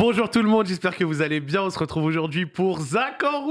Bonjour tout le monde, j'espère que vous allez bien. On se retrouve aujourd'hui pour Zach en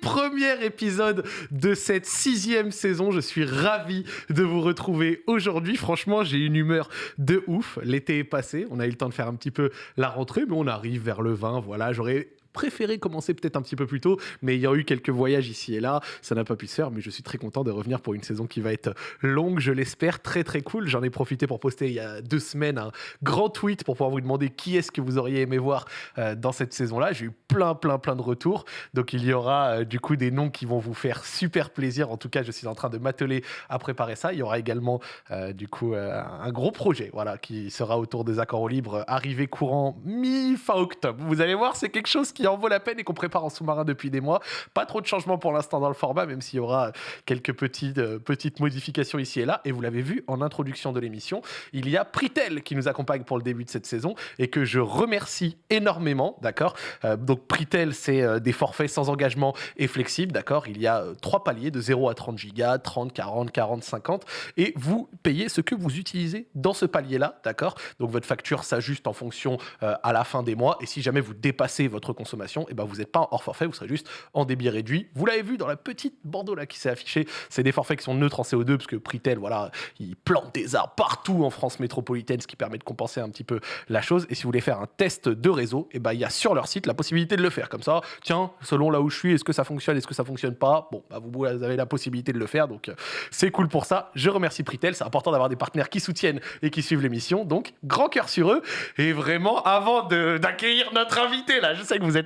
premier épisode de cette sixième saison. Je suis ravi de vous retrouver aujourd'hui. Franchement, j'ai une humeur de ouf. L'été est passé, on a eu le temps de faire un petit peu la rentrée, mais on arrive vers le 20. Voilà, j'aurais préféré commencer peut-être un petit peu plus tôt, mais il y a eu quelques voyages ici et là, ça n'a pas pu se faire, mais je suis très content de revenir pour une saison qui va être longue, je l'espère, très très cool. J'en ai profité pour poster il y a deux semaines un grand tweet pour pouvoir vous demander qui est-ce que vous auriez aimé voir euh, dans cette saison-là. J'ai eu plein plein plein de retours, donc il y aura euh, du coup des noms qui vont vous faire super plaisir. En tout cas, je suis en train de m'atteler à préparer ça. Il y aura également euh, du coup un gros projet, voilà, qui sera autour des accords au libre, arrivé courant mi-fin octobre. Vous allez voir, c'est quelque chose qui en vaut la peine et qu'on prépare en sous-marin depuis des mois. Pas trop de changements pour l'instant dans le format, même s'il y aura quelques petites, euh, petites modifications ici et là. Et vous l'avez vu en introduction de l'émission, il y a Pritel qui nous accompagne pour le début de cette saison et que je remercie énormément, d'accord? Euh, Donc Pritel, c'est euh, des forfaits sans engagement et flexibles, d'accord? Il y a trois paliers de 0 à 30 gigas, 30, 40, 40, 50 et vous payez ce que vous utilisez dans ce palier-là, d'accord? Donc votre facture s'ajuste en fonction à la fin des mois. Et si jamais vous dépassez votre consommation et eh ben vous n'êtes pas hors forfait, vous serez juste en débit réduit. Vous l'avez vu dans la petite bandeau là qui s'est affichée, c'est des forfaits qui sont neutres en CO2 parce que Pritel, voilà, il plante des arbres partout en France métropolitaine, ce qui permet de compenser un petit peu la chose. Et si vous voulez faire un test de réseau, et eh ben il y a sur leur site la possibilité de le faire comme ça. Tiens, selon là où je suis, est-ce que ça fonctionne, est-ce que ça fonctionne pas? Bon, bah, vous avez la possibilité de le faire, donc euh, c'est cool pour ça. Je remercie Pritel, c'est important d'avoir des partenaires qui soutiennent et qui suivent l'émission, donc grand cœur sur eux. Et vraiment, avant d'accueillir notre invité là, je sais que vous êtes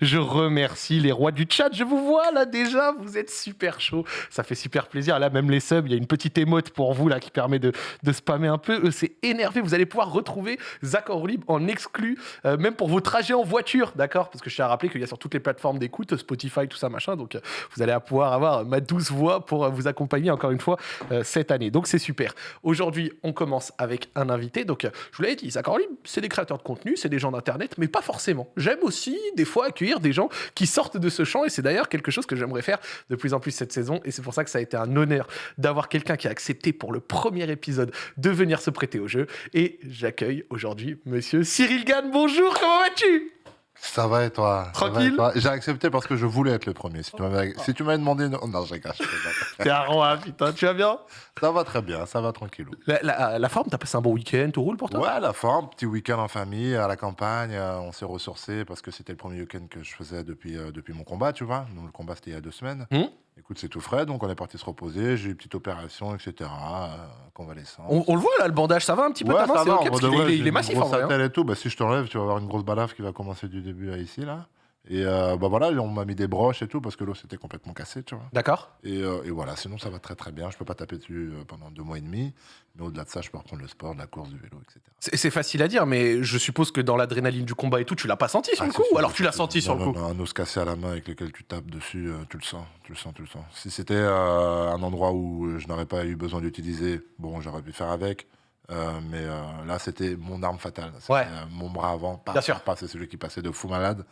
Je remercie les rois du chat. Je vous vois là déjà, vous êtes super chaud. Ça fait super plaisir. Là, même les subs, il y a une petite émote pour vous là qui permet de, de spammer un peu. C'est énervé. Vous allez pouvoir retrouver Zach libre en exclu, euh, même pour vos trajets en voiture, d'accord? Parce que je tiens à rappeler qu'il y a sur toutes les plateformes d'écoute, Spotify, tout ça, machin. Donc, euh, vous allez pouvoir avoir ma douce voix pour euh, vous accompagner encore une fois cette année. Donc, c'est super. Aujourd'hui, on commence avec un invité. Donc, je vous l'avais dit, Zach libre, c'est des créateurs de contenu, c'est des gens d'internet, mais pas forcément. J'aime aussi des fois accueillir des gens qui sortent de ce champ et c'est d'ailleurs quelque chose que j'aimerais faire de plus en plus cette saison et c'est pour ça que ça a été un honneur d'avoir quelqu'un qui a accepté pour le premier épisode de venir se prêter au jeu et j'accueille aujourd'hui monsieur Cyril Gann. Bonjour, comment vas-tu? Ça va et toi? Tranquille? J'ai accepté parce que je voulais être le premier. Si tu m'avais si demandé... Non, non j'ai caché. T'es un roi, putain. Tu vas bien? Ça va très bien, ça va tranquillou. La, la, forme, t'as passé un bon week-end, tout roule pour toi? Ouais, la forme, petit week-end en famille, à la campagne. Euh, on s'est ressourcé parce que c'était le premier week-end que je faisais depuis, euh, depuis mon combat, tu vois. Donc le combat, c'était il y a deux semaines. Hum Écoute, c'est tout frais, donc on est parti se reposer. J'ai eu une petite opération, etc. Euh, convalescence. On, on, le voit là, le bandage, ça va un petit peu ouais, ça va, okay, parce est, il est massif en vrai. Hein. Et tout. Bah, si je t'enlève, tu vas avoir une grosse balafre qui va commencer du début à ici là. Et euh, bah voilà, on m'a mis des broches et tout parce que l'eau s'était complètement cassée, tu vois. D'accord. Et, euh, et, voilà, sinon ça va très très bien. Je peux pas taper dessus euh, pendant deux mois et demi. Mais au-delà de ça, je peux reprendre le sport, la course, du vélo, etc. C'est facile à dire, mais je suppose que dans l'adrénaline du combat et tout, tu l'as pas senti sur ah, le coup Ou alors tu l'as senti sur le coup? Un os cassé à la main avec lequel tu tapes dessus, tu le sens, tu le sens, tu le sens. Si c'était un endroit où je n'aurais pas eu besoin d'utiliser, bon, j'aurais pu faire avec. mais là, c'était mon arme fatale. Ouais. mon bras avant. Bien sûr. C'est celui qui passait de fou malade.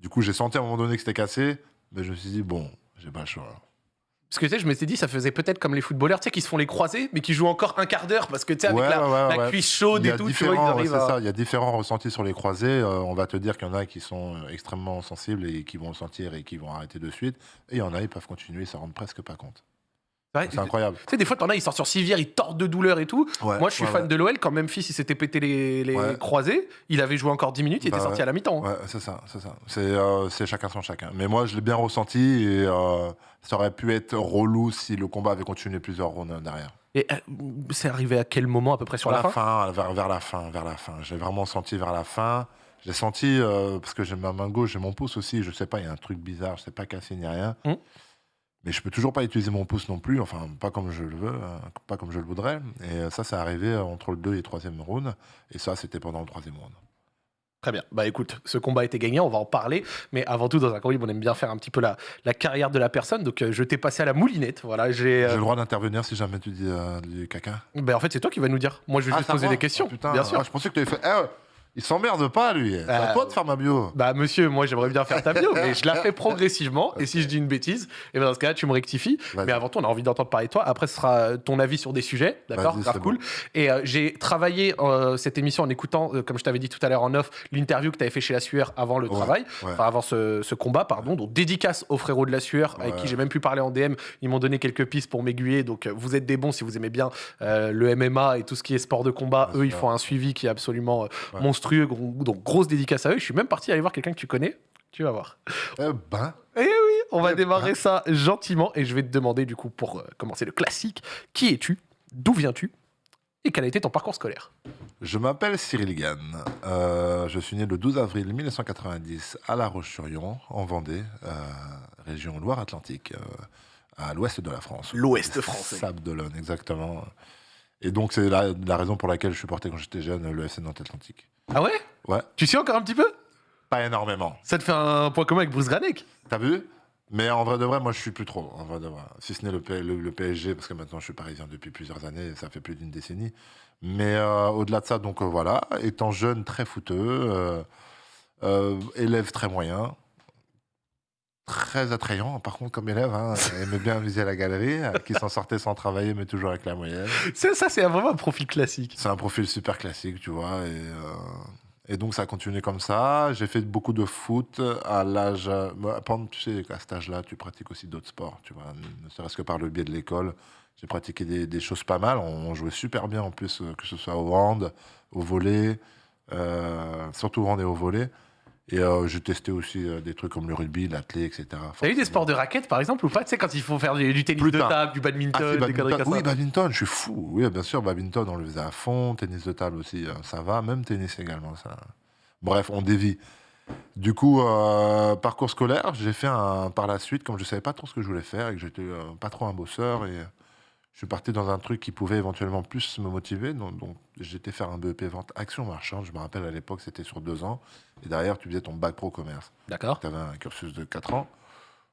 Du coup, j'ai senti à un moment donné que c'était cassé, mais je me suis dit, bon, j'ai pas le choix. Parce que tu sais, je m'étais dit, ça faisait peut-être comme les footballeurs, tu sais, qui se font les croisés, mais qui jouent encore un quart d'heure, parce que tu sais, avec la, cuisse chaude et tout, tu vois, ils ça. Il y a différents ressentis sur les croisés. Euh, on va te dire qu'il y en a qui sont euh, extrêmement sensibles et qui vont le sentir et qui vont arrêter de suite. Et il y en a, ils peuvent continuer, ils s'en rendent presque pas compte. C'est incroyable. Tu sais, des fois, t'en as, ils sortent sur civière, ils tordent de douleur et tout. Moi, je suis fan de l'OL. Quand Memphis, il s'était pété les, les croisés, il avait joué encore 10 minutes, il était bah sorti à la mi-temps. Hein. Ouais, c'est ça, c'est ça. Euh, c'est chacun son chacun. Mais moi, je l'ai bien ressenti et euh, ça aurait pu être relou si le combat avait continué plusieurs rounds derrière. Et euh, c'est arrivé à quel moment à peu près sur la, fin, vers, vers, la fin, vers la fin. J'ai vraiment senti vers la fin. J'ai senti, parce que j'ai ma main gauche, j'ai mon pouce aussi, je sais pas, il y a un truc bizarre, je sais pas casser ni rien. Hum. Mais je peux toujours pas utiliser mon pouce non plus, enfin pas comme je le veux, hein, pas comme je le voudrais. Et euh, ça, c'est arrivé euh, entre le 2 et le 3e round. Et ça, c'était pendant le 3e round. Très bien. Bah écoute, ce combat a été gagné, on va en parler. Mais avant tout, dans un combat, on aime bien faire un petit peu la, la carrière de la personne. Donc euh, je t'ai passé à la moulinette. Voilà, j'ai le droit d'intervenir si jamais tu dis du caca. Ben en fait, c'est toi qui vas nous dire. Moi, je vais ah, juste poser des questions. putain, bien sûr. Ah, je pensais que tu avais fait. Eh, Il s'emmerde pas, lui. C'est à Euh, toi de faire ma bio. Bah monsieur, moi j'aimerais bien faire ta bio, mais je la fais progressivement. Et si je dis une bêtise, et ben dans ce cas-là, tu me rectifies. Mais avant tout, on a envie d'entendre parler de toi. Après, ce sera ton avis sur des sujets, d'accord Grave cool. Et euh, j'ai travaillé euh, cette émission en écoutant, euh, comme je t'avais dit tout à l'heure en off, l'interview que tu avais fait chez La Sueur avant le Ouais, travail, ouais. enfin avant ce, ce combat, pardon. Donc dédicace aux frérots de La Sueur, avec qui j'ai même pu parler en DM. Ils m'ont donné quelques pistes pour m'aiguiller. Donc euh, vous êtes des bons si vous aimez bien euh, le MMA et tout ce qui est sport de combat. Eux, ils font un suivi qui est absolument euh, Ouais. Monstrueux. Gros- Donc grosse dédicace à eux. Je suis même parti aller voir quelqu'un que tu connais. Tu vas voir. Eh ben, Eh oui, on va Eh démarrer ben. ça gentiment et je vais te demander du coup pour euh, commencer le classique, qui es-tu D'où viens-tu Et quel a été ton parcours scolaire? Je m'appelle Cyril Gann. Euh, je suis né le 12 avril 1990 à La Roche-sur-Yon, en Vendée, euh, région Loire-Atlantique, euh, à l'ouest de la France. L'ouest français. Sables d'Olonne, exactement. Et donc, c'est la, la raison pour laquelle je supportais quand j'étais jeune le FC Nantes Atlantique. Ah ouais? Ouais, Tu sais encore un petit peu? Pas énormément. Ça te fait un point commun avec Bruce Granek? T'as vu? Mais en vrai de vrai, moi je suis plus trop. En vrai de vrai. Si ce n'est le, P- le- le PSG, parce que maintenant je suis parisien depuis plusieurs années, ça fait plus d'une décennie. Mais euh, au-delà de ça, donc euh, voilà, étant jeune, très fouteux, euh, élève très moyen, très attrayant par contre comme élève, hein, aimait bien viser la galerie, qui s'en sortait sans travailler, mais toujours avec la moyenne. Ça, ça c'est vraiment un profil classique. C'est un profil super classique, tu vois. Et, euh, et donc, ça a continué comme ça. J'ai fait beaucoup de foot à l'âge. bah, pendant- tu sais, à cet âge-là, tu pratiques aussi d'autres sports, tu vois. Ne serait-ce que par le biais de l'école. J'ai pratiqué des, des choses pas mal. On, jouait super bien en plus, euh, que ce soit au hand, au volet, euh, surtout au hand et au volet. Et euh, j'ai testé aussi euh, des trucs comme le rugby, l'athlé, etc. T'as eu des sports de raquettes par exemple ou pas? Tu sais, quand il faut faire du, du tennis Plus de tard. table, du badminton, Ah, des badminton. comme Oui, badminton, je suis fou. Oui, bien sûr, badminton, on le faisait à fond. Tennis de table aussi, euh, ça va. Même tennis également, ça. Bref, on dévie. Du coup, euh, parcours scolaire, j'ai fait un, par la suite, comme je savais pas trop ce que je voulais faire et que j'étais euh, pas trop un bosseur, et je suis parti dans un truc qui pouvait éventuellement plus me motiver. Donc, donc j'étais faire un BEP vente action marchande. Je me rappelle à l'époque, c'était sur deux ans. Et derrière, tu faisais ton bac pro commerce. D'accord. Tu avais un cursus de 4 ans.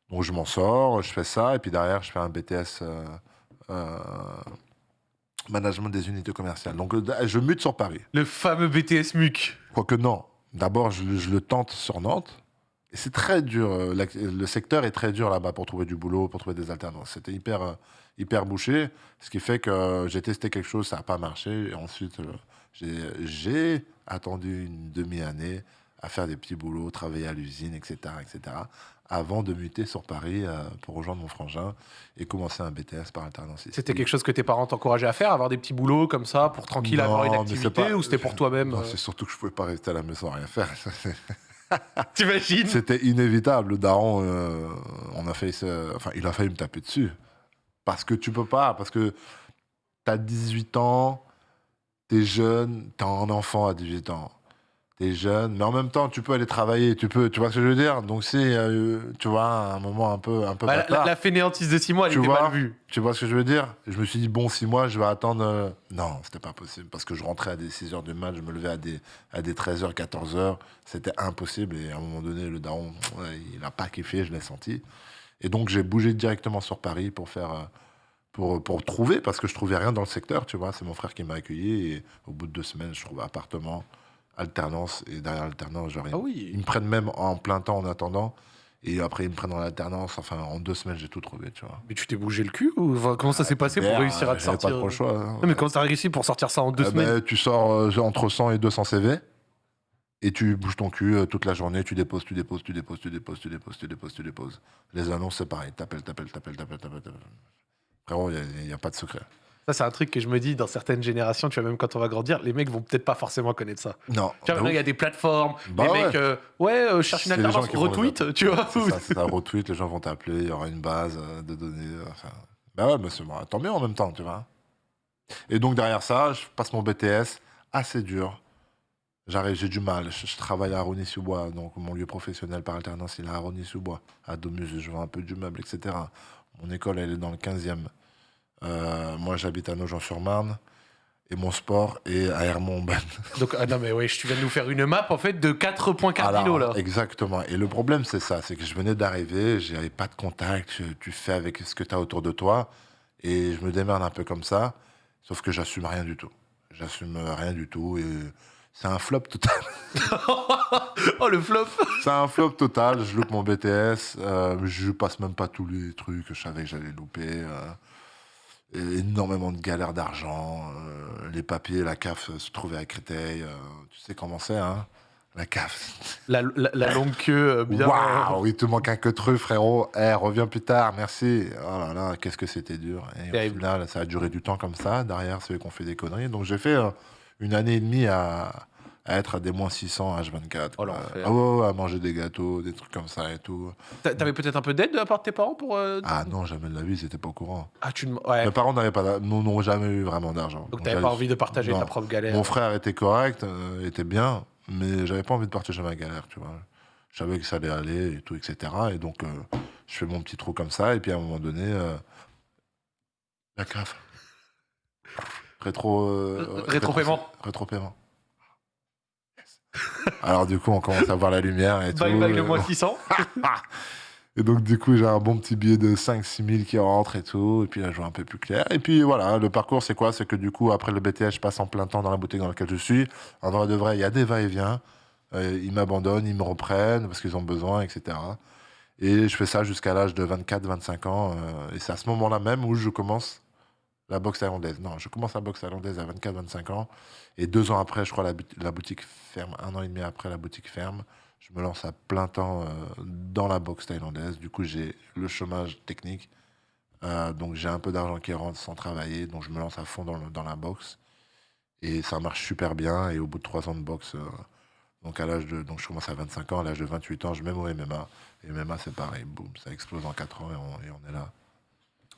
Donc je m'en sors, je fais ça, et puis derrière, je fais un BTS euh, euh, management des unités commerciales. Donc euh, je mute sur Paris. Le fameux BTS MUC. Quoique non, d'abord, je, le- je le tente sur Nantes. Et c'est très dur. Le secteur est très dur là-bas pour trouver du boulot, pour trouver des alternances. C'était hyper, euh, hyper bouché, ce qui fait que j'ai testé quelque chose, ça n'a pas marché. Et ensuite, euh, j'ai- attendu une demi-année à faire des petits boulots, travailler à l'usine, etc., etc., avant de muter sur Paris euh, pour rejoindre mon frangin et commencer un BTS par alternance. C'était quelque chose que tes parents t'encourageaient à faire, avoir des petits boulots comme ça pour tranquille avoir une activité pas- ou c'était pour toi-même Non, euh, c'est surtout que je pouvais pas rester à la maison à rien faire. T'imagines? C'était inévitable. Le daron, euh, on a failli se- enfin, il a failli me taper dessus. Parce que tu peux pas, parce que tu as 18 ans, tu es jeune, tu un enfant à 18 ans. Tu es jeune, mais en même temps, tu peux aller travailler, tu peux, tu vois ce que je veux dire? Donc c'est, euh, tu vois, un moment un peu, un peu Bah, la, la fainéantise de 6 mois, elle Tu était vois mal vue. Tu vois ce que je veux dire? Je me suis dit, bon, six mois, je vais attendre. euh, Non, c'était pas possible parce que je rentrais à des 6 heures du mat, je me levais à des, à des 13 heures, 14 heures. C'était impossible. Et à un moment donné, le daron, il n'a pas kiffé, je l'ai senti. Et donc, j'ai bougé directement sur Paris pour faire. euh, Pour, pour trouver, parce que je trouvais rien dans le secteur, tu vois. C'est mon frère qui m'a accueilli. Et au bout de deux semaines, je trouvais appartement, alternance. Et derrière l'alternance, genre, Ah oui. ils me prennent même en plein temps en attendant. Et après, ils me prennent en alternance. Enfin, en deux semaines, j'ai tout trouvé, tu vois. Mais tu t'es bougé le cul ou enfin, comment ça s'est passé pour Merde, réussir à te sortir pas trop le choix. hein. Non, mais comment t'as réussi pour sortir ça en deux Euh, semaines ben, tu sors euh, entre 100 et 200 CV et tu bouges ton cul euh, toute la journée, tu déposes, tu déposes, tu déposes, tu déposes, tu déposes, tu déposes, tu déposes. Les annonces, c'est pareil. T'appelles, t'appelles, t'appelles, t'appelles, t'appelles. Frérot, il n'y a, pas de secret. Ça, c'est un truc que je me dis dans certaines générations, tu vois, même quand on va grandir, les mecs vont peut-être pas forcément connaître ça. Non. Tu vois, il y a des plateformes, Bah les mecs, euh, ouais, euh, cherche une alternance, retweet, tu vois. C'est ça, retweet, les gens vont t'appeler, il y aura une base euh, de données. euh, bah ouais, moi, tant mieux en même temps, tu vois. Et donc derrière ça, je passe mon BTS, assez dur. J'arrive, j'ai du mal. Je, je travaille à Rony-sous-Bois, donc mon lieu professionnel par alternance, il est à Rony-sous-Bois. À Domus, je vends un peu du meuble, etc. Mon école, elle est dans le 15e. Euh, moi, j'habite à Nogent-sur-Marne. Et mon sport est à Hermont-Aubin. Donc, ah non, mais ouais, tu viens de nous faire une map, en fait, de quatre points cardinaux, Alors, là. Exactement. Et le problème, c'est ça. C'est que je venais d'arriver, j'avais pas de contact, tu fais avec ce que tu as autour de toi. Et je me démerde un peu comme ça. Sauf que j'assume rien du tout. J'assume rien du tout. Et C'est un flop total. oh, le flop C'est un flop total. Je loupe mon BTS. euh, je passe même pas tous les trucs que je savais que j'allais louper. euh, énormément de galères d'argent. euh, les papiers, la CAF se trouvait à Créteil. tu sais comment c'est, hein La CAF. la, la- la longue queue, bien. Waouh, il te manque un queutru, frérot. Eh, reviens plus tard, merci. Oh là là, qu'est-ce que c'était dur. Et Terrible. au final, ça a duré du temps comme ça. Derrière, ceux qui ont fait des conneries. Donc, j'ai fait une année et demie à, à être à des moins 600 H24. Oh, ah ouais, ouais, à manger des gâteaux, des trucs comme ça et tout. T'a- T'avais peut-être un peu d'aide de la part de tes parents pour. euh, Ah non, jamais de la vie, c'était pas au courant. Ah, tu ne- ouais. Mes parents n'avaient pas, n'ont jamais eu vraiment d'argent. Donc t'avais pas envie de partager non. ta propre galère. Mon frère était correct, euh, était bien, mais j'avais pas envie de partager ma galère, tu vois. Je savais que ça allait aller et tout, etc. Et donc, euh, je fais mon petit trou comme ça, et puis à un moment donné, euh, la CAF. Rétro. euh, Rétro-paiement. Rétro-paiement. Yes. Alors, du coup, on commence à voir la lumière et tout. Bye bye le euh, moins 600. et donc, du coup, j'ai un bon petit billet de 5-6 000 qui rentre et tout. Et puis là, je vois un peu plus clair. Et puis voilà, le parcours, c'est quoi? C'est que du coup, après le BTS, je passe en plein temps dans la boutique dans laquelle je suis. En vrai de vrai, il y a des va-et-vient. Euh, ils m'abandonnent, ils me reprennent parce qu'ils ont besoin, etc. Et je fais ça jusqu'à l'âge de 24-25 ans. euh, et c'est à ce moment-là même où je commence la boxe thaïlandaise. Non, je commence la boxe thaïlandaise à 24-25 ans. Et deux ans après, je crois, la, la boutique ferme. Un an et demi après, la boutique ferme. Je me lance à plein temps euh, dans la boxe thaïlandaise. Du coup, j'ai le chômage technique. Euh, donc, j'ai un peu d'argent qui rentre sans travailler. Donc, je me lance à fond dans, dans la boxe. Et ça marche super bien. Et au bout de trois ans de boxe, euh, donc, à l'âge de, donc je commence à 25 ans. À l'âge de 28 ans, je mets au MMA. Et MMA, c'est pareil. Boum, ça explose en 4 ans et on, et on est là.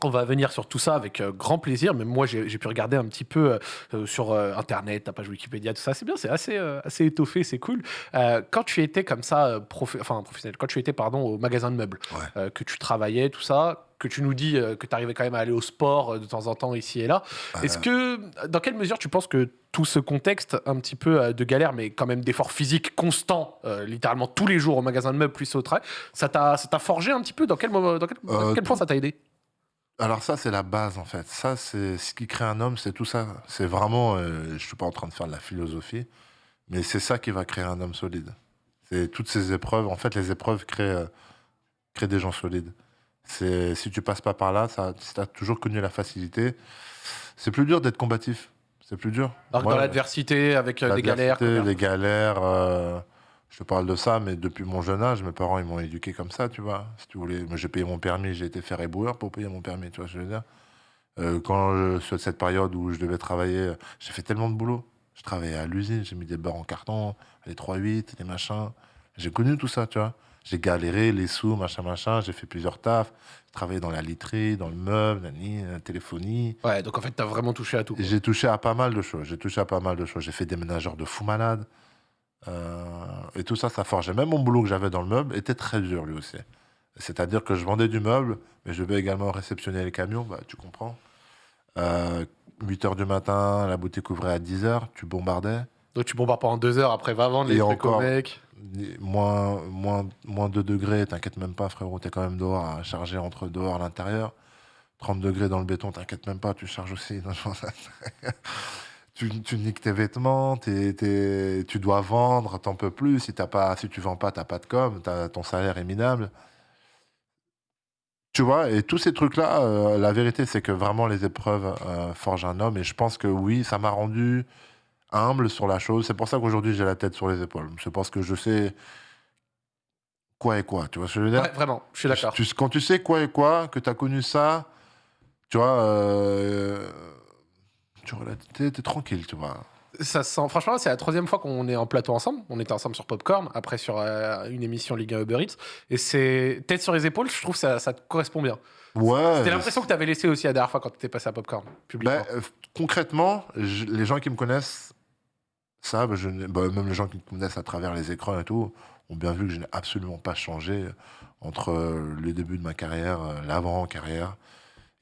On va venir sur tout ça avec euh, grand plaisir. Mais moi, j'ai pu regarder un petit peu euh, euh, sur euh, Internet, ta page Wikipédia, tout ça. C'est bien, c'est assez, assez étoffé, c'est cool. Quand tu étais comme ça, enfin professionnel, quand tu étais pardon au magasin de meubles, Ouais. que tu travaillais, tout ça, que tu nous dis que tu arrivais quand même à aller au sport de temps en temps ici et là. Est-ce que, dans quelle mesure tu penses que tout ce contexte, un petit peu de galère, mais quand même d'effort physique constant, euh, littéralement tous les jours au magasin de meubles plus au travail, ça t'a forgé un petit peu? Dans quel, moment, dans Euh, quel point ça t'a aidé? Alors ça, c'est la base, en fait. Ça, c'est ce qui crée un homme, c'est tout ça. C'est vraiment... euh, je suis pas en train de faire de la philosophie, mais c'est ça qui va créer un homme solide. C'est toutes ces épreuves. En fait, les épreuves créent, euh, créent des gens solides. C'est Si tu passes pas par là, ça, si tu as toujours connu la facilité, c'est plus dur d'être combatif. C'est plus dur. Alors que Moi, dans l'adversité, avec euh, des galères. Les galères. Je te parle de ça, mais depuis mon jeune âge, mes parents ils m'ont éduqué comme ça, tu vois. Si tu voulais, j'ai payé mon permis, j'ai été faire éboueur pour payer mon permis, tu vois ce que je veux dire. Euh, quand je, sur cette période où je devais travailler, j'ai fait tellement de boulot. Je travaillais à l'usine, j'ai mis des barres en carton, les 3-8, les machins. J'ai connu tout ça, tu vois. J'ai galéré, les sous, machin, machin. J'ai fait plusieurs tafs. J'ai travaillé dans la literie, dans le meuble, la, la téléphonie. Ouais, donc en fait, t'as vraiment touché à tout. J'ai touché à pas mal de choses. J'ai touché à pas mal de choses. J'ai fait des ménageurs de fous malades. Euh, et tout ça, ça forgeait. Même mon boulot que j'avais dans le meuble était très dur, lui aussi. C'est-à-dire que je vendais du meuble, mais je devais également réceptionner les camions, bah, tu comprends. Euh, 8 heures du matin, la boutique ouvrait à 10 heures, tu bombardais. Donc tu bombardes pendant deux heures, après va vendre les trucs au mec. Moins, moins, moins 2 degrés, t'inquiète même pas, frérot, t'es quand même dehors à charger entre dehors et l'intérieur. 30 degrés dans le béton, t'inquiète même pas, tu charges aussi. Tu, tu niques tes vêtements, t'es- tu dois vendre, t'en peux plus. Si, t'as pas, si tu vends pas, t'as pas de com, t'as- ton salaire est minable. Tu vois, et tous ces trucs-là, euh, la vérité, c'est que vraiment les épreuves euh, forgent un homme. Et je pense que oui, ça m'a rendu humble sur la chose. C'est pour ça qu'aujourd'hui, j'ai la tête sur les épaules. C'est parce que je sais quoi et quoi. Tu vois ce que je veux dire? Ouais, vraiment, je suis d'accord. Quand tu sais quoi et quoi, que tu as connu ça, tu vois, euh, tu es tranquille, tu vois. Ça sent... Franchement, c'est la troisième fois qu'on est en plateau ensemble. On était ensemble sur Popcorn, après sur euh, une émission Ligue 1 Uber Eats. Et c'est tête sur les épaules, je trouve que ça, ça te correspond bien. Ouais. C'était l'impression que tu avais laissé aussi la dernière fois quand tu étais passé à Popcorn, publiquement. Ben, euh, concrètement, je- les gens qui me connaissent savent, je, n'ai- bah, même les gens qui me connaissent à travers les écrans et tout, ont bien vu que je n'ai absolument pas changé entre euh, le début de ma carrière, l'avant-carrière,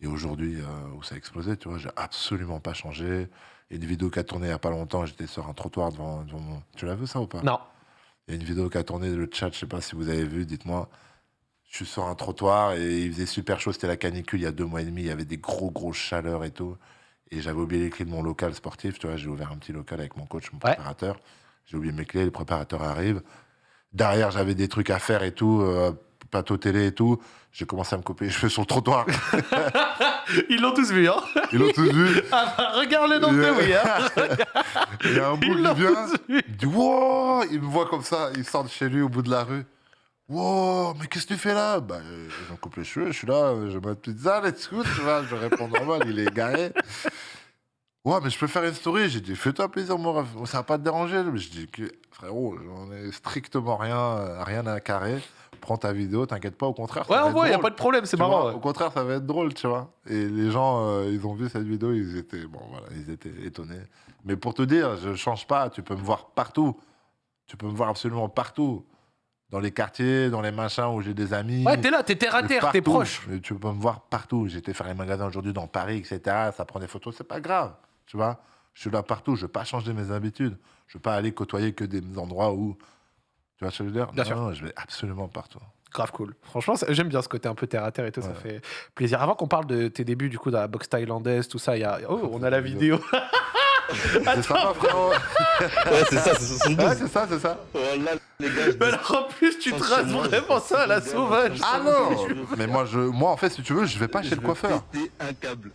et aujourd'hui euh, où ça a explosé, tu vois, j'ai absolument pas changé. Il y a une vidéo qui a tourné il y a pas longtemps, j'étais sur un trottoir devant, devant mon... Tu l'as vu ça ou pas? Non. Il y a une vidéo qui a tourné, le chat, je sais pas si vous avez vu, dites-moi. Je suis sur un trottoir et il faisait super chaud, c'était la canicule il y a deux mois et demi, il y avait des gros gros chaleurs et tout. Et j'avais oublié les clés de mon local sportif, tu vois, j'ai ouvert un petit local avec mon coach, mon Ouais. préparateur. J'ai oublié mes clés, le préparateur arrive. Derrière, j'avais des trucs à faire et tout, euh, plateau télé et tout. J'ai commencé à me couper les cheveux sur le trottoir. Ils l'ont tous vu, hein Ils l'ont tous vu. ah bah, Regarde le nombre de oui, hein Il y a un bout Ils qui vient. Il dit Wow Il me voit comme ça, il sort de chez lui au bout de la rue. Wow, mais qu'est-ce que tu fais là? Bah, euh, j'en coupe les cheveux, je suis là, euh, je mets pizza, let's go, tu vois, je réponds normal, il est garé. Ouais, mais je peux faire une story. J'ai dit, fais-toi plaisir, mon ref. Ça va pas te déranger. Mais je dis, que, frérot, j'en ai strictement rien, euh, rien à carrer. Prends ta vidéo, t'inquiète pas, au contraire. ça Ouais, va on être voit, y a drôle. pas de problème, c'est Tu vois, marrant. ouais. Au contraire, ça va être drôle, tu vois. Et les gens, euh, ils ont vu cette vidéo, ils étaient, bon, voilà, ils étaient étonnés. Mais pour te dire, je change pas. Tu peux me voir partout. Tu peux me voir absolument partout. Dans les quartiers, dans les machins où j'ai des amis. Ouais, t'es là, t'es terre à terre, t'es partout. proche. Mais Tu peux me voir partout. J'étais faire les magasins aujourd'hui dans Paris, etc. Ça prend des photos, c'est pas grave. Tu vois Je suis là partout. Je veux pas changer mes habitudes. Je veux pas aller côtoyer que des endroits où. Tu vois ce que je veux dire? Bien Non, sûr. non, je vais absolument partout. Grave cool. Franchement, j'aime bien ce côté un peu terre à terre et tout, ça fait plaisir. Avant qu'on parle de tes débuts du coup dans la boxe thaïlandaise, tout ça, il y a. Oh, on a la vidéo. C'est sympa, frérot. Ouais, c'est ça, c'est 72. Ouais, c'est ça, c'est ça. Oh là, les gars, je Mais alors en plus, tu moi, vraiment ça à la sauvage. Ah non Mais moi, je, moi, en fait, si tu veux, je vais pas chez le coiffeur. un câble.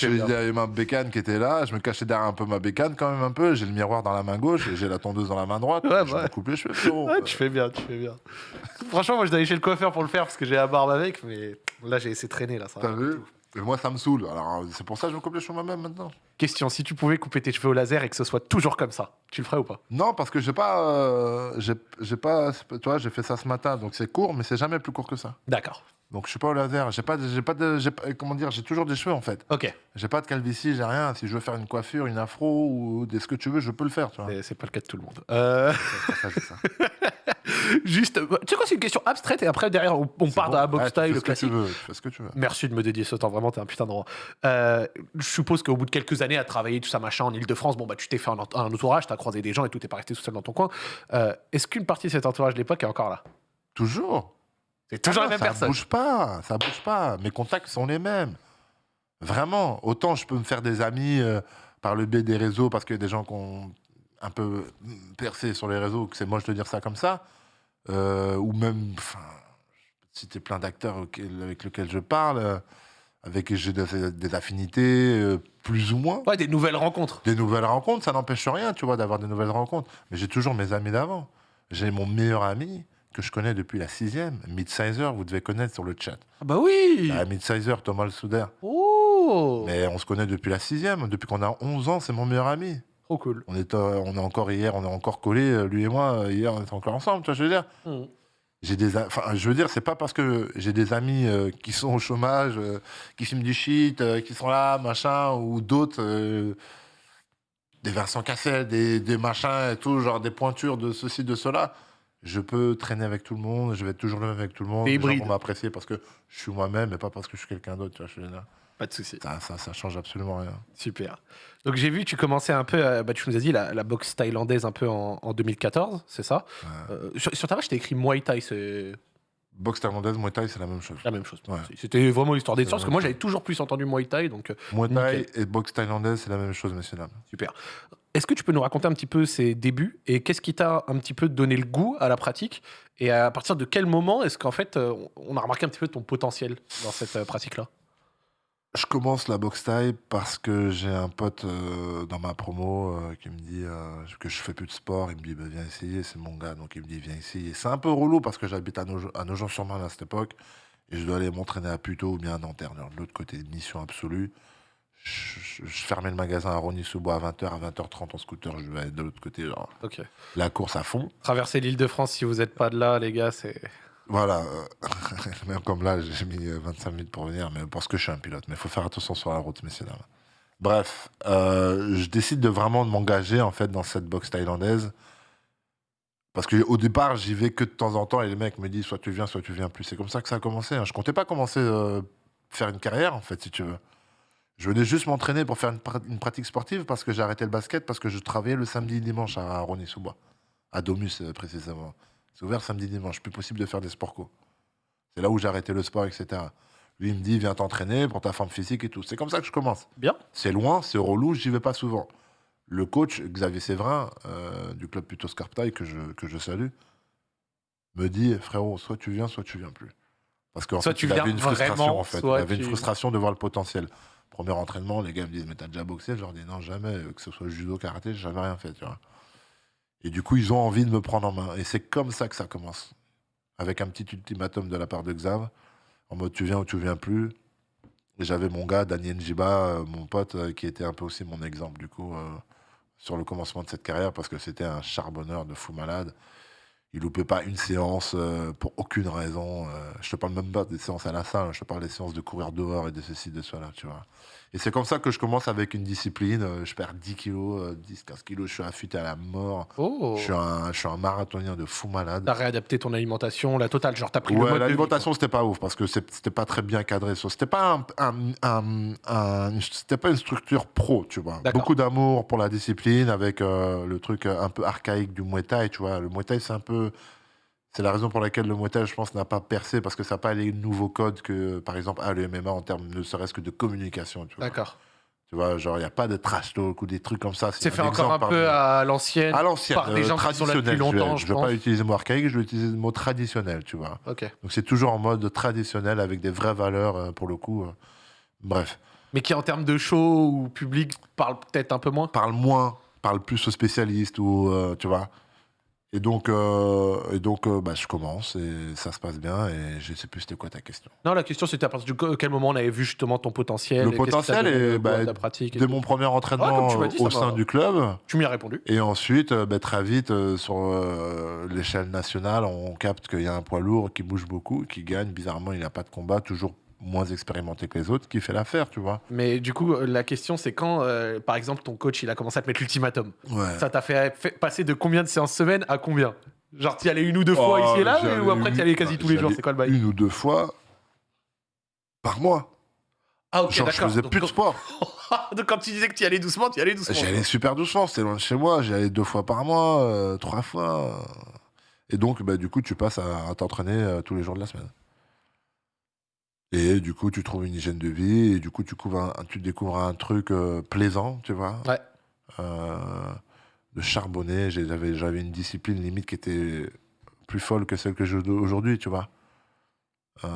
Bien. derrière ma bécane qui était là, je me cachais derrière un peu ma bécane quand même un peu, j'ai le miroir dans la main gauche et j'ai la tondeuse dans la main droite. Ouais, je bah. me coupe les cheveux, frérot. Ouais, tu fais bien, tu fais bien. Franchement, moi, je dois aller chez le coiffeur pour le faire parce que j'ai la barbe avec, mais là, j'ai essayé de traîner là. Ça va T'as vu tout. Et moi, ça me saoule. Alors, c'est pour ça que je me coupe les cheveux moi-même maintenant. Question si tu pouvais couper tes cheveux au laser et que ce soit toujours comme ça, tu le ferais ou pas? Non, parce que j'ai pas. euh, j'ai j'ai pas. Tu vois, j'ai fait ça ce matin, donc c'est court, mais c'est jamais plus court que ça. D'accord. Donc je suis pas au laser. J'ai pas, j'ai pas de. j'ai pas- Comment dire J'ai toujours des cheveux en fait. Ok. J'ai pas de calvitie, j'ai rien. Si je veux faire une coiffure, une afro ou des, ce que tu veux, je peux le faire, tu vois. C'est- C'est pas le cas de tout le monde. Euh, C'est pour ça que je dis ça. juste, euh, tu sais quoi, c'est une question abstraite et après, derrière, on, on part bon. dans la box Ouais, tu style, fais le que classique. veux, tu fais ce que tu veux. Merci de me dédier ce temps, vraiment, t'es un putain de roi. Euh, je suppose qu'au bout de quelques années à travailler tout ça, machin, en Ile-de-France, bon, bah, tu t'es fait un, ent- un entourage, t'as croisé des gens et tout, t'es pas resté tout seul dans ton coin. Euh, Est-ce qu'une partie de cet entourage de l'époque est encore là? Toujours. C'est toujours Ah la même ça personne. bouge pas, ça bouge pas. Mes contacts sont les mêmes. Vraiment. Autant je peux me faire des amis euh, par le biais des réseaux parce qu'il y a des gens qui ont un peu percé sur les réseaux, que c'est moche de dire ça comme ça. Euh, ou même, enfin, citer plein d'acteurs avec lesquels je parle, euh, avec qui j'ai des, des affinités, euh, plus ou moins. Ouais, des nouvelles rencontres. Des nouvelles rencontres, ça n'empêche rien, tu vois, d'avoir des nouvelles rencontres. Mais j'ai toujours mes amis d'avant. J'ai mon meilleur ami que je connais depuis la sixième, Midsizer, vous devez connaître sur le chat. Ah bah oui Ah, Midsizer, Thomas Le Souder. Oh Mais on se connaît depuis la sixième, depuis qu'on a 11 ans, c'est mon meilleur ami. Trop cool. On est, euh, on est encore hier, on est encore collés, euh, lui et moi, euh, hier on était encore ensemble, tu vois, je veux dire. Mhm. J'ai des, enfin, je veux dire, c'est pas parce que j'ai des amis euh, qui sont au chômage, euh, qui filment du shit, qui sont là, machin, ou d'autres, des Vincent Cassel, des, des machins et tout, genre des pointures de ceci, de cela. Je peux traîner avec tout le monde, je vais être toujours le même avec tout le monde. Les gens vont m'apprécier parce que je suis moi-même et pas parce que je suis quelqu'un d'autre, tu vois, je veux dire. Pas de souci. Ça, ça, ça change absolument rien. Super. Donc j'ai vu, tu commençais un peu, à- bah, tu nous as dit la, la boxe thaïlandaise un peu en, en 2014, c'est ça Ouais. Euh, sur, sur ta page, t'as écrit Muay Thai, c'est Boxe thaïlandaise, Muay Thai, c'est la même chose. la même chose. Ouais. C'était vraiment l'histoire des C'est parce que moi j'avais toujours plus entendu Muay Thai, donc euh, Muay Thai Nickel. et boxe thaïlandaise, c'est la même chose, messieurs dames. super. Est-ce que tu peux nous raconter un petit peu ses débuts et qu'est-ce qui t'a un petit peu donné le goût à la pratique et à partir de quel moment est-ce qu'en fait euh, on a remarqué un petit peu ton potentiel dans cette pratique-là? Je commence la boxe thaï parce que j'ai un pote euh, dans ma promo euh, qui me dit euh, que je fais plus de sport. Il me dit bah, viens essayer, c'est mon gars, donc il me dit viens essayer. C'est un peu relou parce que j'habite à, Nogent- à Nogent-sur-Marne à cette époque et je dois aller m'entraîner à Puteaux ou bien à Nanterre. De l'autre côté, mission absolue. Je, je- je fermais le magasin à Rony-sous-Bois à 20h, à 20h30 en scooter, je vais de l'autre côté, genre, la course à fond. Traverser l'île de France si vous n'êtes pas de là, les gars, c'est. Voilà, euh, même comme là, j'ai mis euh, 25 minutes pour venir, mais parce que je suis un pilote. Mais il faut faire attention sur la route, messieurs dames. Bref, euh, je décide de vraiment de m'engager en fait dans cette boxe thaïlandaise. Parce qu'au départ, j'y vais que de temps en temps et les mecs me disent soit tu viens, soit tu viens plus. C'est comme ça que ça a commencé. hein. Je comptais pas commencer euh, faire une carrière en fait, si tu veux. Je venais juste m'entraîner pour faire une, pra- une pratique sportive parce que j'ai arrêté le basket parce que je travaillais le samedi et dimanche à Rony-sous-Bois, à Domus euh, précisément. C'est ouvert samedi dimanche, plus possible de faire des sports co. C'est là où j'ai arrêté le sport, etc. Lui, il me dit, viens t'entraîner pour ta forme physique et tout. C'est comme ça que je commence. Bien. C'est loin, c'est relou, j'y vais pas souvent. le coach, Xavier Séverin, euh, du club Putos Carptail, que je, que je salue, me dit frérot, soit tu viens, soit tu viens plus. Parce qu'en fait, tu il avait une frustration, vraiment, en fait. Il avait une frustration de voir le potentiel. Premier entraînement, les gars me disent Mais t'as déjà boxé? Je leur dis Non, jamais. euh, Que ce soit judo, karaté, j'ai jamais rien fait, tu vois. Et du coup, ils ont envie de me prendre en main. Et c'est comme ça que ça commence. Avec un petit ultimatum de la part de Xav, en mode tu viens ou tu viens plus. J'avais mon gars, Daniel Njiba, euh, mon pote, euh, qui était un peu aussi mon exemple, du coup, euh, sur le commencement de cette carrière, parce que c'était un charbonneur de fou malade. Il loupait pas une séance pour aucune raison. euh, je te parle même pas des séances à la salle, je te parle des séances de courir dehors et de ceci, de cela, tu vois. Et c'est comme ça que je commence avec une discipline. euh, je perds 10 kilos, euh, 10, 15 kilos, je suis affûté à la mort. Oh. Je, suis un, je suis un marathonien de fou malade. T'as réadapté ton alimentation, la totale. Genre, t'as pris le Ouais, l'alimentation, c'était pas ouf parce que c'était pas très bien cadré. C'était pas, un, un- un- un- c'était pas une structure pro, tu vois. Beaucoup d'amour pour la discipline avec euh, le truc euh, un peu archaïque du Muay Thai, tu vois. Le Muay Thai, c'est un peu. C'est la raison pour laquelle le Thai, je pense, n'a pas percé parce que ça n'a pas les nouveaux codes que, par exemple, a le MMA en termes ne serait-ce que de communication. D'accord. Tu vois, genre, il n'y a pas de trash talk ou des trucs comme ça. C'est fait encore un peu à l'ancienne. à l'ancienne, par des euh, gens qui sont là depuis longtemps, Je je ne vais pas pense. utiliser le mot archaïque, je vais utiliser le mot traditionnel, tu vois. Ok. Donc c'est toujours en mode traditionnel avec des vraies valeurs euh, pour le coup. euh. Bref, Mais qui, en termes de show ou public, parle peut-être un peu moins? parle moins, parle plus aux spécialistes ou euh, tu vois. Et donc, euh, et donc euh, bah, je commence et ça se passe bien et je sais plus c'était quoi ta question. Non, la question c'était à partir de quel moment on avait vu justement ton potentiel. Le et potentiel bah, à ta pratique. et Dès tout. mon premier Ouais, entraînement dit, au sein du club Tu m'y as répondu. et ensuite euh, bah, très vite euh, sur l'échelle nationale on capte qu'il y a un poids lourd qui bouge beaucoup, qui gagne. Bizarrement il n'a pas de combat, toujours moins expérimenté que les autres, qui fait l'affaire, tu vois. Mais du coup, euh, la question c'est quand, euh, par exemple, ton coach il a commencé à te mettre l'ultimatum. Ouais. Ça t'a fait, fait passer de combien de séances semaine à combien? Genre, t'y allais une ou deux fois Oh, ici et là Ou après, t'y allais quasi tous les jours C'est quoi le bail? Une ou deux fois par mois. Ah, ok, Genre, je faisais Donc, plus de sport. donc, quand tu disais que t'y allais doucement, t'y allais doucement. J'y allais super doucement, c'était loin de chez moi. J'y allais deux fois par mois, euh, trois fois. Et donc, bah, du coup, tu passes à, à t'entraîner euh, tous les jours de la semaine. Et du coup, tu trouves une hygiène de vie, et du coup, tu, couvres un- tu découvres un truc euh, plaisant, tu vois. Ouais. Euh, de charbonner. J'ai- J'avais j'avais une discipline limite qui était plus folle que celle que j'ai aujourd'hui, tu vois. Euh,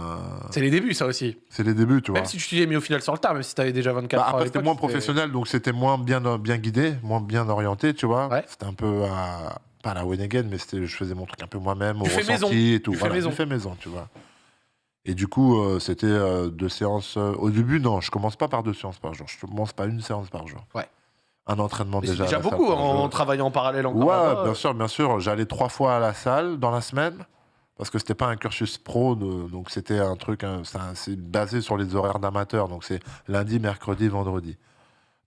C'est les débuts, ça aussi. c'est les débuts, tu vois. Même si tu t'y es mis au final sur le tard, même si t'avais déjà 24 Bah, ans. à après, c'était l'époque, moins professionnel, donc c'était moins bien, bien guidé, moins bien orienté, tu vois. Ouais. C'était un peu à, pas à la Wenegen, mais c'était, je faisais mon truc un peu moi-même, au Tu fais ressenti maison. et tout. Tu fais maison. je fais maison, tu vois. Et du coup, euh, c'était euh, deux séances. euh, au début, non, je commence pas par deux séances par jour. Je commence pas une séance par jour. Ouais. Un entraînement Mais c'est déjà. à déjà la salle beaucoup par en jour. travaillant en parallèle encore. Ouais, là-bas. bien sûr, bien sûr. J'allais trois fois à la salle dans la semaine parce que c'était pas un cursus pro, de- donc c'était un truc, hein, c'est un- c'est basé sur les horaires d'amateurs, donc c'est lundi, mercredi, vendredi.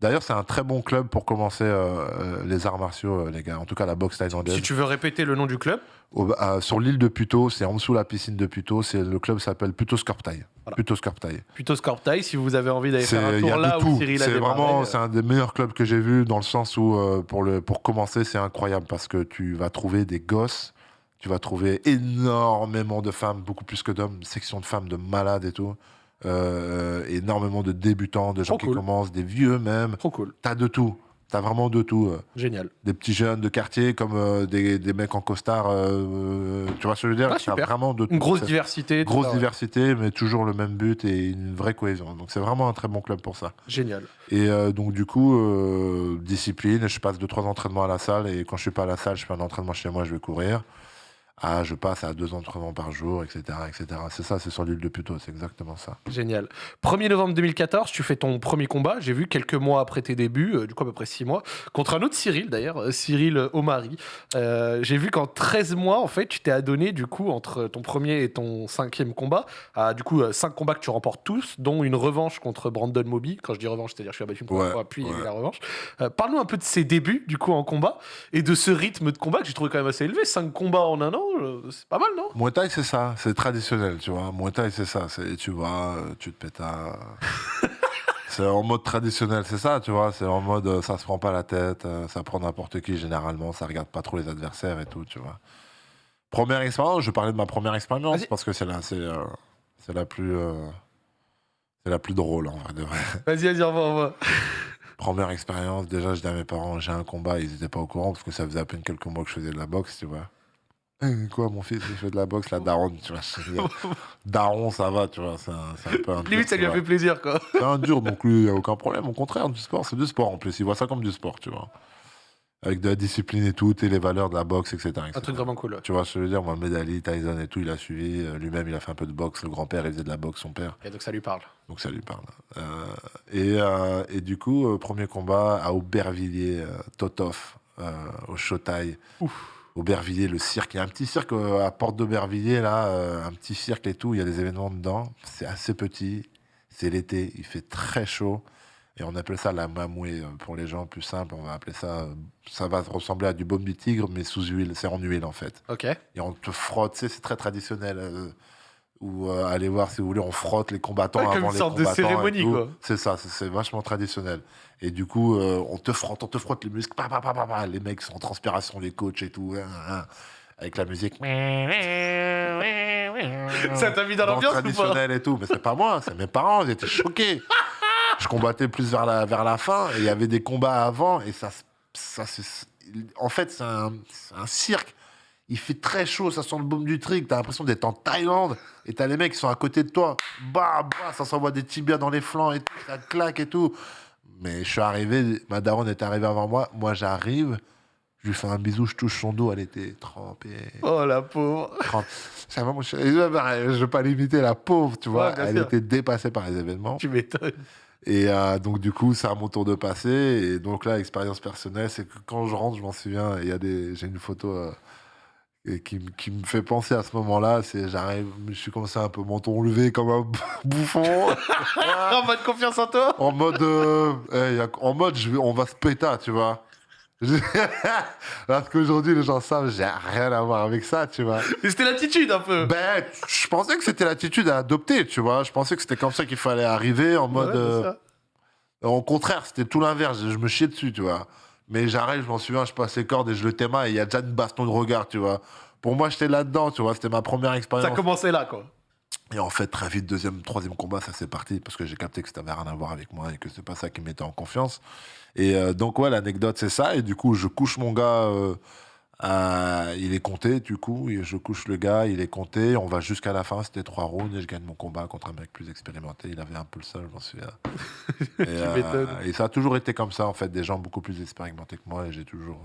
D'ailleurs, c'est un très bon club pour commencer euh, euh, les arts martiaux, euh, les gars. En tout cas, la boxe thaïlandaise. Si tu veux répéter le nom du club, Au- sur l'île de Puto, c'est en dessous de la piscine de Puto. Le club s'appelle Puto Scorptail. Voilà. Puto Scorptail. plutôt Scorptail, si vous avez envie d'aller faire un tour là où. Cyril a C'est vraiment, c'est un des meilleurs clubs que j'ai vu dans le sens où euh, pour le pour commencer, c'est incroyable parce que tu vas trouver des gosses, tu vas trouver énormément de femmes, beaucoup plus que d'hommes, section de femmes de malades et tout, Euh, énormément de débutants, de gens Trop qui cool. commencent, des vieux même. Trop cool, T'as de tout. T'as vraiment de tout. euh. génial. Des petits jeunes de quartier comme euh, des, des mecs en costard. euh, tu vois ce que je veux dire? Ah, T'as super. vraiment de tout. Une grosse C'est- diversité. tout Grosse ça, ouais. diversité, mais toujours le même but et une vraie cohésion. Donc c'est vraiment un très bon club pour ça. Génial. Et euh, donc du coup, euh, discipline, je passe deux trois entraînements à la salle et quand je suis pas à la salle, je fais un entraînement chez moi, je vais courir. Ah, je passe à deux entraînements par jour, etc., etc. C'est ça, c'est sur l'île de Puto, c'est exactement ça. Génial. 1er novembre 2014, tu fais ton premier combat. J'ai vu quelques mois après tes débuts, euh, du coup à peu près 6 mois, contre un autre Cyril d'ailleurs, euh, Cyril euh, Omari. Euh, J'ai vu qu'en 13 mois, en fait, tu t'es adonné du coup entre ton premier et ton cinquième combat à du coup 5 combats que tu remportes tous, dont une revanche contre Brandon Moby. Quand je dis revanche, c'est-à-dire je suis abattu une première Ouais, fois, puis il y a eu ouais. la revanche. Euh, Parle-nous un peu de ces débuts du coup en combat et de ce rythme de combat que j'ai trouvé quand même assez élevé. 5 combats en un an, euh, c'est pas mal, non? Muay Thai, c'est ça, c'est traditionnel, tu vois. Muay Thai, c'est ça, c'est tu vas, euh, tu te pètes c'est en mode traditionnel, c'est ça, tu vois. C'est en mode, euh, ça se prend pas la tête, ça prend n'importe qui généralement, ça regarde pas trop les adversaires et tout, tu vois. Première expérience, je parlais de ma première expérience parce que c'est la, c'est, euh, c'est la plus, euh, c'est la plus drôle en vrai de vrai. Vas-y, vas-y, envoie, envoie. Première expérience, déjà, je dis à mes parents, j'ai un combat, ils n'étaient pas au courant parce que ça faisait à peine quelques mois que je faisais de la boxe, tu vois. Eh, Quoi, mon fils, il fait de la boxe, la daronne, tu vois. Daron, ça va, tu vois, c'est un, c'est un peu un dur, Limite, ça lui a fait plaisir, quoi. C'est un dur, donc lui, il n'y a aucun problème. Au contraire, du sport, c'est du sport en plus. Il voit ça comme du sport, tu vois. Avec de la discipline et tout, et les valeurs de la boxe, etc. Un etc. truc vraiment cool. Tu vois ce que je veux dire? Mohamed Ali, Tyson et tout, il a suivi. Euh, Lui-même, il a fait un peu de boxe. Le grand-père, il faisait de la boxe, son père. Et donc, ça lui parle. Donc ça lui parle. Euh, et, euh, et du coup, premier combat à Aubervilliers, euh, Totov, au Shotai. Aubervilliers, le cirque. Il y a un petit cirque euh, à Porte d'Aubervilliers, là, euh, un petit cirque et tout. Il y a des événements dedans. C'est assez petit. C'est l'été. Il fait très chaud. Et on appelle ça la mamoué. euh, Pour les gens plus simples, on va appeler ça. Ça va ressembler à du baume du tigre, mais sous huile. C'est en huile, en fait Ok. et on te frotte, c'est très traditionnel. ou euh, allez voir si vous voulez, on frotte les combattants Ouais, comme avant une sorte de combattants. cérémonie, quoi. C'est ça, c'est vachement traditionnel. Et du coup, euh, on te frotte, on te frotte les muscles, pa, pa, pa, pa, pa. les mecs sont en transpiration, les coachs et tout, hein, hein, avec la musique. Ça t'a mis dans l'ambiance traditionnelle et tout, mais c'est pas moi, c'est mes parents, ils étaient choqués. Je combattais plus vers la, vers la fin, et il y avait des combats avant, et ça, ça en fait, c'est un, un cirque. Il fait très chaud, ça sent le baume du trick, t'as l'impression d'être en Thaïlande, et t'as les mecs qui sont à côté de toi, bah, bah, ça s'envoie des tibias dans les flancs, et tout, ça claque et tout. Mais je suis arrivé, ma daronne est arrivée avant moi, moi j'arrive, je lui fais un bisou, je touche son dos, elle était trempée. Oh, la pauvre. Ça va. Je ne veux pas l'imiter, la pauvre, tu vois. Ouais, elle sûr. était dépassée par les événements. Tu m'étonnes. Et euh, donc, du coup, c'est à mon tour de passer. Et donc là, expérience personnelle, c'est que quand je rentre, je m'en souviens, il y a des... j'ai une photo euh, et qui, qui me fait penser à ce moment-là. C'est j'arrive, je suis comme ça, un peu menton levé, comme un bouffon. en mode confiance en toi? En mode, euh, eh, en mode je vais, on va se péter, tu vois. Parce qu'aujourd'hui, les gens savent, j'ai rien à voir avec ça, tu vois. Et c'était l'attitude un peu. Ben, je pensais que c'était l'attitude à adopter, tu vois. Je pensais que c'était comme ça qu'il fallait arriver, en mode. Ouais, euh, au contraire, c'était tout l'inverse. Je me chiais dessus, tu vois. Mais j'arrive, je m'en souviens, je passe les cordes et je le téma et il y a déjà une baston de regard, tu vois. Pour moi, j'étais là-dedans, tu vois. C'était ma première Ça expérience. commençait là, quoi. Et en fait, très vite, deuxième, troisième combat, ça s'est parti parce que j'ai capté que ça n'avait rien à voir avec moi et que c'est pas ça qui me mettait en confiance. Et euh, donc, ouais, l'anecdote, c'est ça. Et du coup, je couche mon gars. euh, à- il est compté, du coup. Je couche le gars, il est compté. On va jusqu'à la fin. C'était trois rounds et je gagne mon combat contre un mec plus expérimenté. Il avait un peu le seul, j'en souviens. et, euh, et ça a toujours été comme ça, en fait. Des gens beaucoup plus expérimentés que moi. Et j'ai toujours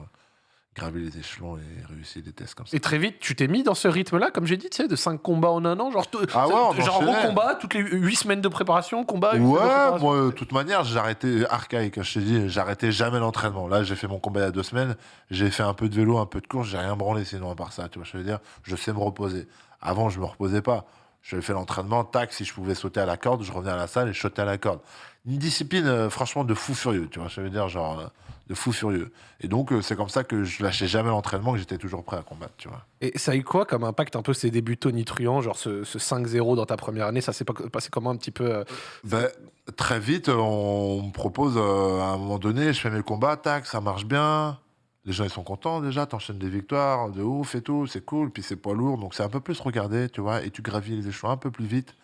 gravé les échelons et réussi des tests comme ça. Et très vite, tu t'es mis dans ce rythme-là, comme j'ai dit, tu sais, de 5 combats en un an. Genre, Ah ouais, genre enchaînait. combat, toutes les 8 semaines de préparation, combat, de Ouais, préparation. moi, de toute manière, j'arrêtais, archaïque, je t'ai dit, j'arrêtais jamais l'entraînement. Là, j'ai fait mon combat il y a deux semaines, j'ai fait un peu de vélo, un peu de course, j'ai rien branlé sinon à part ça, tu vois, je veux dire, je sais me reposer. Avant, je me reposais pas. Je fais l'entraînement, tac, si je pouvais sauter à la corde, je revenais à la salle et je sautais à la corde. Une discipline, euh, franchement, de fou furieux, tu vois, je veux dire, genre, euh, de fou furieux. Et donc, euh, c'est comme ça que je lâchais jamais l'entraînement, que j'étais toujours prêt à combattre, tu vois. Et ça a eu quoi comme impact un peu ces débuts tonitruants, genre ce, ce 5-0 dans ta première année Ça s'est pas- passé comment un petit peu euh, Ben, très vite, on me propose euh, à un moment donné, je fais mes combats, tac, ça marche bien. Les gens ils sont contents déjà, t'enchaînes des victoires de ouf et tout, c'est cool. Puis c'est poids lourd, donc c'est un peu plus regardé, tu vois, et tu gravis les échelons un peu plus vite.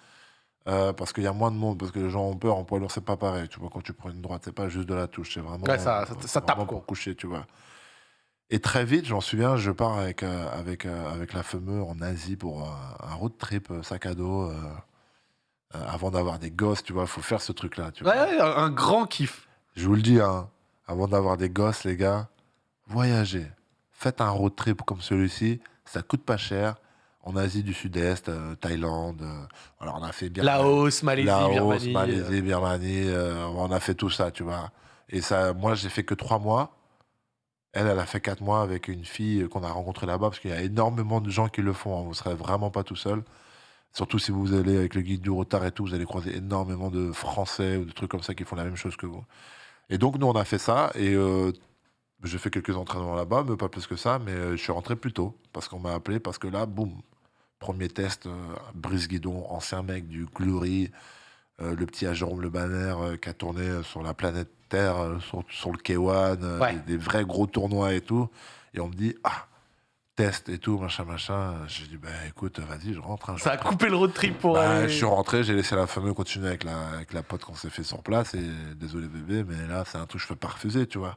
Euh, parce qu'il y a moins de monde, parce que les gens ont peur en poids lourd, c'est pas pareil. Tu vois, quand tu prends une droite, c'est pas juste de la touche, c'est vraiment. Ouais, ça- ça- euh, ça tape, vraiment quoi. pour coucher, tu vois. Et très vite, j'en souviens, je pars avec, euh, avec, euh, avec la fameuse en Asie pour un, un road trip sac à dos. avant d'avoir des gosses, tu vois, il faut faire ce truc-là. tu Ouais, vois. ouais, un, un grand kiff. Je vous le dis, hein, avant d'avoir des gosses, les gars, voyagez. Faites un road trip comme celui-ci, ça coûte pas cher. En Asie du Sud-Est, euh, Thaïlande, euh, alors on a fait bien. Laos, Malaisie, Laos, Birmanie. Malaisie, Birmanie, euh, on a fait tout ça, tu vois. Et ça, moi, j'ai fait que trois mois. Elle, elle a fait quatre mois avec une fille qu'on a rencontrée là-bas, parce qu'il y a énormément de gens qui le font. hein. Vous serez vraiment pas tout seul. Surtout si vous allez avec le guide du retard et tout, vous allez croiser énormément de Français ou de trucs comme ça qui font la même chose que vous. Et donc, nous, on a fait ça. Et euh, j'ai fait quelques entraînements là-bas, mais pas plus que ça. Mais euh, je suis rentré plus tôt, parce qu'on m'a appelé, parce que là, boum, premier test, euh, Brice Guidon, ancien mec du Glory, euh, le petit à Jérôme Le Banner euh, qui a tourné sur la planète Terre, sur, sur le K1, euh, Ouais. des, des vrais gros tournois et tout. Et on me dit, ah, test et tout, machin, machin. J'ai dit, bah écoute, vas-y, je rentre. hein, je Ça a coupé le road trip pour. Bah, aller- je suis rentré, j'ai laissé la fameuse continuer avec la, avec la pote qu'on s'est fait sur place. Et désolé bébé, mais là, c'est un truc que je peux pas refuser, tu vois.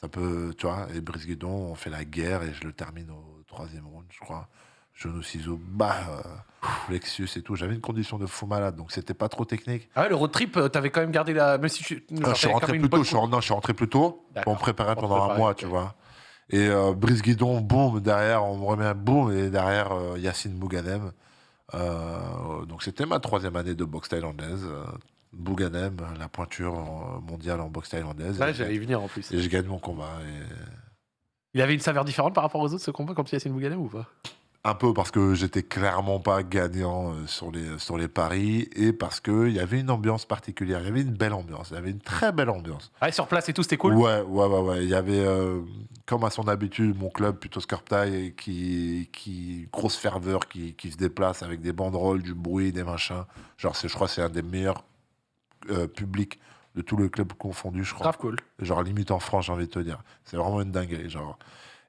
Ça peut, tu vois. Et Brice Guidon, on fait la guerre et je le termine au troisième round, je crois. Genou ciseaux, bah, euh, Lexus et tout. J'avais une condition de fou malade, donc c'était pas trop technique. Ah ouais, le road trip, euh, t'avais quand même gardé la. Même si tu. genre, Euh, je suis quand rentré plus tôt, je suis, non, je suis rentré plus tôt D'accord. pour me préparer Pour te pendant un mois, tu vois. Et euh, Brice Guidon, boum, derrière, on me remet un boum, et derrière, euh, Yacine Bouganem. Euh, donc c'était ma troisième année de boxe thaïlandaise. Bouganem, la pointure mondiale en boxe thaïlandaise. Ouais, j'allais venir en plus. et je gagne mon combat. Et... Il avait une saveur différente par rapport aux autres ce combat contre Yacine Bouganem ou pas? Un peu parce que j'étais clairement pas gagnant euh, sur les, sur les paris et parce qu'il y avait une ambiance particulière. Il y avait une belle ambiance. Il y avait une très belle ambiance. Ah, et sur place et tout, c'était cool? Ouais, ouais, ouais, ouais. Il y avait, euh, comme à son habitude, mon club plutôt Scarptail, qui, qui grosse ferveur, qui, qui se déplace avec des banderoles, du bruit, des machins. Genre, je crois, que c'est un des meilleurs euh, publics de tous les clubs confondus, je crois. Grave cool. Genre limite en France, j'ai envie de te dire. C'est vraiment une dinguerie, genre.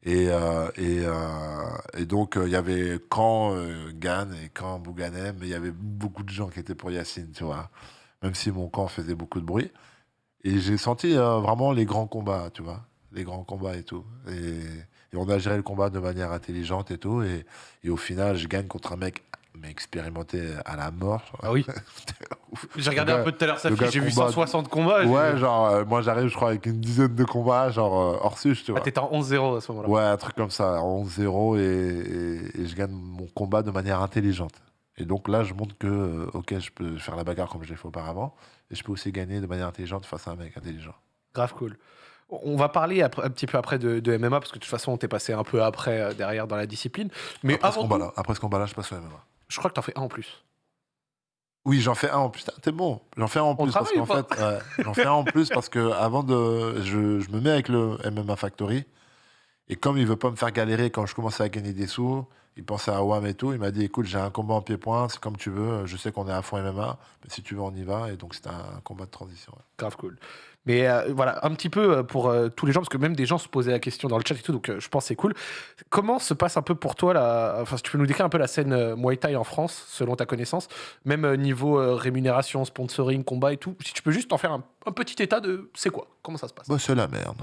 Et, euh, et, euh, et donc, euh, il y avait quand Gann et quand Bouganem, mais il y avait beaucoup de gens qui étaient pour Yacine, tu vois. Même si mon camp faisait beaucoup de bruit. Et j'ai senti vraiment les grands combats, tu vois. Les grands combats et tout. Et, et on a géré le combat de manière intelligente et tout. Et, et au final, je gagne contre un mec mais expérimenté à la mort. Ah oui. J'ai regardé un peu tout à l'heure sa fiche, j'ai vu combat- 160 combats. Ouais, genre, euh, moi j'arrive, je crois, avec une dizaine de combats, genre euh, hors suche, tu Ah, vois. t'étais en 11-0 à ce moment-là. Ouais, un truc comme ça, 11-0 et, et- et je gagne mon combat de manière intelligente. Et donc là, je montre que, euh, ok, je peux faire la bagarre comme je l'ai fait auparavant, et je peux aussi gagner de manière intelligente face à un mec intelligent. Grave cool. On va parler après- un petit peu après de, de MMA parce que de toute façon, t'es passé un peu après euh, derrière dans la discipline. Mais après, ce avant ce combat-là, je passe au MMA. Je crois que t'en fais un en plus. Oui, j'en fais un en plus. T'es bon. J'en fais un en plus parce qu'en fait, ouais, j'en fais un en plus parce que avant de, je, je me mets avec le MMA Factory et comme il veut pas me faire galérer quand je commence à gagner des sous, il pensait à WAM et tout. Il m'a dit, écoute, j'ai un combat en pied-point, c'est comme tu veux. Je sais qu'on est à fond MMA, mais si tu veux, on y va. Et donc c'était un combat de transition. ouais. Grave cool. Mais euh, voilà, un petit peu euh, pour euh, tous les gens, parce que même des gens se posaient la question dans le chat et tout, donc je pense c'est cool. Comment se passe un peu pour toi, la... enfin, si tu peux nous décrire un peu la scène Muay Thai en France, selon ta connaissance, même niveau rémunération, sponsoring, combat et tout, si tu peux juste en faire un, petit état de c'est quoi Comment ça se passe? Bah, c'est la merde.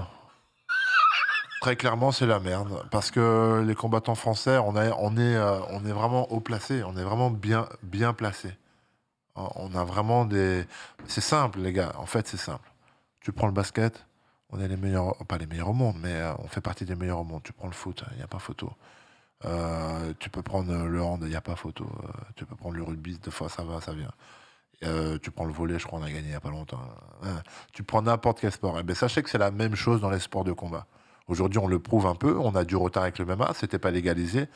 Très clairement, c'est la merde. Parce que les combattants français, on, a- on, est, on est vraiment haut placé. On est vraiment bien, bien placé. On a vraiment des. C'est simple, les gars. En fait, c'est simple. Tu prends le basket, on est les meilleurs. Pas les meilleurs au monde, mais euh, on fait partie des meilleurs au monde. Tu prends le foot, il n'y a pas photo. Euh, tu peux prendre le hand, il n'y a pas photo. Euh, tu peux prendre le rugby, deux fois ça va, ça vient. Tu prends le volet, je crois on a gagné il n'y a pas longtemps. Hein. Tu prends n'importe quel sport. Eh ben, sachez que c'est la même chose dans les sports de combat. Aujourd'hui, on le prouve un peu. On a du retard avec le MMA, c'était pas légalisé.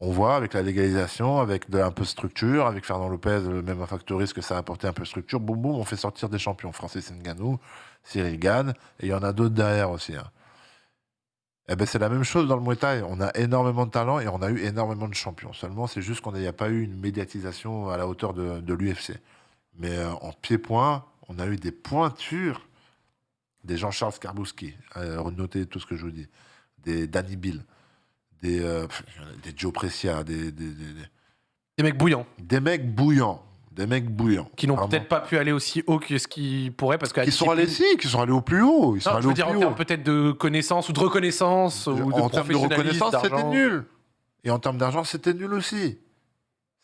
On voit avec la légalisation, avec de, un peu de structure, avec Fernand Lopez, le MMA Factory, ce que ça a apporté un peu de structure. Boum, boum, on fait sortir des champions. Francis Ngannou, Cyril Gann, et il y en a d'autres derrière aussi. hein. Eh ben, c'est la même chose dans le Muay. On a énormément de talent et on a eu énormément de champions. Seulement, c'est juste qu'on n'y a pas eu une médiatisation à la hauteur de, l'UFC. Mais euh, en pied-point, on a eu des pointures. Des Jean-Charles Skarbowski, euh, renotez tout ce que je vous dis. Des Danny Bill, des, euh, pff, des Joe Precia, des, des, des- des- Des mecs bouillants, des mecs bouillants. Des mecs bouillants. qui n'ont peut-être pas pu aller aussi haut que ce qu'ils pourraient, parce que la Qui sont allés, si, qui sont allés au plus haut. Ils sont Non, allés je veux au dire en plus termes haut. peut-être de connaissance ou de reconnaissance ou de en termes de reconnaissance, c'était nul. Et en termes d'argent, c'était nul aussi.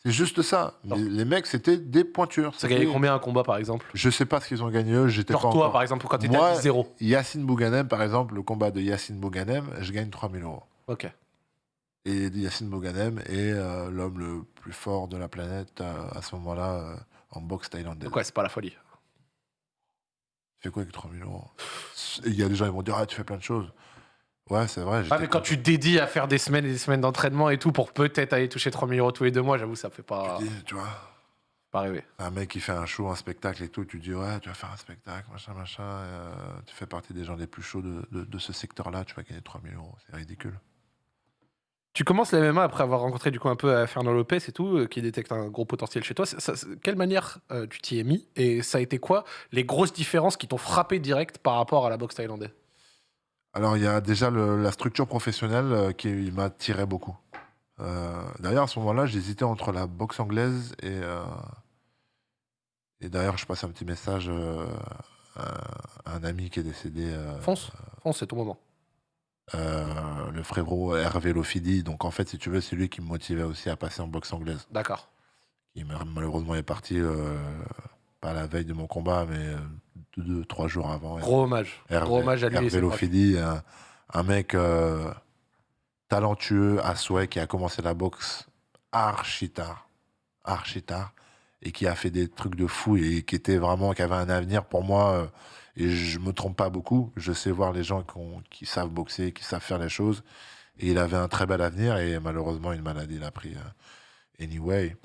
C'est juste ça. Les, les mecs, c'était des pointures. Ça gagnait C'était- combien un combat par exemple? Je sais pas ce qu'ils ont gagné eux. J'étais pas toi encore- par exemple quand t'étais Moi- à 10-0. Yacine Bouganem, par exemple, le combat de Yacine Bouganem, je gagne 3000 euros. Ok. Et Yacine Bouganem est euh, l'homme le plus fort de la planète euh, à ce moment-là euh, en boxe thaïlandaise. Ouais, c'est pas la folie? Tu fais quoi avec 3000 euros? Et Il y a des gens qui vont dire Ah, tu fais plein de choses. Ouais, c'est vrai. Ah mais quand tu dédies à faire des semaines et des semaines d'entraînement et tout pour peut-être aller toucher 3000 euros tous les deux mois, j'avoue ça fait pas, Tu dis, tu vois, pas rêver. un mec qui fait un show, un spectacle et tout, tu dis ouais, tu vas faire un spectacle, machin, machin. tu fais partie des gens les plus chauds de, de- de ce secteur-là, tu vas gagner 3000 euros. C'est ridicule. Tu commences la MMA après avoir rencontré du coup un peu euh, Fernand Lopez et tout, euh, qui détecte un gros potentiel chez toi. Ça- ça- quelle manière euh, tu t'y es mis? Et ça a été quoi les grosses différences qui t'ont frappé direct par rapport à la boxe thaïlandaise? Alors, il y a déjà le- la structure professionnelle euh, qui m'attirait beaucoup. Euh, D'ailleurs, à ce moment-là, j'hésitais entre la boxe anglaise et. et d'ailleurs, je passe un petit message à un ami qui est décédé. Fonce, fonce, c'est ton moment. Euh, le frérot Hervé Lofidi. Donc, en fait, si tu veux, c'est lui qui me motivait aussi à passer en boxe anglaise. D'accord. Il mal- malheureusement est parti, euh, pas la veille de mon combat, mais deux, deux, trois jours avant. Gros hommage. Hervé, Gros hommage à lui Hervé. Lofidi, un, un mec euh, talentueux à souhait qui a commencé la boxe archi tard, archi tard, et qui a fait des trucs de fou et qui était vraiment, qui avait un avenir pour moi. euh, et je me trompe pas beaucoup. Je sais voir les gens qui, ont- qui savent boxer, qui savent faire les choses. Et il avait un très bel avenir et malheureusement une maladie l'a pris. euh, anyway.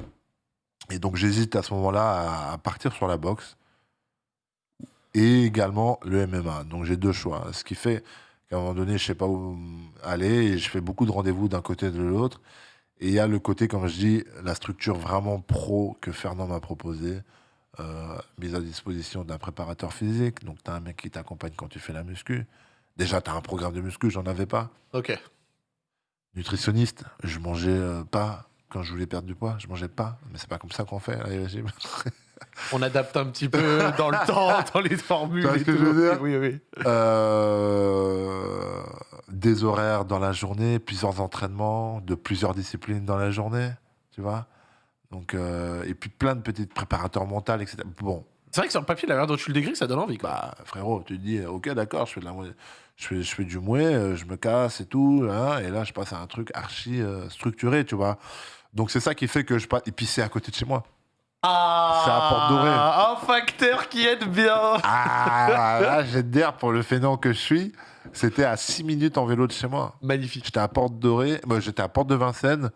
Et donc j'hésite à ce moment-là à, partir sur la boxe et également le MMA. Donc j'ai deux choix. Ce qui fait qu'à un moment donné, je sais pas où aller et je fais beaucoup de rendez-vous d'un côté et de l'autre. Et il y a le côté, comme je dis, la structure vraiment pro que Fernand m'a proposé, euh, mise à disposition d'un préparateur physique. Donc tu as un mec qui t'accompagne quand tu fais la muscu. Déjà, tu as un programme de muscu, j'en avais pas. Ok. Nutritionniste, je mangeais euh, pas quand je voulais perdre du poids, je mangeais pas. Mais c'est pas comme ça qu'on fait les régimes. On adapte un petit peu dans le temps, dans les formules. Tu vois ce et que tout. je veux dire? Oui, oui. Euh, des horaires dans la journée, plusieurs entraînements de plusieurs disciplines dans la journée, tu vois. Donc, euh, et puis plein de petites préparateurs mentaux, etc. Bon, C'est vrai que sur le papier, la manière dont tu le décris, ça donne envie. Quoi. bah frérot, tu te dis, ok, d'accord, je fais de la, je fais, je fais du mouet, euh, je me casse et tout, hein, et là je passe à un truc archi euh, structuré, tu vois. Donc c'est ça qui fait que je passe. Et puis c'est à côté de chez moi. Ah C'est à Porte Dorée. Un facteur qui aide bien. Ah, là, j'ai d'air pour le fainéant que je suis. C'était à 6 minutes en vélo de chez moi. Magnifique. J'étais à Porte Dorée, moi j'étais à Porte de Vincennes.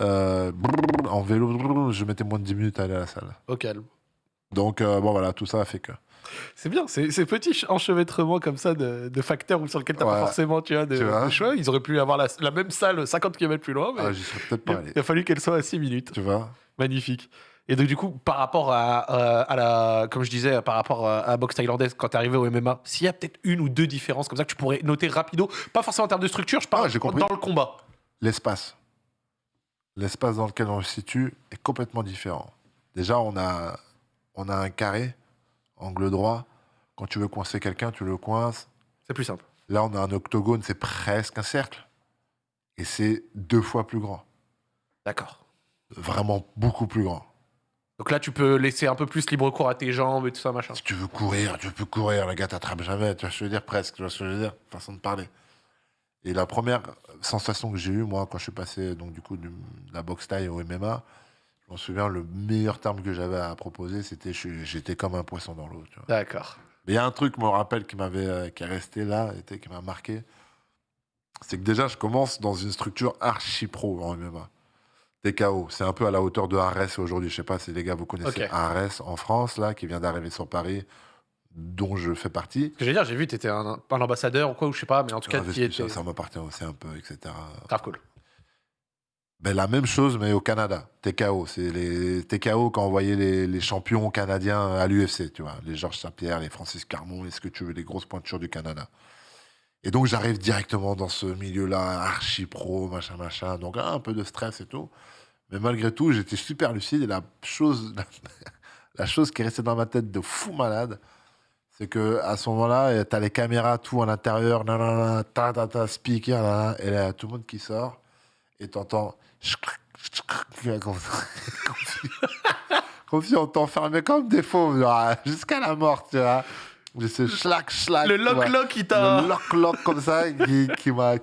euh, brrr, en vélo, brrr, je mettais moins de 10 minutes à aller à la salle. Au calme. Donc, euh, bon, voilà, tout ça a fait que. C'est bien, c'est ces petits ch- enchevêtrements comme ça de, de facteurs ou sur lesquels t'as pas Ouais. forcément tu vois, de, Tu vois. de choix. Ils auraient pu avoir la, la même salle 50 km plus loin, mais Ah, j'y serais peut-être il, pas allé. il a fallu qu'elle soit à 6 minutes. Tu vois Magnifique. Et donc, du coup, par rapport à, euh, à la. Comme je disais, par rapport à, à la boxe thaïlandaise, quand t'es arrivé au MMA, s'il y a peut-être une ou deux différences comme ça que tu pourrais noter rapido, pas forcément en termes de structure, je parle Ah, j'ai compris. dans le combat. L'espace. L'espace dans lequel on se situe est complètement différent. Déjà, on a, on a un carré, angle droit. Quand tu veux coincer quelqu'un, tu le coinces. C'est plus simple. Là, on a un octogone, c'est presque un cercle. Et c'est deux fois plus grand. D'accord. Vraiment beaucoup plus grand. Donc là, tu peux laisser un peu plus libre cours à tes jambes et tout ça, machin. Si tu veux courir, tu peux courir. Le gars t'attrape jamais. Tu vois ce que je veux dire Presque. Tu vois ce que je veux dire Façon de parler. Et la première sensation que j'ai eue, moi, quand je suis passé donc, du coup, de la boxe taille au MMA, je m'en souviens, le meilleur terme que j'avais à proposer, c'était j'étais comme un poisson dans l'eau. D'accord. Mais il y a un truc, je me rappelle, qui m'avait, euh, qui est resté là, qui m'a marqué. C'est que déjà, je commence dans une structure archi pro en MMA. C'est un peu à la hauteur de Arès aujourd'hui. Je sais pas si les gars vous connaissez Ok. Arès en France, là, qui vient d'arriver sur Paris, dont je fais partie. Ce que j'allais dire, j'ai vu, t'étais un, un ambassadeur ou quoi, ou je sais pas, mais en tout cas, Ah, qui ça, était. ça m'appartient aussi un peu, etc. Grave cool. Ben, la même chose, mais au Canada. TKO. C'est les TKO quand on voyait les, les champions canadiens à l'UFC, tu vois. Les Georges Saint-Pierre, les Francis Carmon, les ce que tu veux, les grosses pointures du Canada? Et donc, j'arrive directement dans ce milieu-là, archi pro, machin, machin. Donc, un peu de stress et tout. Mais malgré tout, j'étais super lucide. Et la chose, la, chose qui est restée dans ma tête de fou malade, c'est que à ce moment-là, tu as les caméras, tout à l'intérieur, nanana, ta, ta, ta, speaker, nanana, et là, tout le monde qui sort. Et t'entends. Comme si, comme si on t'enfermait comme des fauves, jusqu'à la mort, tu vois. Schlac. Le lock-lock qui t'a. Le lock-lock comme ça, qui, qui m'a,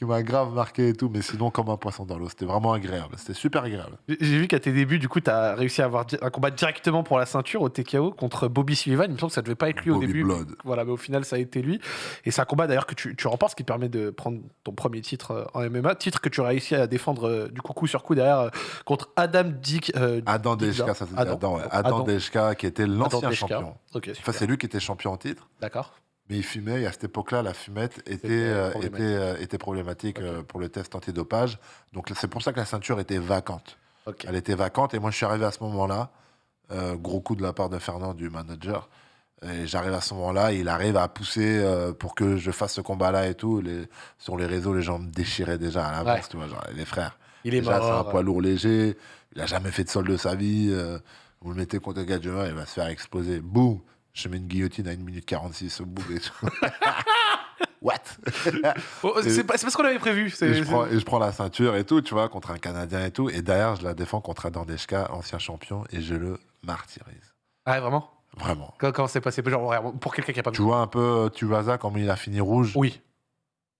qui, m'a, grave marqué et tout, mais sinon comme un poisson dans l'eau. C'était vraiment agréable. C'était super agréable. J'ai vu qu'à tes débuts, du coup, t'as réussi à avoir un combat directement pour la ceinture au TKO contre Bobby Sullivan. Il me semble que ça devait pas être lui au début. Blood. mais Voilà, mais au final, ça a été lui. Et c'est un combat d'ailleurs que tu, tu remportes, ce qui permet de prendre ton premier titre euh, en MMA. Titre que tu as réussi à défendre euh, du coup coup sur coup derrière euh, contre Adam Dick. euh, Adam Dejka, ça se dit Adam. Adam, ouais. Adam. Adam Dejka, qui était l'ancien champion. Enfin, c'est lui qui était champion en titre. D'accord. Mais il fumait et à cette époque-là, la fumette était, euh, problématique. était, euh, était problématique Ok. euh, pour le test antidopage. Donc c'est pour ça que la ceinture était vacante. Elle était vacante et moi je suis arrivé à ce moment-là, euh, gros coup de la part de Fernand, du manager, Et j'arrive à ce moment-là, il arrive à pousser euh, pour que je fasse ce combat-là et tout. Les- sur les réseaux, les gens me déchiraient déjà à l'avance, Ouais. tu vois, genre, les frères. Il est Déjà, c'est un poids lourd léger. Il a jamais fait de sol de sa vie. euh, vous le mettez contre Gadjuma, il va se faire exploser. Boum Je mets une guillotine à 1 minute 46 au bout et tout. What? Oh, c'est pas, c'est pas ce qu'on avait prévu. et je, prends, et je prends la ceinture et tout, tu vois, contre un Canadien et tout. Et derrière, je la défends contre Adam Deshka, ancien champion, et je le martyrise. Ah, vraiment? Vraiment. Comment c'est passé Genre, pour quelqu'un qui a pas Tu vois un peu euh, Tuivasa, comme il a fini rouge? Oui.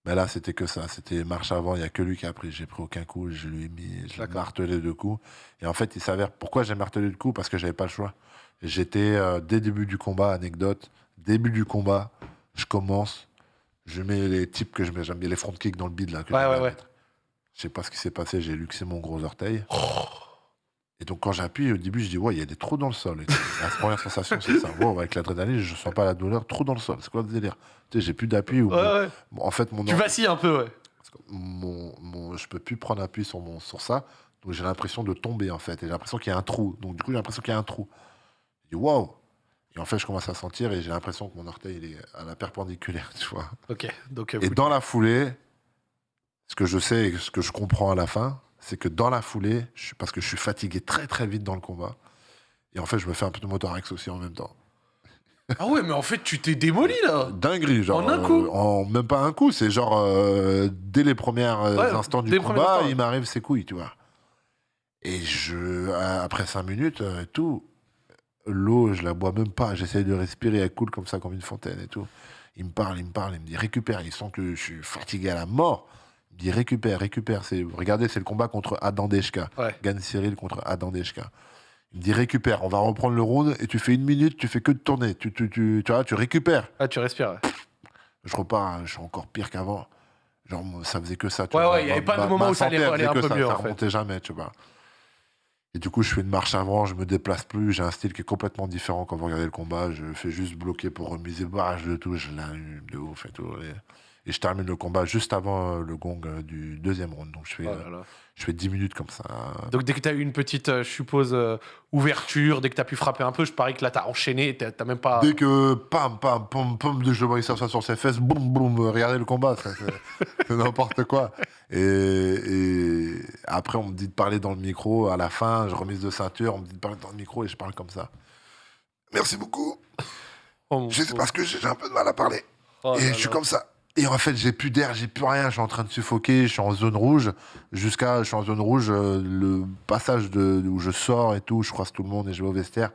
Mais là, c'était que ça. C'était marche avant. Il n'y a que lui qui a pris. J'ai pris aucun coup. Je lui ai mis. Je martelé deux coups. Et en fait, il s'avère. Pourquoi j'ai martelé deux coups? Parce que j'avais pas le choix. J'étais, euh, dès le début du combat, anecdote, début du combat, je commence. Je mets les types que je mets. J'aime bien les front kicks dans le bide, là. que Ouais, j'aime ouais, ouais. Je sais pas ce qui s'est passé. J'ai luxé mon gros orteil. Et donc, quand j'appuie, au début, je dis, ouais, il y a des trous dans le sol. Et la première sensation, c'est ça. Wow, avec l'adrénaline, je sens pas la douleur. Trous dans le sol. C'est quoi le délire? Tu sais, j'ai plus d'appui. ou Ouais. En fait, mon Tu vacilles un peu, ouais. parce que mon, mon, je peux plus prendre appui sur, mon, sur ça. Donc j'ai l'impression de tomber en fait. Et j'ai l'impression qu'il y a un trou. Donc du coup, j'ai l'impression qu'il y a un trou. Dis waouh Et en fait, je commence à sentir et j'ai l'impression que mon orteil il est à la perpendiculaire, tu vois. Ok. Donc, euh, Et dans la foulée, ce que je sais et ce que je comprends à la fin, c'est que dans la foulée, je suis, parce que je suis fatigué très très vite dans le combat, et en fait, je me fais un peu de motorex aussi en même temps. Ah ouais, mais en fait, tu t'es démoli là. Dinguerie, genre. En un coup euh, En même pas un coup, c'est genre euh, dès les premiers Ouais, instants du combat, il m'arrive ses couilles, tu vois. Et je, après cinq minutes et tout, l'eau, je la bois même pas. J'essaye de respirer, elle coule comme ça, comme une fontaine et tout. Il me parle, il me parle, il me dit récupère. Il sent que je suis fatigué à la mort. Il me dit récupère, récupère. C'est, regardez, c'est le combat contre Adam Deshka. Ouais. Gan Cyril contre Adam Deshka. Il me dit récupère, on va reprendre le round et tu fais une minute, tu fais que de tourner. Tu, tu, tu, tu vois, tu récupères. Ah, tu respires. ouais. Je repars, hein, je suis encore pire qu'avant. Genre, ça faisait que ça. tu Ouais, vois. ouais, il y avait pas de moment où ça allait faisait un peu ça, mieux, Ça en fait. remontait jamais, tu vois. Et du coup, je fais une marche avant, je me déplace plus. J'ai un style qui est complètement différent quand vous regardez le combat. Je fais juste bloquer pour remiser barrage de tout. Je l'allume de ouf et tout. Et je termine le combat juste avant euh, le gong euh, du deuxième round. Donc, je fais, Oh euh, là là. je fais 10 minutes comme ça. Donc, dès que t'as eu une petite, je suppose, ouverture, dès que t'as pu frapper un peu, je parie que là, t'as enchaîné, t'as t'as même pas. Dès que pam, pam, pam, pam, je vois ça sur ses fesses, boum, boum, regardez le combat, c'est n'importe quoi. Et, et après, on me dit de parler dans le micro. À la fin, je remise de ceinture, on me dit de parler dans le micro et je parle comme ça. Merci beaucoup. Oh, Je sais parce que j'ai un peu de mal à parler. Oh et là je suis comme ça. Et en fait, j'ai plus d'air, j'ai plus rien, je suis en train de suffoquer, je suis en zone rouge, jusqu'à, je suis en zone rouge, euh, le passage de, où je sors et tout, je croise tout le monde et je vais au vestiaire.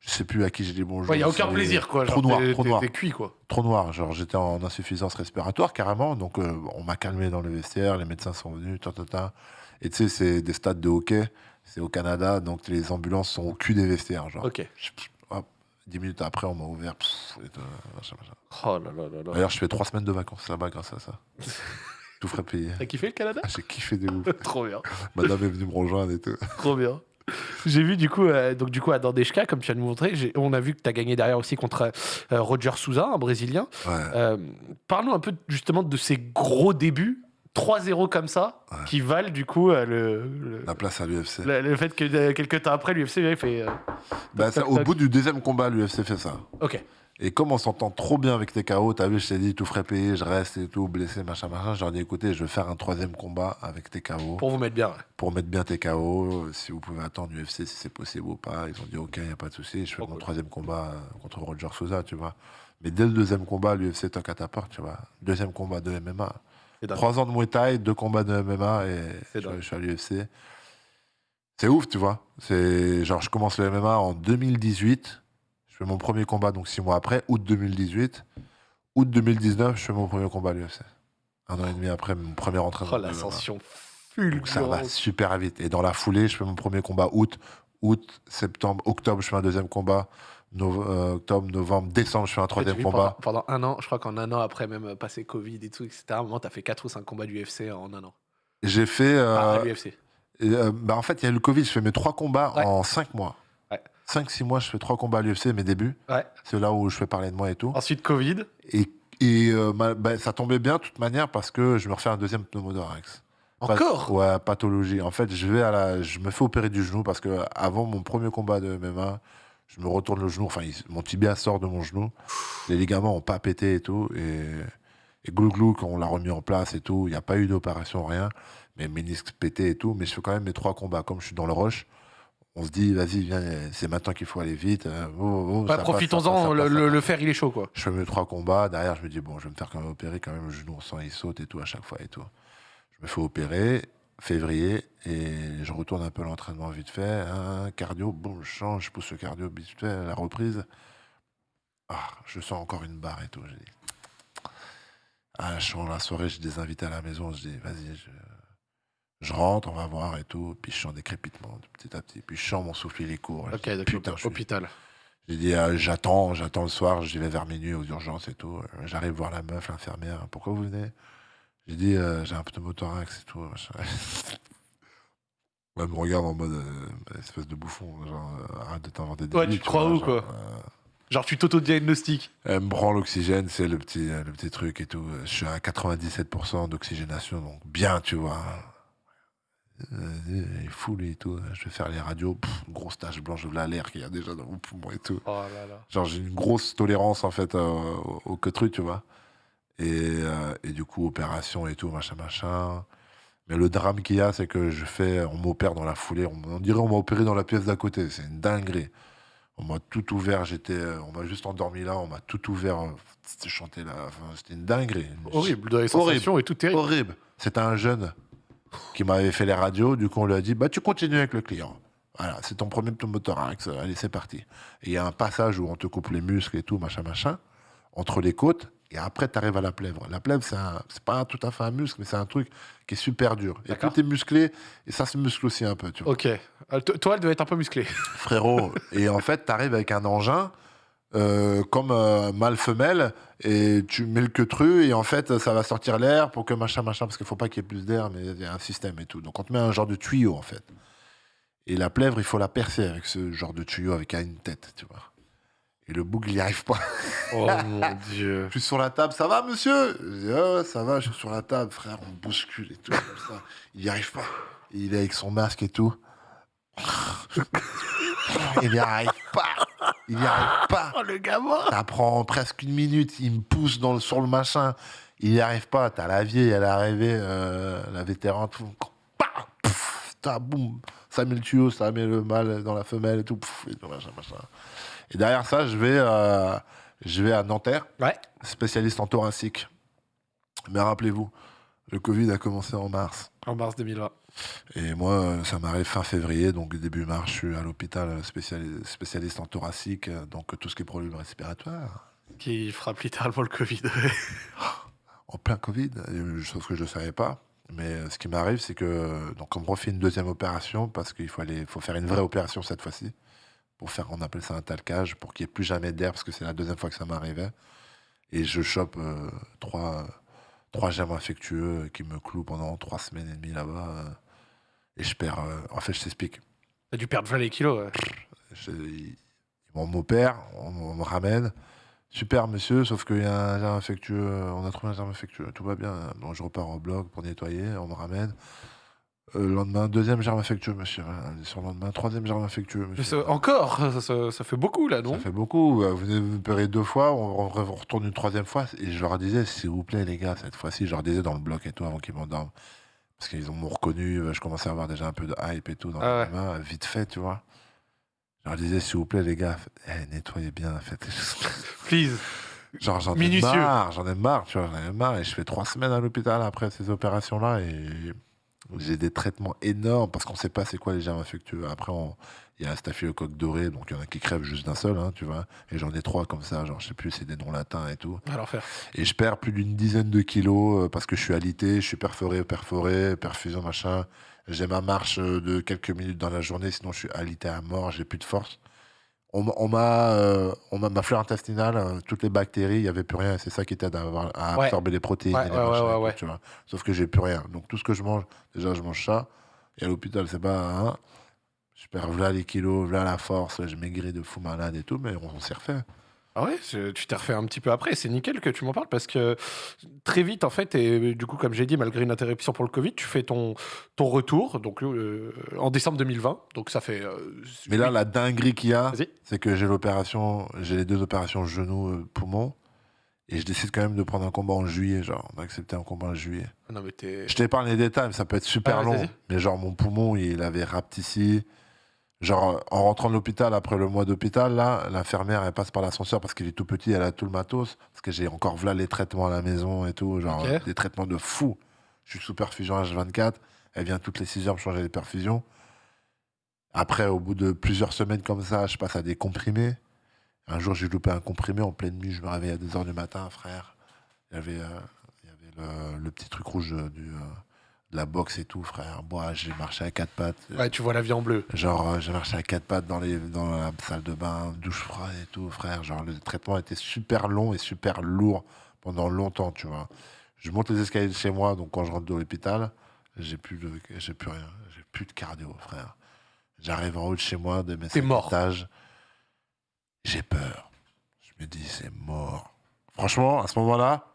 Je sais plus à qui j'ai dit bonjour. Il n'y a aucun plaisir, quoi. Trop genre, noir, trop noir. cuit, quoi. Trop noir, genre j'étais en insuffisance respiratoire, carrément, donc euh, on m'a calmé dans le vestiaire, les médecins sont venus, ta. Et tu sais, c'est des stades de hockey, c'est au Canada, donc les ambulances sont au cul des vestiaires, genre. Ok. 10 minutes après, on m'a ouvert. pff, et. Oh là là là. D'ailleurs, je fais 3 semaines de vacances là-bas grâce à ça. Tout ferait payer. T'as kiffé le Canada? Ah, J'ai kiffé des ouf. Trop bien, Madame est venue me rejoindre et tout. trop bien. J'ai vu du coup, euh, donc du coup à Dandeshka, comme tu viens de nous montrer, on a vu que tu as gagné derrière aussi contre euh, Roger Souza, un Brésilien. Euh, Parlons un peu justement de ses gros débuts 3-0 comme ça, Ouais. qui valent du coup euh, le, le, La place à l'UFC. le- le fait que euh, quelques temps après, l'UFC il fait. euh, Bah, ça- au bout du deuxième combat, l'UFC fait ça. Ok. Et comme on s'entend trop bien avec TKO, t'as vu, je t'ai dit, tout frais payé, je reste et tout, blessé, machin, machin. Je leur ai dit, écoutez, je vais faire un troisième combat avec TKO Pour vous mettre bien. ouais. pour mettre bien TKO. Si vous pouvez attendre l'UFC, si c'est possible ou pas. Ils ont dit, ok, il n'y a pas de souci. Je fais Trop mon cool. troisième combat euh, contre Roger Souza, tu vois. Mais dès le deuxième combat, l'UFC toque à ta porte, tu vois. Deuxième combat de MMA. Trois ans de Muay Thai, deux combats de MMA et je, suis à l'UFC. C'est ouf, tu vois. C'est genre, je commence le MMA en 2018. Je fais mon premier combat, donc six mois après, août 2018. Août 2019, je fais mon premier combat à l'UFC. Un an et demi après, mon premier entraînement. Oh, l'ascension Donc ça va fulgurante. super vite. Et dans la foulée, je fais mon premier combat août, août, septembre, octobre, je fais un deuxième combat. Euh, octobre, novembre, décembre, je fais un troisième combat. Pendant, pendant un an, je crois qu'en un an après, même passé Covid et tout, etc., à un moment, t'as fait 4 ou 5 combats du UFC en un an. J'ai fait. euh, Ah. Et, euh, bah, en fait, il y a eu le Covid, je fais mes trois combats Ouais. en cinq mois. Ouais. Cinq, six mois, je fais trois combats à l'UFC, mes débuts. Ouais. C'est là où je fais parler de moi et tout. Ensuite, Covid. Et, et euh, bah, ça tombait bien de toute manière parce que je me refais un deuxième pneumothorax. Encore? Ouais, pathologie. En fait, je, vais à la, je me fais opérer du genou parce que avant mon premier combat de MMA, Je me retourne le genou, enfin, il- mon tibia sort de mon genou. Les ligaments ont pas pété et tout. Et, et glou-glou, quand on l'a remis en place et tout, il n'y a pas eu d'opération, rien. Mais ménisque pété et tout. Mais je fais quand même mes trois combats. Comme je suis dans le rush, on se dit, vas-y, viens, c'est maintenant qu'il faut aller vite. euh, oh, oh, passe, Profitons-en, le fer, il est chaud, quoi. Je fais mes trois combats. Derrière, je me dis, bon, je vais me faire quand même opérer. Quand même, le genou, on sent, il saute et tout à chaque fois et tout. Je me fais opérer, février, et je retourne un peu l'entraînement vite fait. hein, cardio, bon, je change, je pousse le cardio vite fait, la reprise. Ah, je sens encore une barre et tout. Je dis, ah, je la soirée, j'ai des invités à la maison. Je dis, vas-y, je, je rentre, on va voir et tout. Puis je sens des crépitements petit à petit. Puis je sens mon souffle, il est court. Je Ok, d'accord. Je Hôpital. j'ai dit, euh, j'attends, j'attends le soir, j'y vais vers minuit aux urgences et tout. J'arrive voir la meuf, l'infirmière. Pourquoi vous venez? J'ai dit, euh, j'ai un pneumothorax et tout. machin. Elle me regarde en mode euh, espèce de bouffon, genre, euh, arrête de t'inventer des Ouais, tu te crois où, quoi Genre, tu t'auto-diagnostiques. Elle me prend l'oxygène, c'est le petit, le petit truc et tout. Je suis à 97% d'oxygénation, donc bien, tu vois. Il est fou, lui et tout. Je vais faire les radios, pff, grosse tache blanche de l'air qu'il y a déjà dans mon poumon et tout. Oh là là. Genre, j'ai une grosse tolérance, en fait, au, au queutru, tu vois. Et, euh, et du coup, opération et tout, machin, machin. Mais le drame qu'il y a, c'est que je fais, on m'opère dans la foulée. On, on dirait on m'a opéré dans la pièce d'à côté. C'est une dinguerie. On m'a tout ouvert. J'étais, euh, on m'a juste endormi là. On m'a tout ouvert. C'était chanté là. Enfin, c'était une dinguerie. Horrible, dans les Horrible. et tout terrible. Horrible. C'était un jeune qui m'avait fait les radios. Du coup, on lui a dit bah, Tu continues avec le client. Voilà, c'est ton premier pneumothorax. Allez, c'est parti. Et il y a un passage où on te coupe les muscles et tout, machin, machin, entre les côtes. Et après, tu arrives à la plèvre. La plèvre, c'est un- c'est pas tout à fait un muscle, mais c'est un truc qui est super dur. Et tout est musclé. Et ça se muscle aussi un peu, tu vois. Ok. Euh, to- toi, elle devait être un peu musclée. Frérot. et en fait, tu arrives avec un engin. euh, comme euh, mâle-femelle, et tu mets le queutru, et en fait, ça va sortir l'air pour que machin, machin, parce qu'il faut pas qu'il y ait plus d'air, mais il y a un système et tout. Donc, on te met un genre de tuyau, en fait. Et la plèvre, il faut la percer avec ce genre de tuyau, avec une tête, tu vois. Et le bouc, il n'y arrive pas. Oh mon dieu. Je suis sur la table, ça va, monsieur? Je dis, Ah ça va, je suis sur la table, frère, on bouscule et tout, comme ça. Il n'y arrive pas. Et il est avec son masque et tout. Il n'y arrive pas. Il n'y arrive pas. Oh le gamin Ça prend presque une minute, il me pousse dans le, sur le machin. Il n'y arrive pas. T'as la vieille, elle est arrivée, euh, la vétéran, tout. Pff, boum. Ça met le tuyau, ça met le mâle dans la femelle et tout. Pff, et, tout, machin, machin. Et derrière ça, je vais, euh, je vais à Nanterre, Ouais. spécialiste en thoracique. Mais rappelez-vous, le Covid a commencé en mars. En mars 2020. Et moi, euh, ça m'arrive fin février, donc début mars, je suis à l'hôpital euh, spéciali- spécialiste en thoracique, donc tout ce qui est problème respiratoire. Qui frappe littéralement le Covid. en plein Covid, chose que je ne savais pas. Mais ce qui m'arrive, c'est que donc on me refait une deuxième opération parce qu'il faut aller, faut faire une vraie opération cette fois-ci pour faire, on appelle ça un talcage, pour qu'il n'y ait plus jamais d'air parce que c'est la deuxième fois que ça m'arrivait. Et je chope euh, trois, trois germes infectieux qui me clouent pendant trois semaines et demie là-bas. euh, et je perds. euh, en fait, je t'explique. T'as dû perdre 20 les kilos. ouais. Je- ils on m'opère, on, on me ramène. Super, monsieur, sauf qu'il y a un germe infectieux. On a trouvé un germe infectieux. Tout va bien. Donc, je repars au bloc pour nettoyer. On me ramène. Euh, le lendemain, deuxième germe infectieux, monsieur. Voilà, Sur le lendemain, troisième germe infectueux, Mais monsieur. ça- encore ça, ça- ça fait beaucoup là, non Ça fait beaucoup. Euh, Vous venez me opérer deux fois, on, on- on retourne une troisième fois. Et je leur disais, s'il vous plaît, les gars, cette fois-ci, je leur disais dans le bloc et tout avant qu'ils m'endorment. Parce qu'ils m'ont reconnu, euh, je commençais à avoir déjà un peu de hype et tout dans Ah les mains, euh, vite fait, tu vois. Je leur disais, s'il vous plaît, les gars, eh, nettoyez bien, faites. Please. Genre, j'en ai Minutieux. marre, j'en ai marre, tu vois, j'en ai marre. Et je fais trois semaines à l'hôpital après ces opérations-là et j'ai des traitements énormes parce qu'on sait pas c'est quoi les germes infectieux. Après, il y a un staphylocoque doré, donc il y en a qui crèvent juste d'un seul, hein, tu vois. Et j'en ai trois comme ça, genre, je sais plus, c'est des noms latins et tout. Alors faire. Et je perds plus d'une dizaine de kilos euh, parce que je suis alité, je suis perforé, perforé, perfusion, machin. J'ai ma marche euh, de quelques minutes dans la journée, sinon je suis alité à mort, j'ai plus de force. On m'a- on m'a, euh, on m'a, ma flore intestinale, euh, toutes les bactéries, il n'y avait plus rien. C'est ça qui t'aide à, avoir- à Ouais. absorber les protéines. Ouais, et les ouais, machins ouais, et tout, ouais. tu vois. Sauf que j'ai plus rien. Donc tout ce que je mange, déjà je mange ça. Et à l'hôpital, c'est pas. hein, je perds là les kilos, là la force, je maigris de fou malade et tout, mais on, on s'est refait. Ah ouais, c'est- tu t'es refait un petit peu après. C'est nickel que tu m'en parles parce que très vite, en fait, et du coup, comme j'ai dit, malgré une interruption pour le Covid, tu fais ton, ton retour donc, euh, en décembre 2020. Donc ça fait. euh, Mais là, huit- la dinguerie qu'il y a, Vas-y. c'est que j'ai l'opération, j'ai les deux opérations genou, euh, et je décide quand même de prendre un combat en juillet. Genre, on a accepté un combat en juillet. Non, mais t'es. Je t'épargne les détails, mais ça peut être super Ah ouais, long. vas-y. Mais genre, mon poumon, il avait rapetissé. Genre, en rentrant de l'hôpital, après le mois d'hôpital, là, l'infirmière, elle passe par l'ascenseur parce qu'il est tout petit, elle a tout le matos. Parce que j'ai encore là les traitements à la maison et tout. Genre, des traitements de fou. Je suis sous perfusion H24. Elle vient toutes les 6 heures me changer les perfusions. Après, au bout de plusieurs semaines comme ça, je passe à des comprimés. Un jour, j'ai loupé un comprimé en pleine nuit. Je me réveille à 2 heures du matin, frère. Il y avait, euh, il y avait le, le petit truc rouge du, euh, de la boxe et tout, frère. Moi, j'ai marché à quatre pattes. Ouais, tu vois la vie en bleu. Genre, euh, j'ai marché à quatre pattes dans, les, dans la salle de bain, douche froide et tout, frère. Genre, le traitement était super long et super lourd pendant longtemps, tu vois. Je monte les escaliers de chez moi, donc quand je rentre de l'hôpital, j'ai plus, de, j'ai plus rien. J'ai plus de cardio, frère. J'arrive en haut de chez moi, de mes mort. étages. J'ai peur. Je me dis, c'est mort. Franchement, à ce moment-là,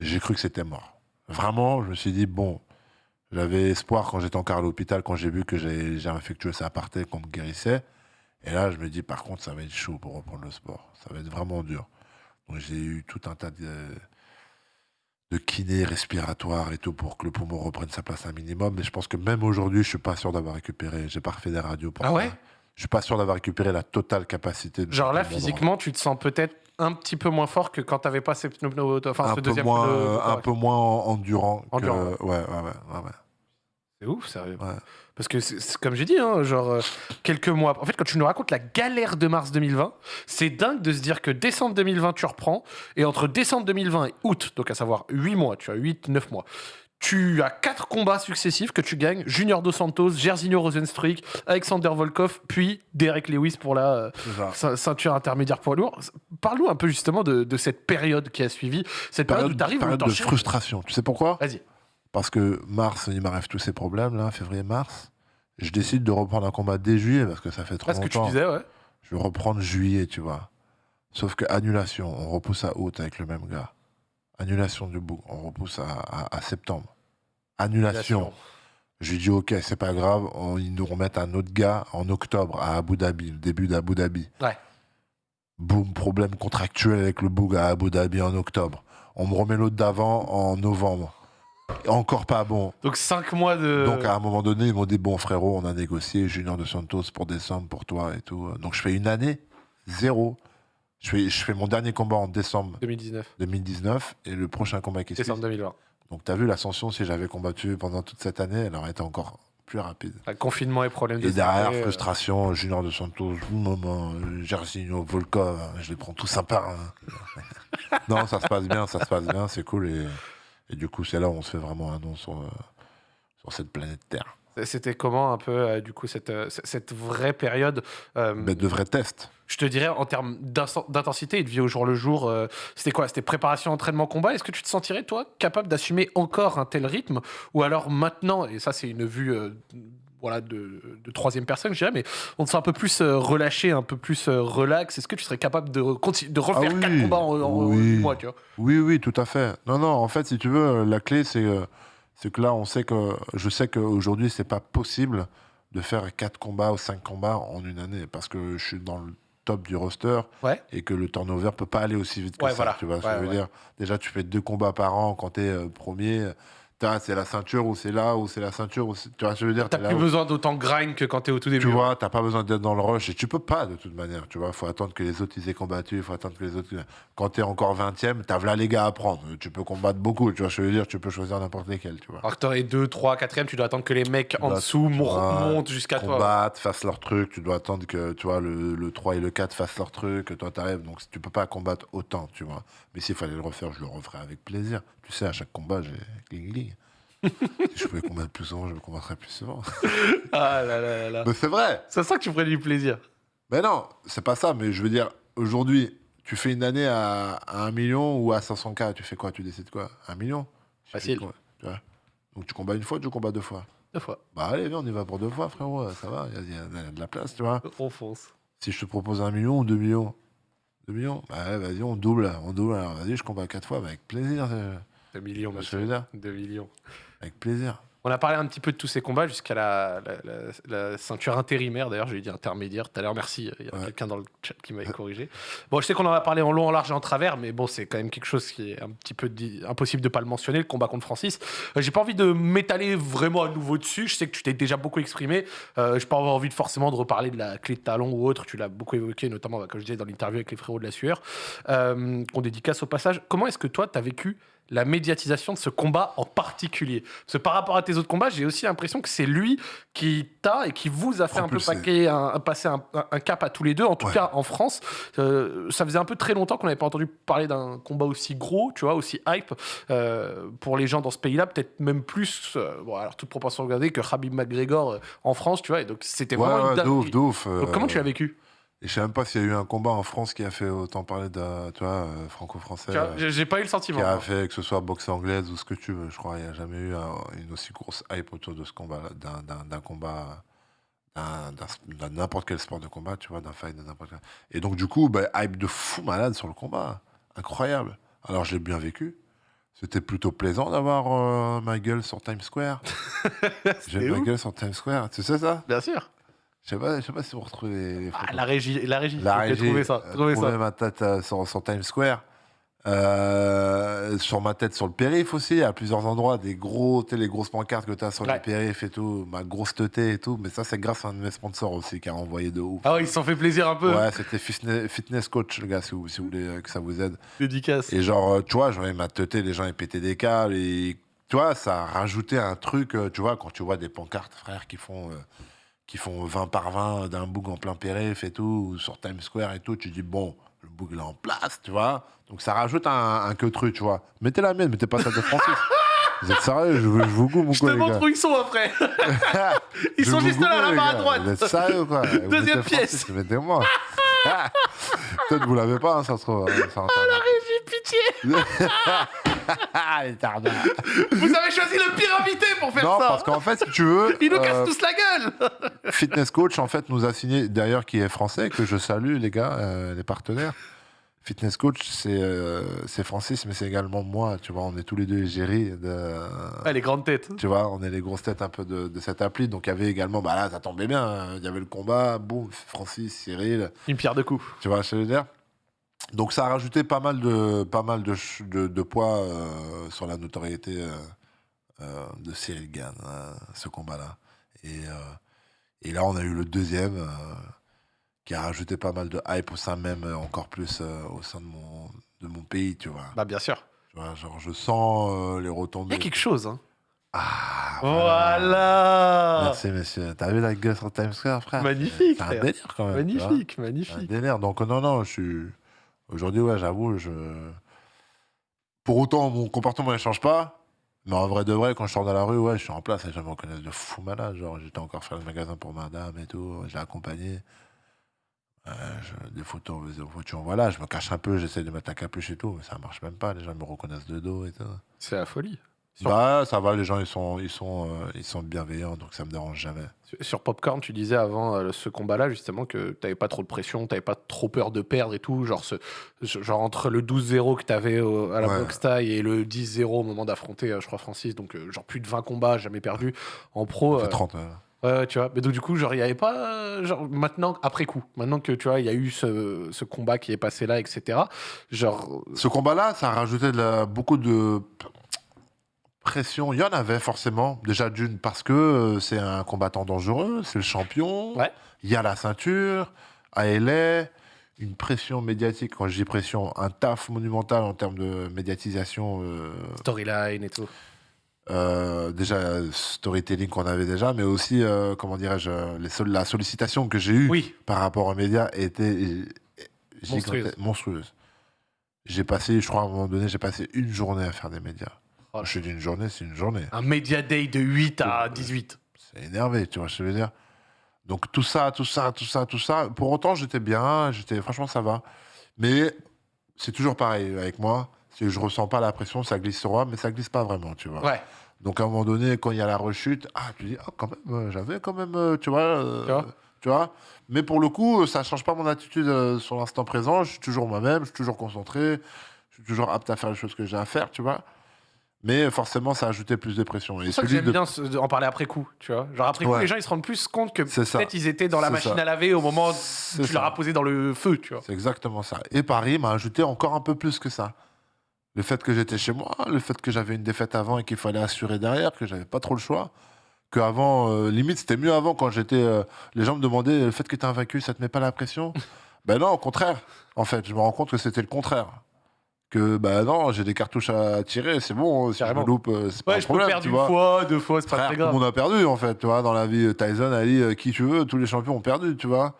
j'ai cru que c'était mort. Vraiment, je me suis dit, bon, j'avais espoir quand j'étais encore à l'hôpital, quand j'ai vu que j'ai infectieux, ça partait, qu'on me guérissait. Et là, je me dis, par contre, ça va être chaud pour reprendre le sport. Ça va être vraiment dur. Donc, j'ai eu tout un tas de, de kinés respiratoires et tout pour que le poumon reprenne sa place un minimum. Mais je pense que même aujourd'hui, je suis pas sûr d'avoir récupéré. J'ai pas refait des radios pour Ah ça. Je suis pas sûr d'avoir récupéré la totale capacité. de Genre là, physiquement, tu te sens peut-être un petit peu moins fort que quand t'avais pas ces pneus, enfin, un ce peu deuxième moins, pneu- euh, un peu moins endurant. Endurant. ouais, ouais, ouais, ouais, ouais. C'est ouf, sérieux. Ouais. Parce que, comme j'ai dit, hein, genre, euh, quelques mois. En fait, quand tu nous racontes la galère de mars 2020, c'est dingue de se dire que décembre 2020, tu reprends. Et entre décembre 2020 et août, donc à savoir 8 mois, tu as 8-9 mois, tu as 4 combats successifs que tu gagnes Junior Dos Santos, Jairzinho Rosenstruik, Alexander Volkov, puis Derek Lewis pour la euh, ceinture intermédiaire poids lourd. Parle-nous un peu justement de, de cette période qui a suivi, cette période, où tu arrives période de frustration. Tu sais pourquoi? Vas-y. Parce que mars, il m'arrive tous ces problèmes, là, février-mars. Je décide de reprendre un combat dès juillet, parce que ça fait trop Parce que tu longtemps. disais, ouais. Je vais reprendre juillet, tu vois. Sauf que annulation, on repousse à août avec le même gars. Annulation du bout, on repousse à, à- à septembre. Annulation. Je lui dis, ok, c'est pas grave, on- ils nous remettent un autre gars en octobre à Abu Dhabi, le début d'Abu Dhabi. Ouais. Boum, problème contractuel avec le boug à Abu Dhabi en octobre. On me remet l'autre d'avant en novembre. Encore pas bon. Donc 5 mois de. Donc à un moment donné, ils m'ont dit bon frérot, on a négocié Junior de Santos pour décembre pour toi et tout. Donc je fais une année zéro. Je fais, je fais mon dernier combat en décembre 2019, 2019 et le prochain combat qui suit. décembre 2020. Donc t'as vu l'ascension si j'avais combattu pendant toute cette année, elle aurait été encore plus rapide. Ah, Confinement et problème de Et derrière, santé, euh, frustration, Junior de Santos, moment, Jersinho, Volkov, je les prends tous sympas. hein. non, ça se passe bien, ça se passe bien, c'est cool. Et, et du coup, c'est là où on se fait vraiment un nom sur, euh, sur cette planète Terre. C'était comment un peu, euh, du coup, cette, cette vraie période euh, Mais de vrais tests. Je te dirais, en termes d'intensité et de vie au jour le jour, euh, c'était quoi? C'était préparation, entraînement, combat? Est-ce que tu te sentirais, toi, capable d'assumer encore un tel rythme? Ou alors maintenant, et ça, c'est une vue. euh, voilà, de, de troisième personne, je dirais, mais on te sent un peu plus euh, relâché, un peu plus relax. Est-ce que tu serais capable de, de refaire Ah oui. quatre combats en, en Oui. mois, tu vois? Oui, oui, tout à fait. Non, non, en fait, si tu veux, la clé, c'est c'est que là, on sait que je sais qu'aujourd'hui, c'est pas possible de faire quatre combats ou cinq combats en une année parce que je suis dans le top du roster Ouais. et que le turnover peut pas aller aussi vite que Ouais, ça. voilà. Tu vois ce Ouais, que je veux ouais. dire? Déjà, tu fais deux combats par an quand tu es premier. T'as, C'est la ceinture ou c'est là ou c'est la ceinture ou tu vois je veux dire T'as plus où- besoin d'autant grind que quand t'es au tout début. tu vois, t'as pas besoin d'être dans le rush et tu peux pas de toute manière. Tu vois, faut attendre que les autres ils aient combattu, il faut attendre que les autres. Quand t'es encore 20ème, t'as là les gars à prendre. Tu peux combattre beaucoup, tu vois, je veux dire, tu peux choisir n'importe lesquels, tu vois. Alors que t'aurais 2, 3, 4 tu dois attendre que les mecs en dessous montent jusqu'à toi. Combattre, fassent leur truc, tu dois attendre que tu vois, le, le 3 et le 4 fassent leur truc, toi t'arrives, donc tu peux pas combattre autant, tu vois. Mais s'il fallait le refaire, je le referais avec plaisir. Tu sais, à chaque combat, j'ai. Si je pouvais combattre plus souvent, je me combattrais plus souvent. Ah là là là là. Mais c'est vrai! C'est ça que tu ferais du plaisir. Mais non, c'est pas ça. Mais je veux dire, aujourd'hui, tu fais une année à, à 1 million ou à 500K, tu fais quoi? Tu décides quoi? 1 million? Facile. quoi? Tu vois? Donc tu combats une fois, tu combats deux fois. Deux fois. Bah allez, viens, on y va pour deux fois, frérot. Ça va, il y, a- il y a de la place, tu vois. On fonce. Si je te propose un million ou deux millions 2 millions Bah vas-y, on double, on double. Alors vas-y, je combats quatre fois, bah, avec plaisir. euh, 2 millions, monsieur. que je veux dire 2 millions. Avec plaisir. On a parlé un petit peu de tous ces combats jusqu'à la, la- la- la ceinture intérimaire. D'ailleurs, j'ai dit intermédiaire tout à l'heure. Merci. Il y a Ouais. quelqu'un dans le chat qui m'avait corrigé. Bon, je sais qu'on en a parlé en long, en large et en travers, mais bon, c'est quand même quelque chose qui est un petit peu impossible de pas le mentionner, le combat contre Francis. Euh, j'ai pas envie de m'étaler vraiment à nouveau dessus. Je sais que tu t'es déjà beaucoup exprimé. Euh, j'ai pas envie de forcément de reparler de la clé de talon ou autre. Tu l'as beaucoup évoqué, notamment, bah, comme je disais, dans l'interview avec les frérots de la sueur, euh, qu'on dédicace au passage. Comment est-ce que toi, tu as vécu la médiatisation de ce combat en particulier Parce que par rapport à tes autres combats, j'ai aussi l'impression que c'est lui qui t'a et qui vous a fait un peu paquer, un, passer un, cap à tous les deux, en tout Ouais. cas en France. Euh, ça faisait un peu très longtemps qu'on n'avait pas entendu parler d'un combat aussi gros, tu vois, aussi hype euh, pour les gens dans ce pays-là, peut-être même plus, euh, bon, alors toute proportion regardée, que Khabib McGregor en France, tu vois. Et donc c'était Ouais, vraiment ouais, une de dinguerie. ouf, de ouf. Donc, euh, comment tu l'as vécu? Et je sais même pas s'il y a eu un combat en France qui a fait autant parler de, tu vois, euh, franco-français. Euh, J'ai j'ai pas eu le sentiment. qui a fait que ce soit boxe anglaise ou ce que tu veux. Je crois qu'il n'y a jamais eu un- une aussi grosse hype autour de ce combat-là, d'un- d'un d'un combat, d'un- n'importe quel sport de combat, tu vois, d'un fight de n'importe quel. Et donc, du coup, bah, hype de fou malade sur le combat. Incroyable. Alors, je l'ai bien vécu. C'était plutôt plaisant d'avoir euh, ma gueule sur Times Square. J'ai ma gueule sur Times Square. Tu sais ça? Bien sûr. Je sais pas, je sais pas si vous retrouvez les, Ah, la régie, la régie. La régie, trouvez ça, euh, trouvez ça. ma tête euh, sur, sur Times Square. Euh, sur ma tête sur le périph aussi, à plusieurs endroits, des gros, les grosses pancartes que tu as sur Ouais. les périph et tout, ma grosse teuté et tout. Mais ça, c'est grâce à un de mes sponsors aussi qui a envoyé de ouf. Ah ouais, ils se sont fait plaisir un peu. Ouais, c'était fitness, coach, le gars, si vous, si vous voulez que ça vous aide. Dédicace. Et genre, tu vois, je voyais ma teuté, les gens ils pétaient des câbles et tu vois, ça a rajouté un truc, tu vois, quand tu vois des pancartes, frère, qui font, euh, qui font 20 par 20 d'un boug en plein périph et tout, ou sur Times Square et tout, tu dis, bon, le boug est en place, tu vois. Donc ça rajoute un, un que truc, tu vois. Mettez la mienne, mettez pas celle de Francis. vous êtes sérieux, je, vous goûte, mon Je te collègue. montre où ils sont après. Ils Je sont juste là, là-bas à droite. Vous êtes sérieux, quoi. Deuxième mettez pièce. Mettez-moi. Peut-être vous l'avez pas, hein, ça se trouve. hein, sur Internet. Régie, pitié. Ah, les. Vous avez choisi le pire invité pour faire Non, ça. parce qu'en fait, si tu veux, Ils nous euh, cassent tous la gueule. Fitness Coach, en fait, nous a signé, d'ailleurs, qui est français, que je salue, les gars, euh, les partenaires. Fitness Coach, c'est euh, c'est Francis, mais c'est également moi, tu vois, on est tous les deux égéries de... Ah, les grandes têtes. Tu vois, on est les grosses têtes un peu de, de cette appli. Donc, il y avait également, bah là, ça tombait bien, hein, il y avait le combat, boum, Francis, Cyril, Une pierre de coups. tu vois je veux dire? Donc, ça a rajouté pas mal de, pas mal de, de, de poids euh, sur la notoriété euh, euh, de Cyril Gann, hein, ce combat-là. Et, et là, on a eu le deuxième qui a rajouté pas mal de hype au sein même, encore plus au sein de mon, de mon pays, tu vois. Bah, bien sûr. Tu vois, genre, je sens les Il y retombées. a quelque chose. Hein. Ah, Voilà. Merci, monsieur. T'as vu la gueule sur Times Square, frère? Magnifique, C'est un frère. délire, quand même. Magnifique, C'est un magnifique. délire. Donc, non, non, je suis. Aujourd'hui, ouais, j'avoue, je. Pour autant, mon comportement ne change pas. Mais en vrai de vrai, quand je sors dans la rue, ouais, je suis en place et gens me reconnaissent de fou malade. Genre, j'étais encore faire le magasin pour madame et tout. Je l'ai accompagné. Euh, je- des photos, des photos, voilà, je me cache un peu, j'essaie de mettre un capuche et tout, mais ça marche même pas. Les gens me reconnaissent de dos et tout. C'est la folie. Bah, ça va, les gens, ils sont, ils sont, euh, ils sont bienveillants, donc ça me dérange jamais. Sur- Popcorn, tu disais avant euh, ce combat-là, justement, que t'avais pas trop de pression, t'avais pas trop peur de perdre et tout. Genre, ce, ce- genre entre le 12-0 que t'avais au- à la Ouais. boxe taille et le 10-0 au moment d'affronter, euh, je crois, Francis, donc genre plus de 20 combats, jamais perdu en pro. Ça fait euh, 30. euh. Ouais, ouais, tu vois. Mais donc, du coup, genre, il n'y avait pas. Genre, maintenant, après coup, maintenant que tu vois, il y a eu ce, ce combat qui est passé là, etc. Genre. Ce combat-là, ça a rajouté de la- beaucoup de pression. Il y en avait forcément, déjà d'une, parce que euh, c'est un combattant dangereux, c'est le champion. Ouais. Il y a la ceinture, à LA, une pression médiatique. Quand je dis pression, un taf monumental en termes de médiatisation. euh, Storyline et tout. euh, déjà, storytelling qu'on avait déjà, mais aussi, euh, comment dirais-je, la sollicitation que j'ai eue Oui, par rapport aux médias était monstrueuse. J'ai passé, je crois à un moment donné, j'ai passé une journée à faire des médias. Oh. Je dis une journée, c'est une journée. un Media Day de 8 à 18. C'est énervé, tu vois ce que je veux dire? Donc tout ça, tout ça, tout ça, tout ça. Pour autant, j'étais bien, j'étais, franchement, ça va. Mais c'est toujours pareil avec moi. Que je ressens pas la pression, ça glisse sur moi, mais ça glisse pas vraiment, tu vois. Ouais. Donc à un moment donné, quand il y a la rechute, ah, tu dis, ah, quand même, euh, j'avais quand même, euh, tu vois, euh, Tu vois? tu vois? Mais pour le coup, ça change pas mon attitude euh, sur l'instant présent. Je suis toujours moi-même, je suis toujours concentré, je suis toujours apte à faire les choses que j'ai à faire, tu vois. Mais forcément, ça a ajouté plus de pression. C'est ça que j'aime de- bien en parler après coup, tu vois. Genre après coup, les gens ils se rendent plus compte que peut-être ils étaient dans la machine ça. à laver au moment où tu leur as posé dans le feu, tu vois. C'est exactement ça. Et Paris m'a ajouté encore un peu plus que ça. Le fait que j'étais chez moi, le fait que j'avais une défaite avant et qu'il fallait assurer derrière, que j'avais pas trop le choix. Que avant, euh, limite, c'était mieux avant quand j'étais. euh, les gens me demandaient le fait que tu es invaincu, ça te met pas la pression? Ben non, au contraire. En fait, je me rends compte que c'était le contraire. Que ben non, j'ai des cartouches à tirer, c'est bon. Si je Carrément. me loupe, euh, c'est pas Ouais, un je peux perdre tu une vois. fois, deux fois, c'est pas Frère, très tout le grave. monde a perdu en fait, tu vois, dans la vie. Tyson, Ali, euh, qui tu veux, tous les champions ont perdu, tu vois.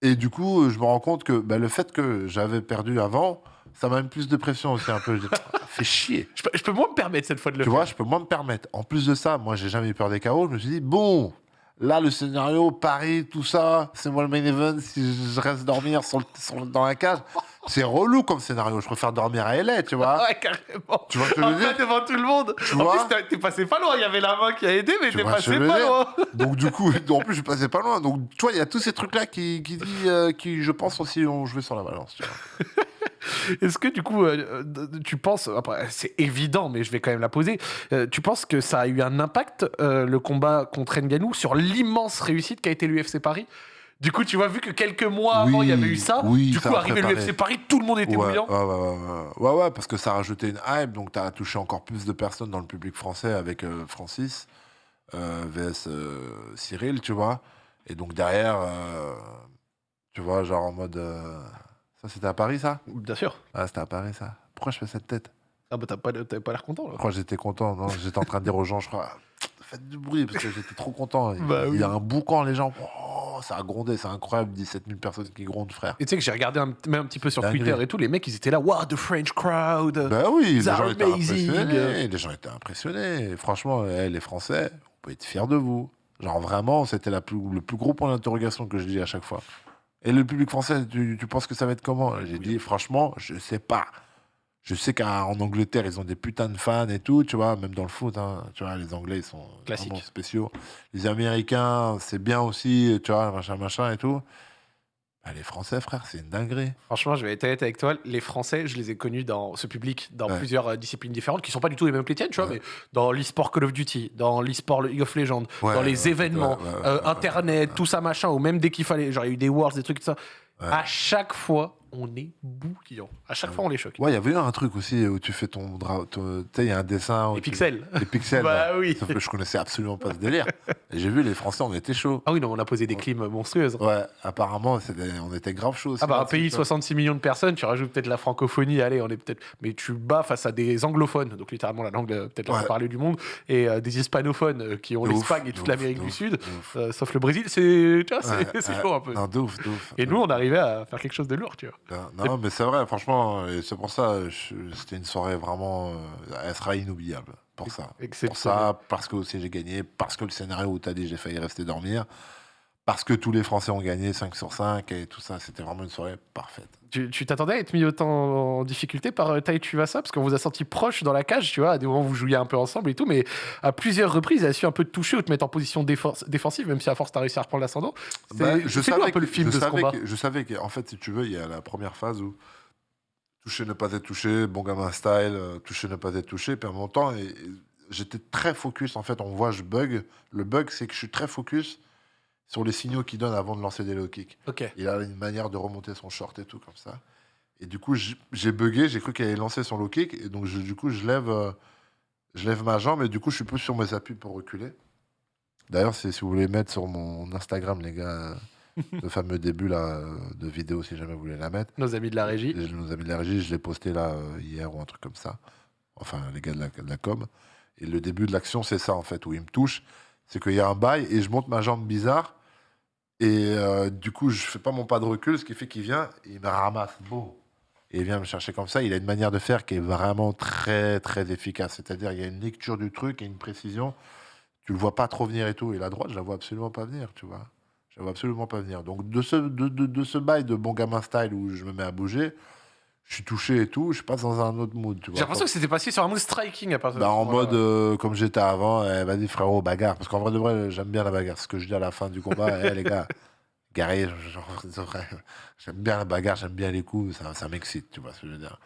Et du coup, je me rends compte que bah, le fait que j'avais perdu avant, ça m'a mis plus de pression aussi un peu. Je dis, fais chier. Je peux, je peux moins me permettre cette fois de le Tu faire. vois, je peux moins me permettre. En plus de ça, moi, j'ai jamais eu peur des chaos. Je me suis dit, bon, là, le scénario, Paris, tout ça, c'est moi le main event. Si je reste dormir sur le- sur le- dans la cage, c'est relou comme scénario. Je préfère dormir à LA, tu vois. Ouais, carrément. Tu vois ce que je veux dire devant tout le monde. Tu en vois plus, t'es passé pas loin. Il y avait la main qui a aidé, mais Tu t'es passé pas loin. Donc du coup, en plus je passais pas loin. Donc tu vois, il y a tous ces trucs-là qui, qui, dit, euh, qui, je pense aussi, ont joué sur la balance. Tu vois. Est-ce que du coup, euh, tu penses, après c'est évident, mais je vais quand même la poser, euh, tu penses que ça a eu un impact, le combat contre Ngannou, sur l'immense réussite qu'a été l'UFC Paris? Du coup, tu vois, vu que quelques mois avant, il y avait eu ça, oui, du ça coup, arrivé l'UFC Paris, tout le monde était Ouais, bouillant. ouais, ouais, ouais, ouais. Parce que ça a rajouté une hype, donc tu as touché encore plus de personnes dans le public français avec euh, Francis, euh, VS euh, Cyril, tu vois. Et donc derrière, euh, tu vois, genre en mode... euh, Ça, c'était à Paris, ça? Bien sûr. Ah, c'était à Paris, ça. Pourquoi je fais cette tête? Ah bah t'as pas, t'avais pas l'air content là. Pourquoi j'étais content Non, j'étais en train de dire aux gens, je crois, faites du bruit, parce que j'étais trop content. Il, Bah il y a un boucan, les gens, oh, ça a grondé, c'est incroyable, 17 000 personnes qui grondent, frère. Et tu sais que j'ai regardé un, même un petit peu sur Dinguerie. Twitter et tout, les mecs ils étaient là, wow, the French crowd? Ben oui, les gens étaient impressionnés. Les gens étaient impressionnés. Franchement, eh, les Français, on peut être fiers de vous. Genre vraiment, c'était la plus, le plus gros point d'interrogation que je dis à chaque fois. Et le public français, tu, tu penses que ça va être comment? J'ai dit, franchement, je sais pas. Je sais qu'en Angleterre, ils ont des putains de fans et tout, tu vois, même dans le foot, hein, tu vois, les Anglais, ils sont Classique. vraiment spéciaux. Les Américains, c'est bien aussi, tu vois, machin, machin et tout. Bah, les Français, frère, c'est une dinguerie. Franchement, je vais être honnête avec toi, les Français, je les ai connus dans ce public, dans Ouais. plusieurs euh, disciplines différentes, qui sont pas du tout les mêmes que les tiennes, tu vois, Ouais. mais dans l'e-sport Call of Duty, dans l'e-sport League of Legends, Ouais, dans les événements, euh, Internet, tout ça, machin, ou même dès qu'il fallait, genre il y a eu des Worlds, des trucs, tout ça. À chaque fois, on est bouillant. À chaque fois, on les choque. Ouais, il y avait un truc aussi où tu fais ton ton- Tu sais, il y a un dessin. Les tu- pixels. Les pixels. Bah là. oui. Sauf que je connaissais absolument pas ce délire. Et j'ai vu les Français, on était chaud. Ah oui, non, on a posé des clims monstrueuses. Ouais, apparemment, on était grave chaud. Ah bah un là-dessus, pays de tu vois. 66 millions de personnes, tu rajoutes peut-être la francophonie, allez, on est peut-être... Mais tu bats face à des anglophones, donc littéralement la langue euh, peut-être la Ouais. plus parlée du monde, et euh, des hispanophones euh, qui ont l'Espagne et toute l'Amérique du Sud, euh, sauf le Brésil, c'est tu vois, c'est- chaud un peu. Non, de ouf, de ouf. Et nous, on arrivait à faire quelque chose de lourd, tu vois. Non, non, mais c'est vrai, franchement, et c'est pour ça, c'était une soirée vraiment. euh, elle sera inoubliable. Pour ça. Pour ça, parce que aussi j'ai gagné, parce que le scénario où t'as dit j'ai failli rester dormir, parce que tous les Français ont gagné 5 sur 5 et tout ça, c'était vraiment une soirée parfaite. Tu tu t'attendais à être mis autant en difficulté par euh, Tai Tuivasa parce qu'on vous a senti proche dans la cage, tu vois, à des moments où vous jouiez un peu ensemble et tout, mais à plusieurs reprises, il a su un peu te toucher ou te mettre en position défensive, même si à force t'as réussi à reprendre l'ascendant. C'est Bah, c'est nous un peu le film je de ce savais combat. que- je savais qu'en fait, si tu veux, il y a la première phase où toucher, ne pas être touché, bon gamin style, euh, toucher, ne pas être touché. À mon temps, et, et j'étais très focus. En fait, on voit, je bug. Le bug, c'est que je suis très focus sur les signaux qu'il donne avant de lancer des low kicks. Ok. Il a une manière de remonter son short et tout comme ça. Et du coup, j'ai bugué, j'ai cru qu'il allait lancer son low kick. Et donc, je- du coup, je lève, euh, je lève ma jambe et du coup, je suis plus sur mes appuis pour reculer. D'ailleurs, si vous voulez mettre sur mon Instagram, les gars, le fameux début là, euh, de vidéo, si jamais vous voulez la mettre. Nos amis de la régie. Nos amis de la régie, je l'ai posté là euh, hier ou un truc comme ça. Enfin, les gars de la, de la com. Et le début de l'action, c'est ça en fait, où il me touche. C'est qu'il y a un bail et je monte ma jambe bizarre. Et euh, du coup, je fais pas mon pas de recul, ce qui fait qu'il vient et il me ramasse. Bon. Et il vient me chercher comme ça. Il a une manière de faire qui est vraiment très, très efficace. C'est-à-dire, il y a une lecture du truc et une précision. Tu le vois pas trop venir et tout. Et la droite, je la vois absolument pas venir, tu vois. Je la vois absolument pas venir. Donc, de ce, de ce bail de bon gamin style où je me mets à bouger, je suis touché et tout, je passe dans un autre mood. J'ai l'impression que c'était passé sur un mood striking à partir de Bah, en mode euh, comme j'étais avant, eh, vas-y frérot, bagarre. Parce qu'en vrai de vrai, j'aime bien la bagarre. Ce que je dis à la fin du combat, eh, les gars, vrai, j'aime bien la bagarre, j'aime bien les coups, ça, ça m'excite, tu vois ce que je veux dire.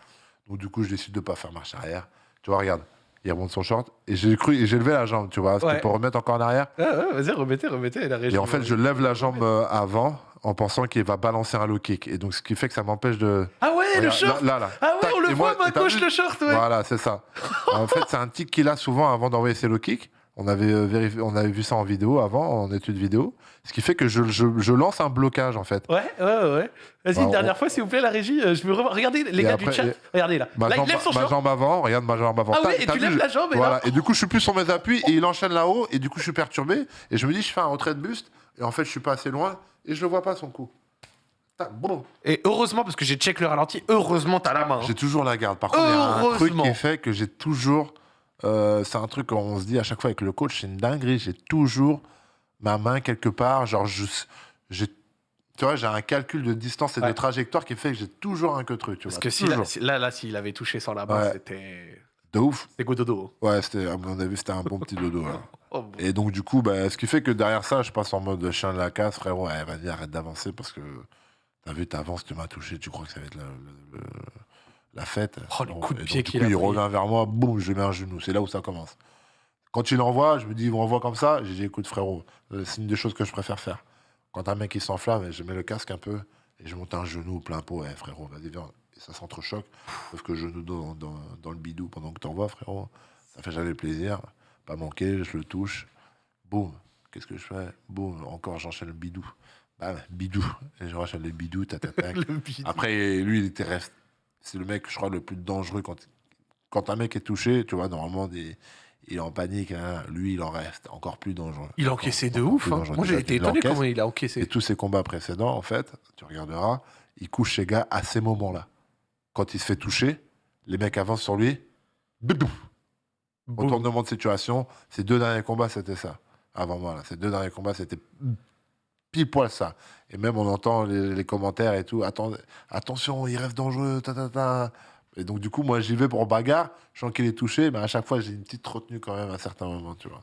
Donc du coup, je décide de pas faire marche arrière. Tu vois, regarde, il remonte son short et j'ai cru et j'ai levé la jambe, tu vois, Ouais. pour remettre encore en arrière. Ah, ouais, vas-y, remettez, remettez la. Et en fait, je lève la jambe euh, avant en pensant qu'il va balancer un low kick. Et donc, ce qui fait que ça m'empêche de. Ah ouais, le short là, là, là. Ah ouais, Tac. on le voit, moi, t'as gauche, le short, ouais. Voilà, c'est ça. en fait, c'est un tic qu'il a souvent avant d'envoyer ses low kicks. On avait, euh, vérifié, on avait vu ça en vidéo avant, en étude vidéo. Ce qui fait que je, je- je lance un blocage, en fait. Ouais, ouais, ouais. Vas-y, Bah, une on- dernière fois, s'il vous plaît, la régie. euh, je veux revoir. Regardez, les Et gars après, du chat. et- Regardez là. Ma, là, jambe, il lève son ma jambe avant, regarde ma jambe avant. Ah ouais, et tu lèves la jambe et Voilà. là- Et du coup, je suis plus sur mes appuis et il enchaîne là-haut. Et du coup, je suis perturbé. Et je me dis, je fais un retrait de buste. Et en fait, je suis pas assez loin. Et je le vois pas, son coup. Et heureusement, parce que j'ai check le ralenti, heureusement, t'as la main. hein. J'ai toujours la garde. Par contre, il y a un truc qui fait que j'ai toujours. Euh, c'est un truc qu'on se dit à chaque fois avec le coach, c'est une dinguerie. J'ai toujours ma main quelque part. Genre, j'ai, tu vois, j'ai un calcul de distance et Ouais. de trajectoire qui fait que j'ai toujours un que truc. Tu Parce vois, que si là, là, là, s'il avait touché sans la main, Ouais. c'était. De ouf. C'était Gododo. Ouais, c'était, à mon avis, c'était un bon petit dodo. Oh, bon. Et donc, du coup, bah, ce qui fait que derrière ça, je passe en mode chien de la casse, frérot. Ouais, vas-y, arrête d'avancer parce que t'as vu, t'avances, tu m'as touché, tu crois que ça va être le- la fête. Oh, le coup de pied qu'il a il pris. revient vers moi, boum, je mets un genou. C'est là où ça commence. Quand il envoie, je me dis, il m'envoie comme ça. J'ai dit, écoute, frérot, euh, c'est une des choses que je préfère faire. Quand un mec il s'enflamme, je mets le casque un peu et je monte un genou plein pot. Ouais, frérot, vas-y, viens. Et ça s'entrechoque. Sauf que genou dans, dans, dans le bidou pendant que t'envoies, frérot, ça fait jamais plaisir. Pas manquer, je le touche. Boum. Qu'est-ce que je fais? Boum. Encore, j'enchaîne le bidou. Bam, bidou. Et je enchaîne le bidou, tac, tac, tac. Le bide. Après, lui, il était reste. C'est le mec, je crois, le plus dangereux quand, quand un mec est touché. Tu vois, normalement, des, il est en panique. hein. Lui, il en reste encore plus dangereux. Il a Encore- encaissé de encore ouf. hein. Moi, j'ai été étonné comment il a Et encaissé. tous ses combats précédents, en fait, tu regarderas, il couche ses gars à ces moments-là. Quand il se fait toucher, les mecs avancent sur lui. Boum. Retournement de situation. Ces deux derniers combats, c'était ça. Avant moi, là. Ces deux derniers combats, c'était pile poil ça. Et même, on entend les, les commentaires et tout. Attends, attention, il reste dangereux. Ta, ta, ta. Et donc, du coup, moi, j'y vais pour bagarre. Je sens qu'il est touché, mais à chaque fois, j'ai une petite retenue quand même à certains moments, tu vois.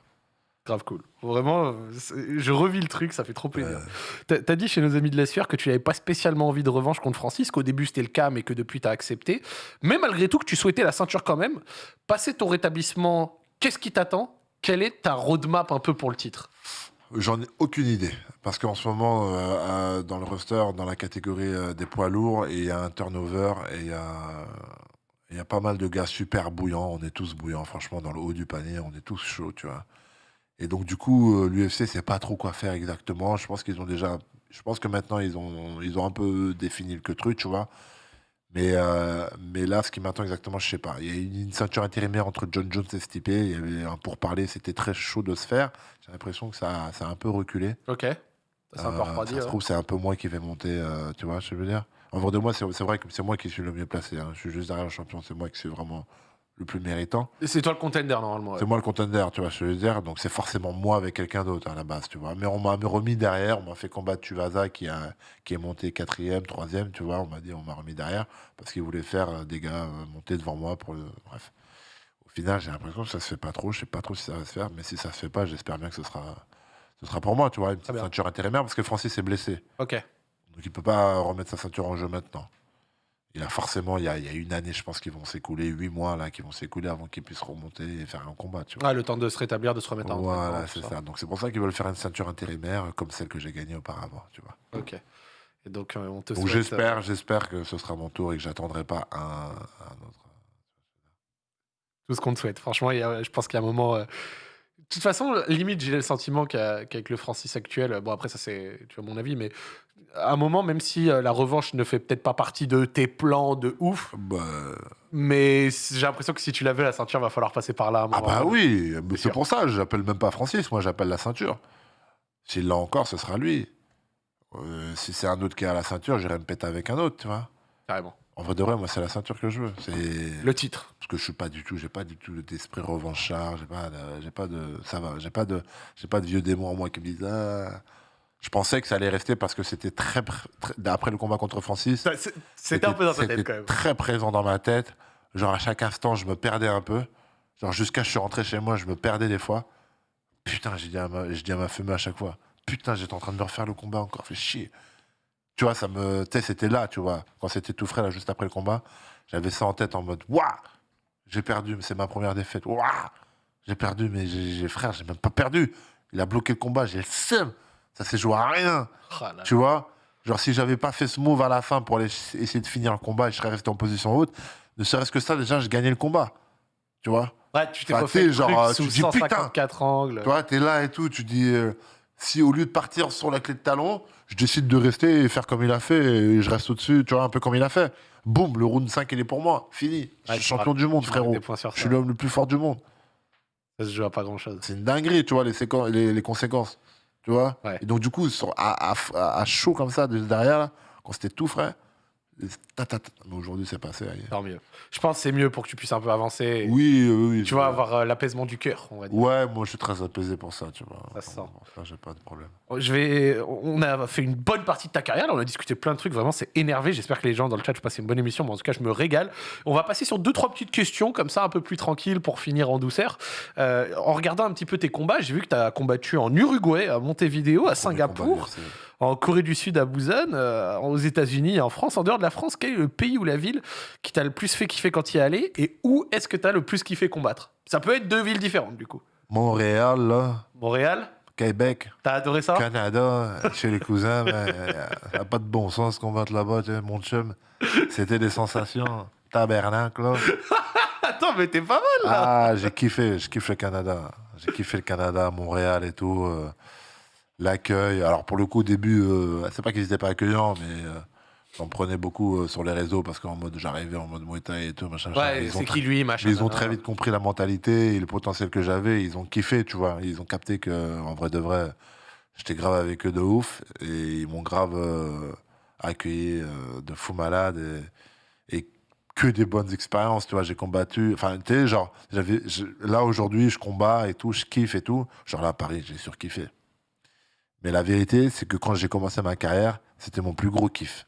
Grave cool. Vraiment, je revis le truc, ça fait trop plaisir. Euh, T'as t'as dit chez nos amis de la sphère que tu n'avais pas spécialement envie de revanche contre Francis, qu'au début c'était le cas, mais que depuis tu as accepté. Mais malgré tout, que tu souhaitais la ceinture quand même. Passer ton rétablissement, qu'est-ce qui t'attend? Quelle est ta roadmap un peu pour le titre? J'en ai aucune idée. Parce qu'en ce moment, euh, euh, dans le roster, dans la catégorie euh, des poids lourds, il y a un turnover et il y a, il y a pas mal de gars super bouillants. On est tous bouillants, franchement, dans le haut du panier, on est tous chauds, tu vois. Et donc, du coup, euh, l'UFC sait pas trop quoi faire exactement. Je pense qu'ils ont déjà. Je pense que maintenant, ils ont, ils ont un peu défini le que truc, tu vois. Mais, euh, mais là, ce qui m'attend exactement, je sais pas. Il y a une, une ceinture intérimaire entre John Jones et Stipe. Il y avait un pourparler, c'était très chaud de se faire. J'ai l'impression que ça, ça a un peu reculé. Ok. Ça un peu Euh, refroidi. ça se ouais. trouve, c'est un peu moi qui vais monter, euh, tu vois, je veux dire? En vrai de moi, c'est c'est vrai que c'est moi qui suis le mieux placé. hein. Je suis juste derrière le champion, c'est moi qui suis vraiment le plus méritant. Et C'est toi le contender normalement. ouais. C'est moi le contender, tu vois, je veux dire. Donc c'est forcément moi avec quelqu'un d'autre à la base, tu vois. Mais on m'a remis derrière, on m'a fait combattre Tuvasa qui, a, qui est monté quatrième, troisième, tu vois. On m'a dit, on m'a remis derrière parce qu'il voulait faire euh, des gars euh, monter devant moi pour le. Bref. Au final, j'ai l'impression que ça se fait pas trop. Je sais pas trop si ça va se faire, mais si ça se fait pas, j'espère bien que ce sera, ce sera pour moi, tu vois, une petite ceinture intérimaire parce que Francis est blessé. Ok. Donc il peut pas remettre sa ceinture en jeu maintenant. Il a forcément, il y a, il y a une année, je pense, qui vont s'écouler, huit mois là, qui vont s'écouler avant qu'il puisse remonter et faire un combat. Tu vois. Ah, le temps de se rétablir, de se remettre en voilà, c'est ça. Donc c'est pour ça qu'ils veulent faire une ceinture intérimaire euh, comme celle que j'ai gagnée auparavant. Tu vois. Ok. Et donc, euh, on te Donc souhaite. j'espère, j'espère que ce sera mon tour et que j'attendrai pas un, un autre. tout ce qu'on te souhaite. Franchement, je pense qu'il y a un moment. euh, De toute façon, limite, j'ai le sentiment qu'avec le Francis actuel, euh, bon, après, ça, c'est tu vois, mon avis, mais à un moment, même si euh, la revanche ne fait peut-être pas partie de tes plans de ouf, Bah, mais j'ai l'impression que si tu l'avais, la ceinture, va falloir passer par là. à ah bah oui, mais C'est pour ça. J'appelle même pas Francis. Moi, j'appelle la ceinture. S'il l'a encore, ce sera lui. Euh, si c'est un autre qui a la ceinture, j'irai me péter avec un autre, tu vois. Carrément. En vrai de vrai, moi, c'est la ceinture que je veux. C'est Le titre. parce que je suis pas du tout, j'ai pas du tout d'esprit revanchard, j'ai pas, j'ai pas de, ça va, j'ai pas de, j'ai pas de vieux démons en moi qui me disent ah, Je pensais que ça allait rester parce que c'était très, pr- très- après le combat contre Francis. C'était un peu dans ta tête quand même. très présent dans ma tête. Genre à chaque instant, je me perdais un peu. Genre jusqu'à ce que je suis rentré chez moi, je me perdais des fois. Putain, j'ai dit à ma, je dis à ma fumée à chaque fois. Putain, j'étais en train de me refaire le combat encore, fait chier. Tu vois, ça me, tu sais, c'était là, tu vois, quand c'était tout frais là, juste après le combat, j'avais ça en tête en mode, waouh, j'ai perdu, mais c'est ma première défaite. Waouh, j'ai perdu, mais j'ai- frère, j'ai même pas perdu. Il a bloqué le combat, j'ai le seum. Ça s'est joué à rien. Là. Tu vois Genre, si j'avais pas fait ce move à la fin pour aller essayer de finir le combat et je serais resté en position haute, ne serait-ce que ça, déjà, je gagnais le combat. Tu vois? Ouais, tu t'es t'sais, le genre, sous tu dis, putain. 154 angles. Tu vois, t'es là et tout, tu dis, euh, si au lieu de partir sur la clé de talon, je décide de rester et faire comme il a fait et je reste au-dessus, tu vois, un peu comme il a fait. Boum, le round 5, il est pour moi. Fini. Je suis champion du monde, frérot. Je suis l'homme le plus fort du monde. Ça se joue à pas grand chose. C'est une dinguerie, tu vois, les, séquences, les, les conséquences. Tu vois Ouais. Et donc, du coup, à, à- à chaud comme ça, de derrière, là, quand c'était tout frais. Mais aujourd'hui, c'est passé. ailleurs. Tant mieux. Je pense que c'est mieux pour que tu puisses un peu avancer. et, Oui, oui, oui. Tu vas avoir euh, l'apaisement du cœur, on va dire. Ouais, moi, je suis très apaisé pour ça, tu vois. Ça se sent. Ça, j'ai pas de problème. Je vais... On a fait une bonne partie de ta carrière, là, on a discuté plein de trucs, vraiment c'est énervé. J'espère que les gens dans le chat passent une bonne émission, mais en tout cas je me régale. On va passer sur deux, trois petites questions, comme ça un peu plus tranquille pour finir en douceur. Euh, en regardant un petit peu tes combats, j'ai vu que tu as combattu en Uruguay, à Montevideo, à Singapour, combat, en Corée du Sud, à Busan, euh, aux États-Unis en France. En dehors de la France, quel est le pays ou la ville qui t'a le plus fait kiffer quand y es allé et où est-ce que tu as le plus kiffé combattre? Ça peut être deux villes différentes du coup. Montréal, là, Montréal, Québec, t'as adoré ça? Canada, chez les cousins, mais y a pas de bon sens combattre là-bas, tu sais, mon chum. C'était des sensations. Tabernacle, là. Attends, mais t'es pas mal là Ah, j'ai kiffé, je kiffe le Canada. J'ai kiffé le Canada, Montréal et tout. euh, L'accueil. Alors, pour le coup, au début, euh, c'est pas qu'ils étaient pas accueillants, mais euh, j'en prenais beaucoup euh, sur les réseaux parce qu'en mode, j'arrivais en mode Muay Thai et tout, machin. Ouais, Ils ont c'est très- qui lui, machin. ils ont très vite compris la mentalité et le potentiel que j'avais. Ils ont kiffé, tu vois. Ils ont capté que, en vrai de vrai, j'étais grave avec eux de ouf. Et ils m'ont grave euh, accueilli euh, de fou malade. Et, et que des bonnes expériences, tu vois. J'ai combattu. Enfin, tu sais, genre, j'avais, là aujourd'hui, je combats et tout, je kiffe et tout. Genre là, à Paris, j'ai surkiffé. Mais la vérité, c'est que quand j'ai commencé ma carrière, c'était mon plus gros kiff.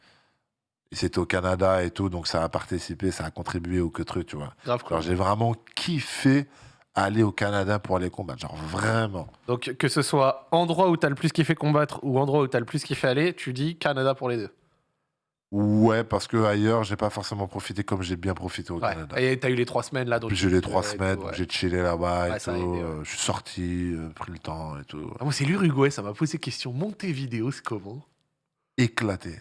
Et c'était au Canada et tout, donc ça a participé, ça a contribué au que truc, tu vois. Grave. Alors j'ai vraiment kiffé aller au Canada pour aller combattre. Genre vraiment. Donc, que ce soit endroit où t'as le plus kiffé combattre ou endroit où t'as le plus kiffé aller, tu dis Canada pour les deux. Ouais, parce que ailleurs, j'ai pas forcément profité comme j'ai bien profité au Ouais. Canada. Et t'as eu les trois semaines là. donc j'ai eu les trois et tout, semaines, ouais. j'ai chillé là-bas et Ouais, tout. aidé, ouais. euh, je suis sorti, euh, pris le temps et tout. Ah, moi, c'est l'Uruguay, ça m'a posé question. Montevideo, c'est comment? Éclaté.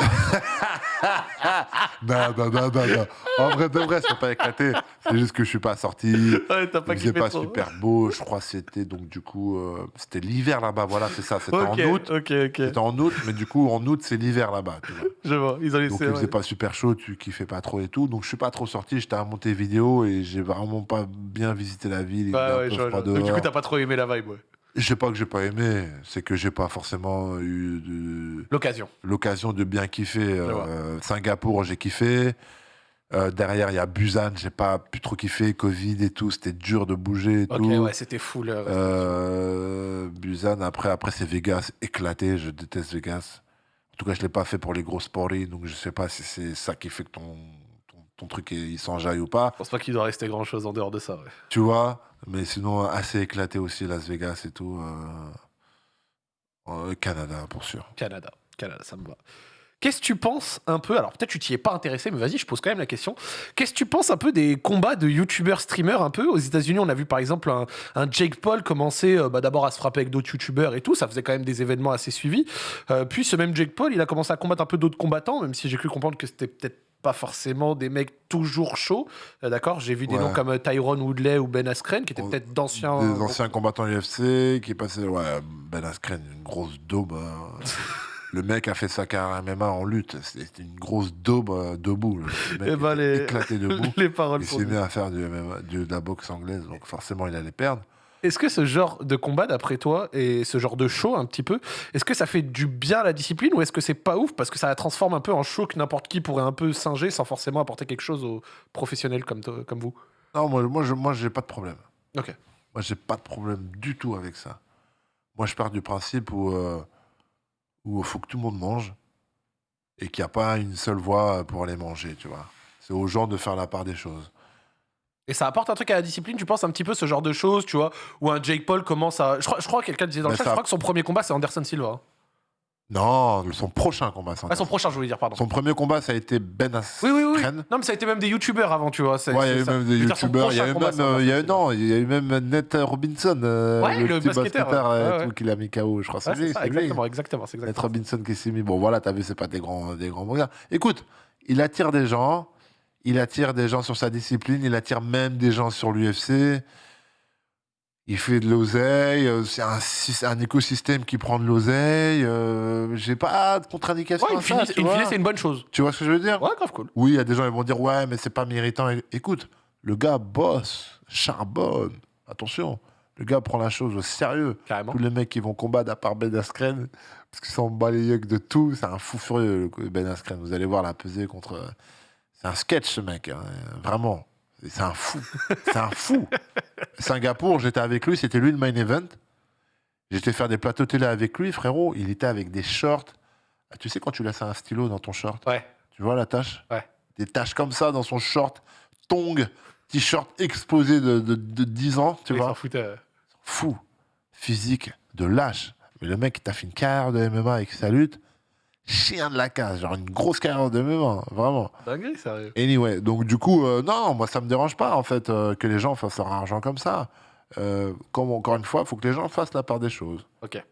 non, non, non, non, non. En vrai, de vrai, c'est pas éclaté. C'est juste que je suis pas sorti. Ouais, t'as pas Il trop. super beau. Je crois que c'était donc du coup, euh, c'était l'hiver là-bas. Voilà, c'est ça. C'était Ok, en août. ok, ok. C'était en août, mais du coup, en août, c'est l'hiver là-bas. tu vois. Je vois, ils ont laissé. Donc, il ouais. faisait pas super chaud, tu kiffais pas trop et tout. Donc, je suis pas trop sorti. J'étais à Montevideo et j'ai vraiment pas bien visité la ville. Il Ouais, faisait un ouais, peu je vois, froid je vois. Donc, du dehors. coup, t'as pas trop aimé la vibe, ouais. Je sais pas que j'ai pas aimé, c'est que j'ai pas forcément eu de- L'occasion. l'occasion de bien kiffer. Euh, Singapour, j'ai kiffé. Euh, derrière, il y a Busan, j'ai pas pu trop kiffer. Covid et tout, c'était dur de bouger et Ok, tout. ouais, c'était full. euh, Euh, Busan, après, après c'est Vegas, éclaté. Je déteste Vegas. En tout cas, je l'ai pas fait pour les grosses paris, donc je sais pas si c'est ça qui fait que ton, ton, ton truc il s'enjaille ou pas. Je pense pas qu'il doit rester grand chose en dehors de ça, ouais. Tu vois, mais sinon assez éclaté aussi Las Vegas et tout. euh, euh, Canada pour sûr. Canada. Canada, ça me va. Qu'est-ce que tu penses un peu Alors peut-être tu t'y es pas intéressé, mais vas-y, je pose quand même la question. Qu'est-ce que tu penses un peu des combats de youtubeurs streamers un peu? Aux États-Unis, on a vu par exemple un, Jake Paul commencer euh, bah, d'abord à se frapper avec d'autres youtubeurs et tout. Ça faisait quand même des événements assez suivis. Puis ce même Jake Paul, il a commencé à combattre un peu d'autres combattants, même si j'ai cru comprendre que c'était peut-être pas forcément des mecs toujours chauds. Euh, D'accord J'ai vu des Ouais. noms comme euh, Tyrone Woodley ou Ben Askren, qui étaient peut-être d'anciens. Des anciens combattants UFC qui passaient. Ouais, Ben Askren, une grosse daube. hein. Le mec a fait sa carrière MMA en lutte. C'était une grosse daube euh, debout. Le mec était les- éclaté debout. les paroles Il s'est mis à faire du MMA, de la boxe anglaise, donc forcément il allait perdre. Est-ce que ce genre de combat, d'après toi, et ce genre de show un petit peu, est-ce que ça fait du bien à la discipline ou est-ce que c'est pas ouf parce que ça la transforme un peu en show que n'importe qui pourrait un peu singer sans forcément apporter quelque chose aux professionnels comme, toi- comme vous? Non, moi, moi, je, moi, j'ai pas de problème. Ok. Moi, j'ai pas de problème du tout avec ça. Moi, je pars du principe où euh, où il faut que tout le monde mange et qu'il n'y a pas une seule voie pour aller manger, tu vois. C'est aux gens de faire la part des choses. Et ça apporte un truc à la discipline, tu penses un petit peu ce genre de choses, tu vois, où un Jake Paul commence à. Je crois, je crois que quelqu'un disait dans le chat, ça- je crois que son premier combat c'est Anderson Silva. hein. Non, son prochain combat. Ah, son prochain, je voulais dire, pardon. Son premier combat, ça a été Ben. Oui, oui, oui. Non, mais ça a été même des youtubeurs avant, tu vois. Ouais, il y a eu même des youtubeurs. Il y a eu même, c'est il y a eu, Anderson non, il y a eu même Ned Robinson, euh, Ouais, le petit basketteur, euh, qu'il a mis KO, je crois. C'est exactement, exactement, c'est Ned exactement. Robinson qui s'est mis. Bon, voilà, t'as vu, c'est pas des grands, des grands boxeurs. Écoute, il attire des gens. Il attire des gens sur sa discipline. Il attire même des gens sur l'UFC. Il fait de l'oseille. euh, C'est un, écosystème qui prend de l'oseille. euh, J'ai pas de contre-indication. Ouais, c'est une bonne chose. Tu vois ce que je veux dire? Ouais, grave cool. Oui, il y a des gens qui vont dire ouais, mais c'est pas méritant. Écoute, le gars bosse, charbonne. Attention, le gars prend la chose au sérieux. Carrément. Tous les mecs qui vont combattre à part Ben Askren, parce qu'ils s'en bat les yeux de tout, c'est un fou furieux, Ben Askren. Vous allez voir la pesée contre. C'est un sketch, ce mec, hein, vraiment. C'est un fou. C'est un fou. Singapour, j'étais avec lui, c'était lui le main event. J'étais faire des plateaux télé avec lui, frérot. Il était avec des shorts. Ah, Tu sais, quand tu laisses un stylo dans ton short, Ouais. tu vois la tache? Ouais. Des taches comme ça dans son short, tong, t-shirt explosé de, de, de 10 ans, tu Ils vois euh. Fou. Physique de lâche. Mais le mec, t'a fait une carrière de MMA avec sa lutte. Chien de la case. Genre une grosse carrière de MMA, vraiment. Dinguerie, sérieux. Anyway, donc du coup, euh, non, moi ça me dérange pas en fait euh, que les gens fassent leur argent comme ça. Euh, comme encore une fois, il faut que les gens fassent la part des choses. Ok.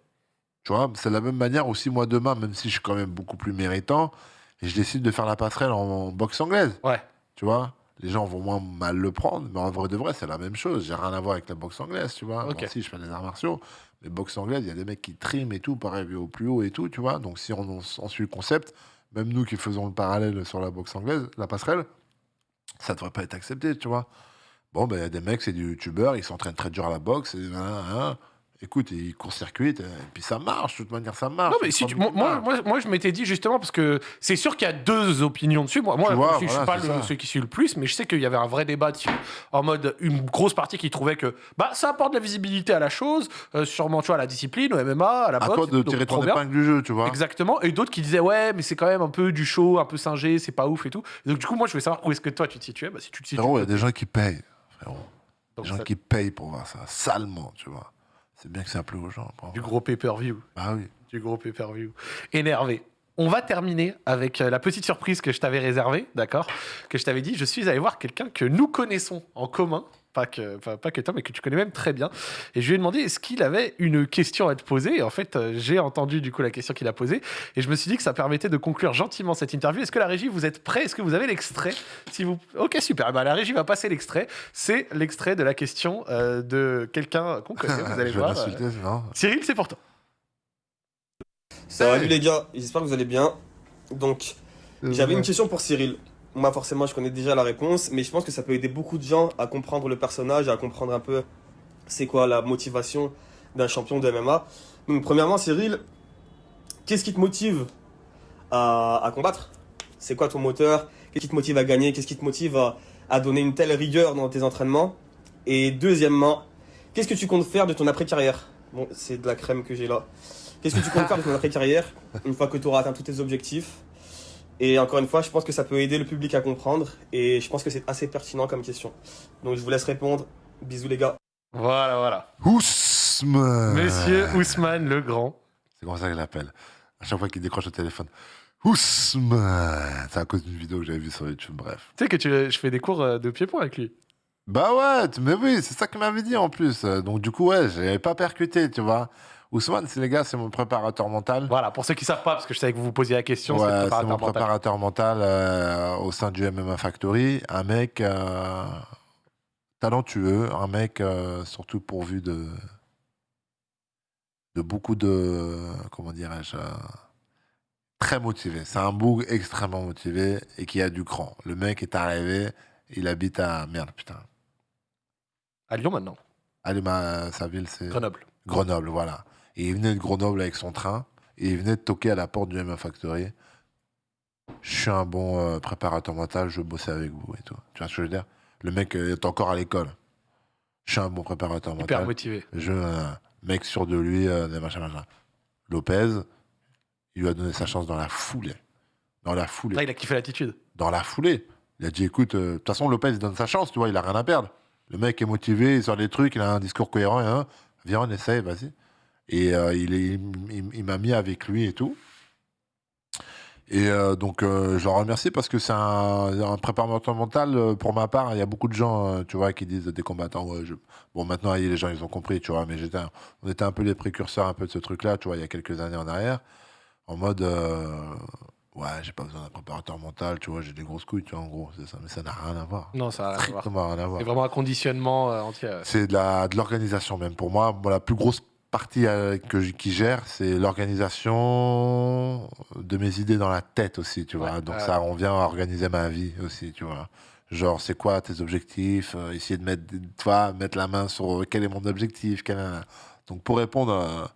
Tu vois, c'est de la même manière aussi moi demain, même si je suis quand même beaucoup plus méritant, et je décide de faire la passerelle en boxe anglaise. Ouais. Tu vois, les gens vont moins mal le prendre, mais en vrai de vrai, c'est la même chose. J'ai rien à voir avec la boxe anglaise, tu vois. Ok. Moi aussi, je fais des arts martiaux, mais boxe anglaise, il y a des mecs qui triment et tout, pareil au plus haut et tout, tu vois. Donc si on, suit le concept, même nous qui faisons le parallèle sur la boxe anglaise, la passerelle, ça devrait pas être accepté, tu vois. Bon, ben, il y a des mecs, c'est des youtubeurs, ils s'entraînent très dur à la boxe, et, hein. Écoute, ils court-circuitent, et puis ça marche, de toute manière, ça marche. Non, mais si tu- moi, moi, moi, moi, je m'étais dit justement, parce que c'est sûr qu'il y a deux opinions dessus. Moi, moi Tu vois, je, je suis pas le- celui qui suit le plus, mais je sais qu'il y avait un vrai débat dessus. En mode, une grosse partie qui trouvait que bah, ça apporte de la visibilité à la chose, euh, sûrement, tu vois, à la discipline, au MMA, à la À boxe. toi et de tirer trop ton épingle du jeu, tu vois. Exactement. Et d'autres qui disaient, ouais, mais c'est quand même un peu du show, un peu singé, c'est pas ouf et tout. Et donc, du coup, moi, je voulais savoir où est-ce que toi tu te situais. Bah, si tu te situes. Il y a des gens qui payent, frérot. Des gens ça- qui payent pour voir ça, salement, tu vois. C'est bien que ça plaît aux gens. Du gros pay-per-view. Bah oui. Du gros pay-per-view. Énervé. On va terminer avec euh, la petite surprise que je t'avais réservée, d'accord? Que je t'avais dit, je suis allé voir quelqu'un que nous connaissons en commun, pas que, pas, pas que toi, mais que tu connais même très bien. Et je lui ai demandé est-ce qu'il avait une question à te poser? Et en fait, euh, j'ai entendu du coup la question qu'il a posée. Et je me suis dit que ça permettait de conclure gentiment cette interview. Est-ce que la régie, vous êtes prêts? Est-ce que vous avez l'extrait? Si vous... Ok, super. Bah, la régie va passer l'extrait. C'est l'extrait de la question euh, de quelqu'un qu'on connaît. Vous allez voir. euh. Cyril, c'est pour toi. Salut les gars, j'espère que vous allez bien. Donc, j'avais une question pour Cyril. Moi, forcément, je connais déjà la réponse, mais je pense que ça peut aider beaucoup de gens à comprendre le personnage, à comprendre un peu c'est quoi la motivation d'un champion de MMA. Donc, premièrement, Cyril, qu'est-ce qui te motive à, à combattre? C'est quoi ton moteur? Qu'est-ce qui te motive à gagner? Qu'est-ce qui te motive à, à donner une telle rigueur dans tes entraînements? Et deuxièmement, qu'est-ce que tu comptes faire de ton après-carrière? Bon, c'est de la crème que j'ai là. Qu'est-ce que tu comptes faire de ton après-carrière une fois que tu auras atteint tous tes objectifs? Et encore une fois, je pense que ça peut aider le public à comprendre et je pense que c'est assez pertinent comme question. Donc je vous laisse répondre. Bisous les gars. Voilà, voilà. Ousmane Monsieur Ousmane le Grand. C'est comme ça qu'il l'appelle. À chaque fois qu'il décroche le téléphone. Ousmane C'est à cause d'une vidéo que j'avais vue sur YouTube, bref. Tu sais que tu, je fais des cours euh, de pied-point avec lui. Bah ouais, mais oui, c'est ça qu'il m'avait dit en plus. Euh, Donc du coup, ouais, j'avais pas percuté, tu vois. Ousmane, c'est les gars, c'est mon préparateur mental. Voilà, pour ceux qui savent pas, parce que je savais que vous vous posiez la question, Ouais, c'est mon mental. préparateur mental euh, au sein du MMA Factory. Un mec euh, talentueux, un mec euh, surtout pourvu de, de beaucoup de. Comment dirais-je Très motivé. C'est un boug extrêmement motivé et qui a du cran. Le mec est arrivé, il habite à. Merde, putain. À Lyon maintenant, Allez, ma, sa ville, c'est. Grenoble. Grenoble, voilà. Et il venait de Grenoble avec son train et il venait de toquer à la porte du MMA Factory. Je suis un bon euh, préparateur mental, je veux bosser avec vous et tout. Tu vois ce que je veux dire? Le mec euh, est encore à l'école. Je suis un bon préparateur Hyper mental. motivé. Je, mec sûr de lui, euh, des machins, machins. Lopez, il lui a donné sa chance dans la foulée. Dans la foulée. Là, il a kiffé l'attitude. Dans la foulée. Il a dit écoute, euh, de toute façon, Lopez il donne sa chance, tu vois, il a rien à perdre. Le mec est motivé, il sort des trucs, il a un discours cohérent. Hein. Viens, on essaye, vas-y. Et euh, il, il, il m'a mis avec lui et tout. Et euh, donc, euh, je le remercie parce que c'est un, un préparateur mental. euh, Pour ma part, il y a beaucoup de gens, tu vois, qui disent des combattants. Ouais, je... Bon, maintenant, les gens, ils ont compris, tu vois, mais j'étais, un- on était un peu les précurseurs un peu de ce truc-là, tu vois, il y a quelques années en arrière, en mode, ouais, j'ai pas besoin d'un préparateur mental, tu vois, j'ai des grosses couilles, tu vois, en gros, c'est ça. Mais ça n'a rien à voir. Non, ça a rien à voir. Strictement rien à voir. C'est vraiment un conditionnement entier. ouais. C'est de la- de l'organisation même. Pour moi, moi, la plus grosse partie euh, que qui gère, c'est l'organisation de mes idées dans la tête aussi, tu vois. Ouais, Donc ça, on vient organiser ma vie aussi, tu vois. Genre, c'est quoi tes objectifs euh, Essayer de mettre, tu vois, mettre la main sur euh, quel est mon objectif. quel Donc pour répondre euh,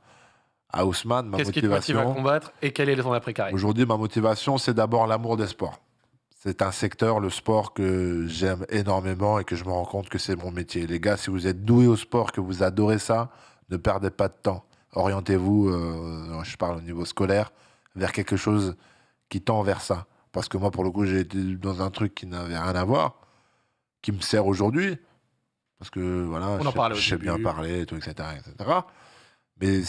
à Ousmane, ma Qu'est-ce qui te motive à motivation... combattre et quel est ton après-carrière Aujourd'hui, ma motivation, c'est d'abord l'amour des sports. C'est un secteur, le sport, que j'aime énormément et que je me rends compte que c'est mon métier. Les gars, si vous êtes doués au sport, que vous adorez ça, ne perdez pas de temps. Orientez-vous, euh, je parle au niveau scolaire, vers quelque chose qui tend vers ça. Parce que moi, pour le coup, j'ai été dans un truc qui n'avait rien à voir, qui me sert aujourd'hui. Parce que voilà, On je sais- je bien parler, et tout, etc., etc. Mais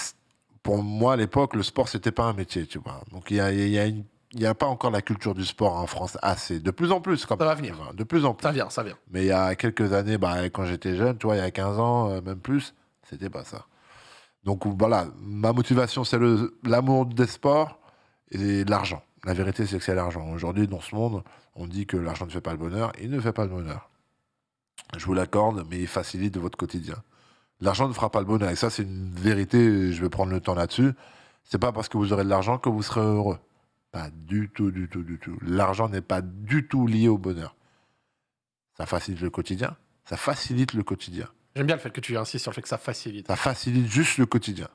pour moi, à l'époque, le sport, c'était pas un métier, tu vois. Donc, il y a, il y a une- il y a pas encore la culture du sport en France assez. De plus en plus, quand Ça va venir. De plus en plus. Ça vient, ça vient. Mais il y a quelques années, bah, quand j'étais jeune, tu vois, il y a 15 ans, euh, même plus, c'était pas ça. Donc voilà, ma motivation, c'est l'amour des sports et l'argent. La vérité, c'est que c'est l'argent. Aujourd'hui, dans ce monde, on dit que l'argent ne fait pas le bonheur. Il ne fait pas le bonheur. Je vous l'accorde, mais il facilite votre quotidien. L'argent ne fera pas le bonheur. Et ça, c'est une vérité. Je vais prendre le temps là-dessus. C'est pas parce que vous aurez de l'argent que vous serez heureux. Pas du tout, du tout, du tout. L'argent n'est pas du tout lié au bonheur. Ça facilite le quotidien. Ça facilite le quotidien. J'aime bien le fait que tu insistes sur le fait que ça facilite. Ça facilite juste le quotidien.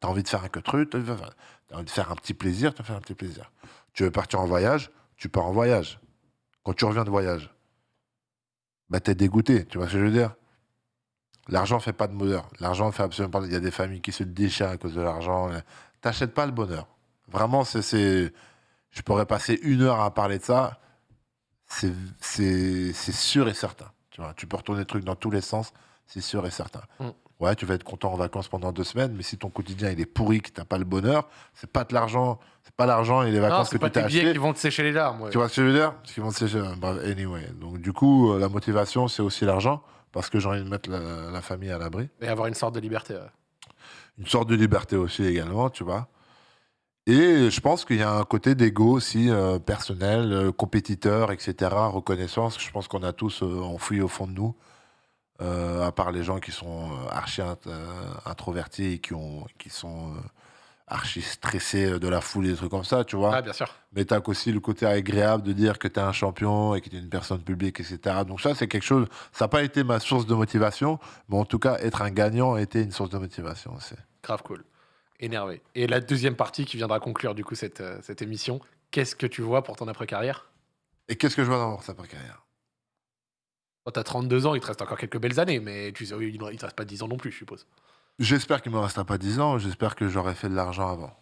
Tu as envie de faire un truc, tu as envie de faire un petit plaisir, tu vas faire un petit plaisir. Tu veux partir en voyage, tu pars en voyage. Quand tu reviens de voyage, bah, tu es dégoûté, tu vois ce que je veux dire? L'argent fait pas de bonheur. L'argent fait absolument pas. Il y a des familles qui se déchirent à cause de l'argent. T'achètes pas le bonheur. Vraiment, c'est. Je pourrais passer une heure à parler de ça. C'est sûr et certain. Tu vois, tu peux retourner le truc dans tous les sens. C'est sûr et certain. Mm. Ouais, tu vas être content en vacances pendant deux semaines, mais si ton quotidien il est pourri, que t'as pas le bonheur, c'est pas de l'argent, c'est pas l'argent et les vacances que tu t'es acheté. qui vont te sécher les larmes. ouais. Tu vois ce que je veux dire? Qu'ils vont se sécher. Bref, anyway. Donc, du coup, euh, la motivation, c'est aussi l'argent, parce que j'ai envie de mettre la, la famille à l'abri. Et avoir une sorte de liberté. ouais. Une sorte de liberté aussi également, tu vois. Et je pense qu'il y a un côté d'ego aussi, euh, personnel, euh, compétiteur, etc., reconnaissance. Je pense qu'on a tous euh, enfoui au fond de nous, euh, à part les gens qui sont euh, archi int- euh, introvertis et qui, ont, qui sont euh, archi stressés de la foule et des trucs comme ça, tu vois. Ouais, bien sûr. Mais t'as aussi le côté agréable de dire que t'es un champion et que t'es une personne publique, etc. Donc ça, c'est quelque chose... Ça n'a pas été ma source de motivation, mais en tout cas, être un gagnant a été une source de motivation aussi. Grave cool. Énervé. Et la deuxième partie qui viendra conclure du coup cette, cette émission, qu'est-ce que tu vois pour ton après-carrière? Et qu'est-ce que je vois dans sa carrière Quand t'as 32 ans, il te reste encore quelques belles années, mais tu sais, il ne te reste pas 10 ans non plus, je suppose. J'espère qu'il me restera pas 10 ans, j'espère que j'aurai fait de l'argent avant.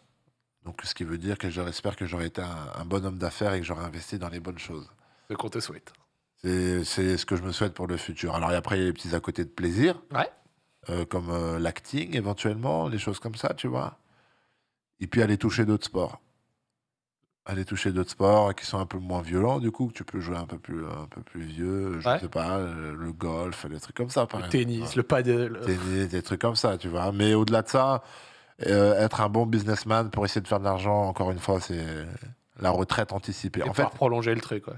Donc ce qui veut dire que j'espère que j'aurai été un, un bon homme d'affaires et que j'aurai investi dans les bonnes choses. Ce qu'on te souhaite. C'est ce que je me souhaite pour le futur. Alors et après, il y a les petits à côté de plaisir, Ouais. euh, comme euh, l'acting éventuellement, des choses comme ça, tu vois. Et puis aller toucher d'autres sports. Aller toucher d'autres sports qui sont un peu moins violents, du coup, que tu peux jouer un peu plus, un peu plus vieux, je Ouais. sais pas, euh, le golf, des trucs comme ça, par Le exemple. tennis, le paddle. euh, Tennis, des trucs comme ça, tu vois. Mais au-delà de ça, euh, être un bon businessman pour essayer de faire de l'argent, encore une fois, c'est la retraite anticipée. et En pouvoir fait, prolonger le truc, ouais.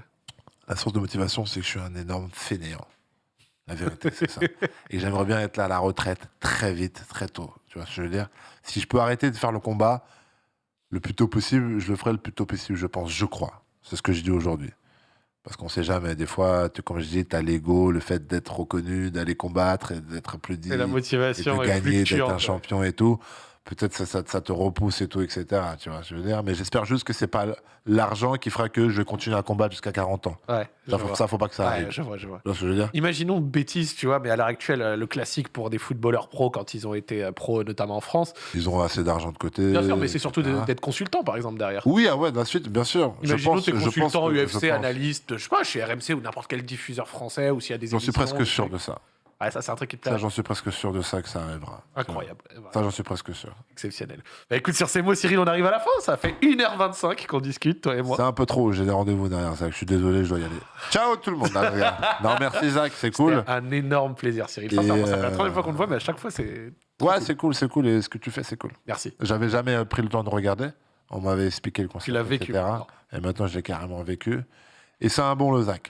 la source de motivation, c'est que je suis un énorme fainéant. La vérité, c'est ça. Et j'aimerais bien être là à la retraite très vite, très tôt. Tu vois ce que je veux dire? Si je peux arrêter de faire le combat le plus tôt possible, je le ferai le plus tôt possible, je pense, je crois. C'est ce que je dis aujourd'hui. Parce qu'on sait jamais. Des fois, tu, comme je dis, tu as l'ego, le fait d'être reconnu, d'aller combattre et d'être applaudi Et la et motivation de gagner, d'être un champion et tout. Peut-être ça, ça, ça te repousse et tout, etc. Tu vois, je veux dire. Mais j'espère juste que c'est pas l'argent qui fera que je vais continuer à combattre jusqu'à 40 ans. Ouais. Ça, faut, ça, faut pas que ça Ouais, arrive. je vois, je vois. Je veux dire? Imaginons bêtise, tu vois, mais à l'heure actuelle, euh, le classique pour des footballeurs pros quand ils ont été euh, pros, notamment en France. Ils auront assez d'argent de côté. Bien sûr, mais c'est surtout etc. d'être consultant, par exemple, derrière. Oui, ah ouais, bien sûr. Je Imaginons je pense consultant que- je UFC, pense. analyste, je sais pas, chez RMC ou n'importe quel diffuseur français ou s'il y a des J'en suis presque sûr de ça. Ouais, ça, c'est un truc qui te Ça, j'en suis presque sûr de ça que ça arrivera. Incroyable. Ça, j'en suis presque sûr. Exceptionnel. Bah écoute, sur ces mots, Cyril, on arrive à la fin. Ça fait 1h25 qu'on discute, toi et moi. C'est un peu trop, j'ai des rendez-vous derrière ça. Je suis désolé, je dois y aller. Ciao tout le monde. Ah, non, merci Zach, c'est cool. Un énorme plaisir, Cyril. Sincèrement, ça fait la euh, troisième fois qu'on te voit, mais à chaque fois, c'est. Ouais, c'est cool, c'est cool. Et ce que tu fais, c'est cool. Merci. J'avais jamais euh, pris le temps de regarder. On m'avait expliqué le concept. Tu l'as vécu. etc. Et maintenant, je l'ai carrément vécu. Et c'est un bon le Zach.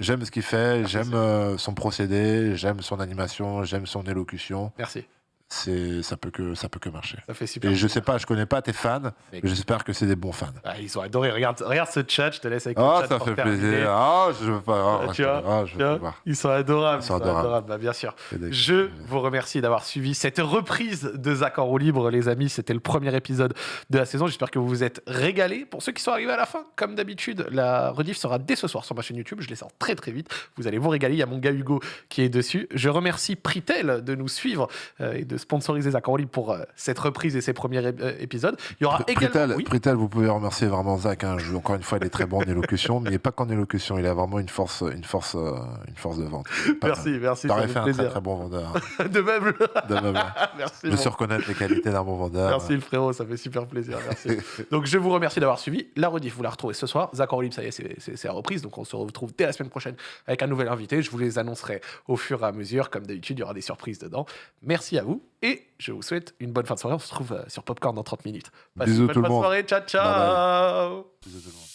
J'aime ce qu'il fait, j'aime euh, son procédé, j'aime son animation, j'aime son élocution. Merci. C'est, ça peut que, ça peut que marcher. Ça fait super. Et je sais pas, je connais pas tes fans, Mais- mais j'espère que c'est des bons fans. Ah, ils ont adoré. Regarde, regarde ce chat. Je te laisse avec le Ah, chat ça pour fait terminer. plaisir. Ah, je veux pas. tu vois, je Tu veux vois, pas voir. Ils sont adorables. Ils sont adorables. Bah, bien sûr. Des- Je vous remercie d'avoir suivi cette reprise de Zach en roue libre, les amis. C'était le premier épisode de la saison. J'espère que vous vous êtes régalés. Pour ceux qui sont arrivés à la fin, comme d'habitude, la rediff sera dès ce soir sur ma chaîne YouTube. Je les sors très très vite. Vous allez vous régaler. Il y a mon gars Hugo qui est dessus. Je remercie Pritel de nous suivre euh, et de sponsoriser Zach libre pour euh, cette reprise et ses premiers euh, épisodes. Il y aura Pr- également. Pritel, Oui. Vous pouvez remercier vraiment Zach. hein. Je- encore une fois, il est très bon en élocution, mais pas qu'en élocution. Il a vraiment une force, une force, euh, une force de vente. Pas Merci, merci. T'aurais fait un très plaisir. très bon vendeur. De même. De même, merci. Je mon sais reconnaître les qualités d'un bon vendeur. Merci le frérot, ça fait super plaisir. Merci. donc je vous remercie d'avoir suivi. La rediff, vous la retrouvez ce soir. Zach en libre, ça y est, c'est la reprise. Donc on se retrouve dès la semaine prochaine avec un nouvel invité. Je vous les annoncerai au fur et à mesure. Comme d'habitude, il y aura des surprises dedans. Merci à vous et je vous souhaite une bonne fin de soirée. On se retrouve euh, sur Popcorn dans 30 minutes. Passez Bisous une bonne tout le fin de soirée. Ciao, ciao. Bye Bisous tout le monde.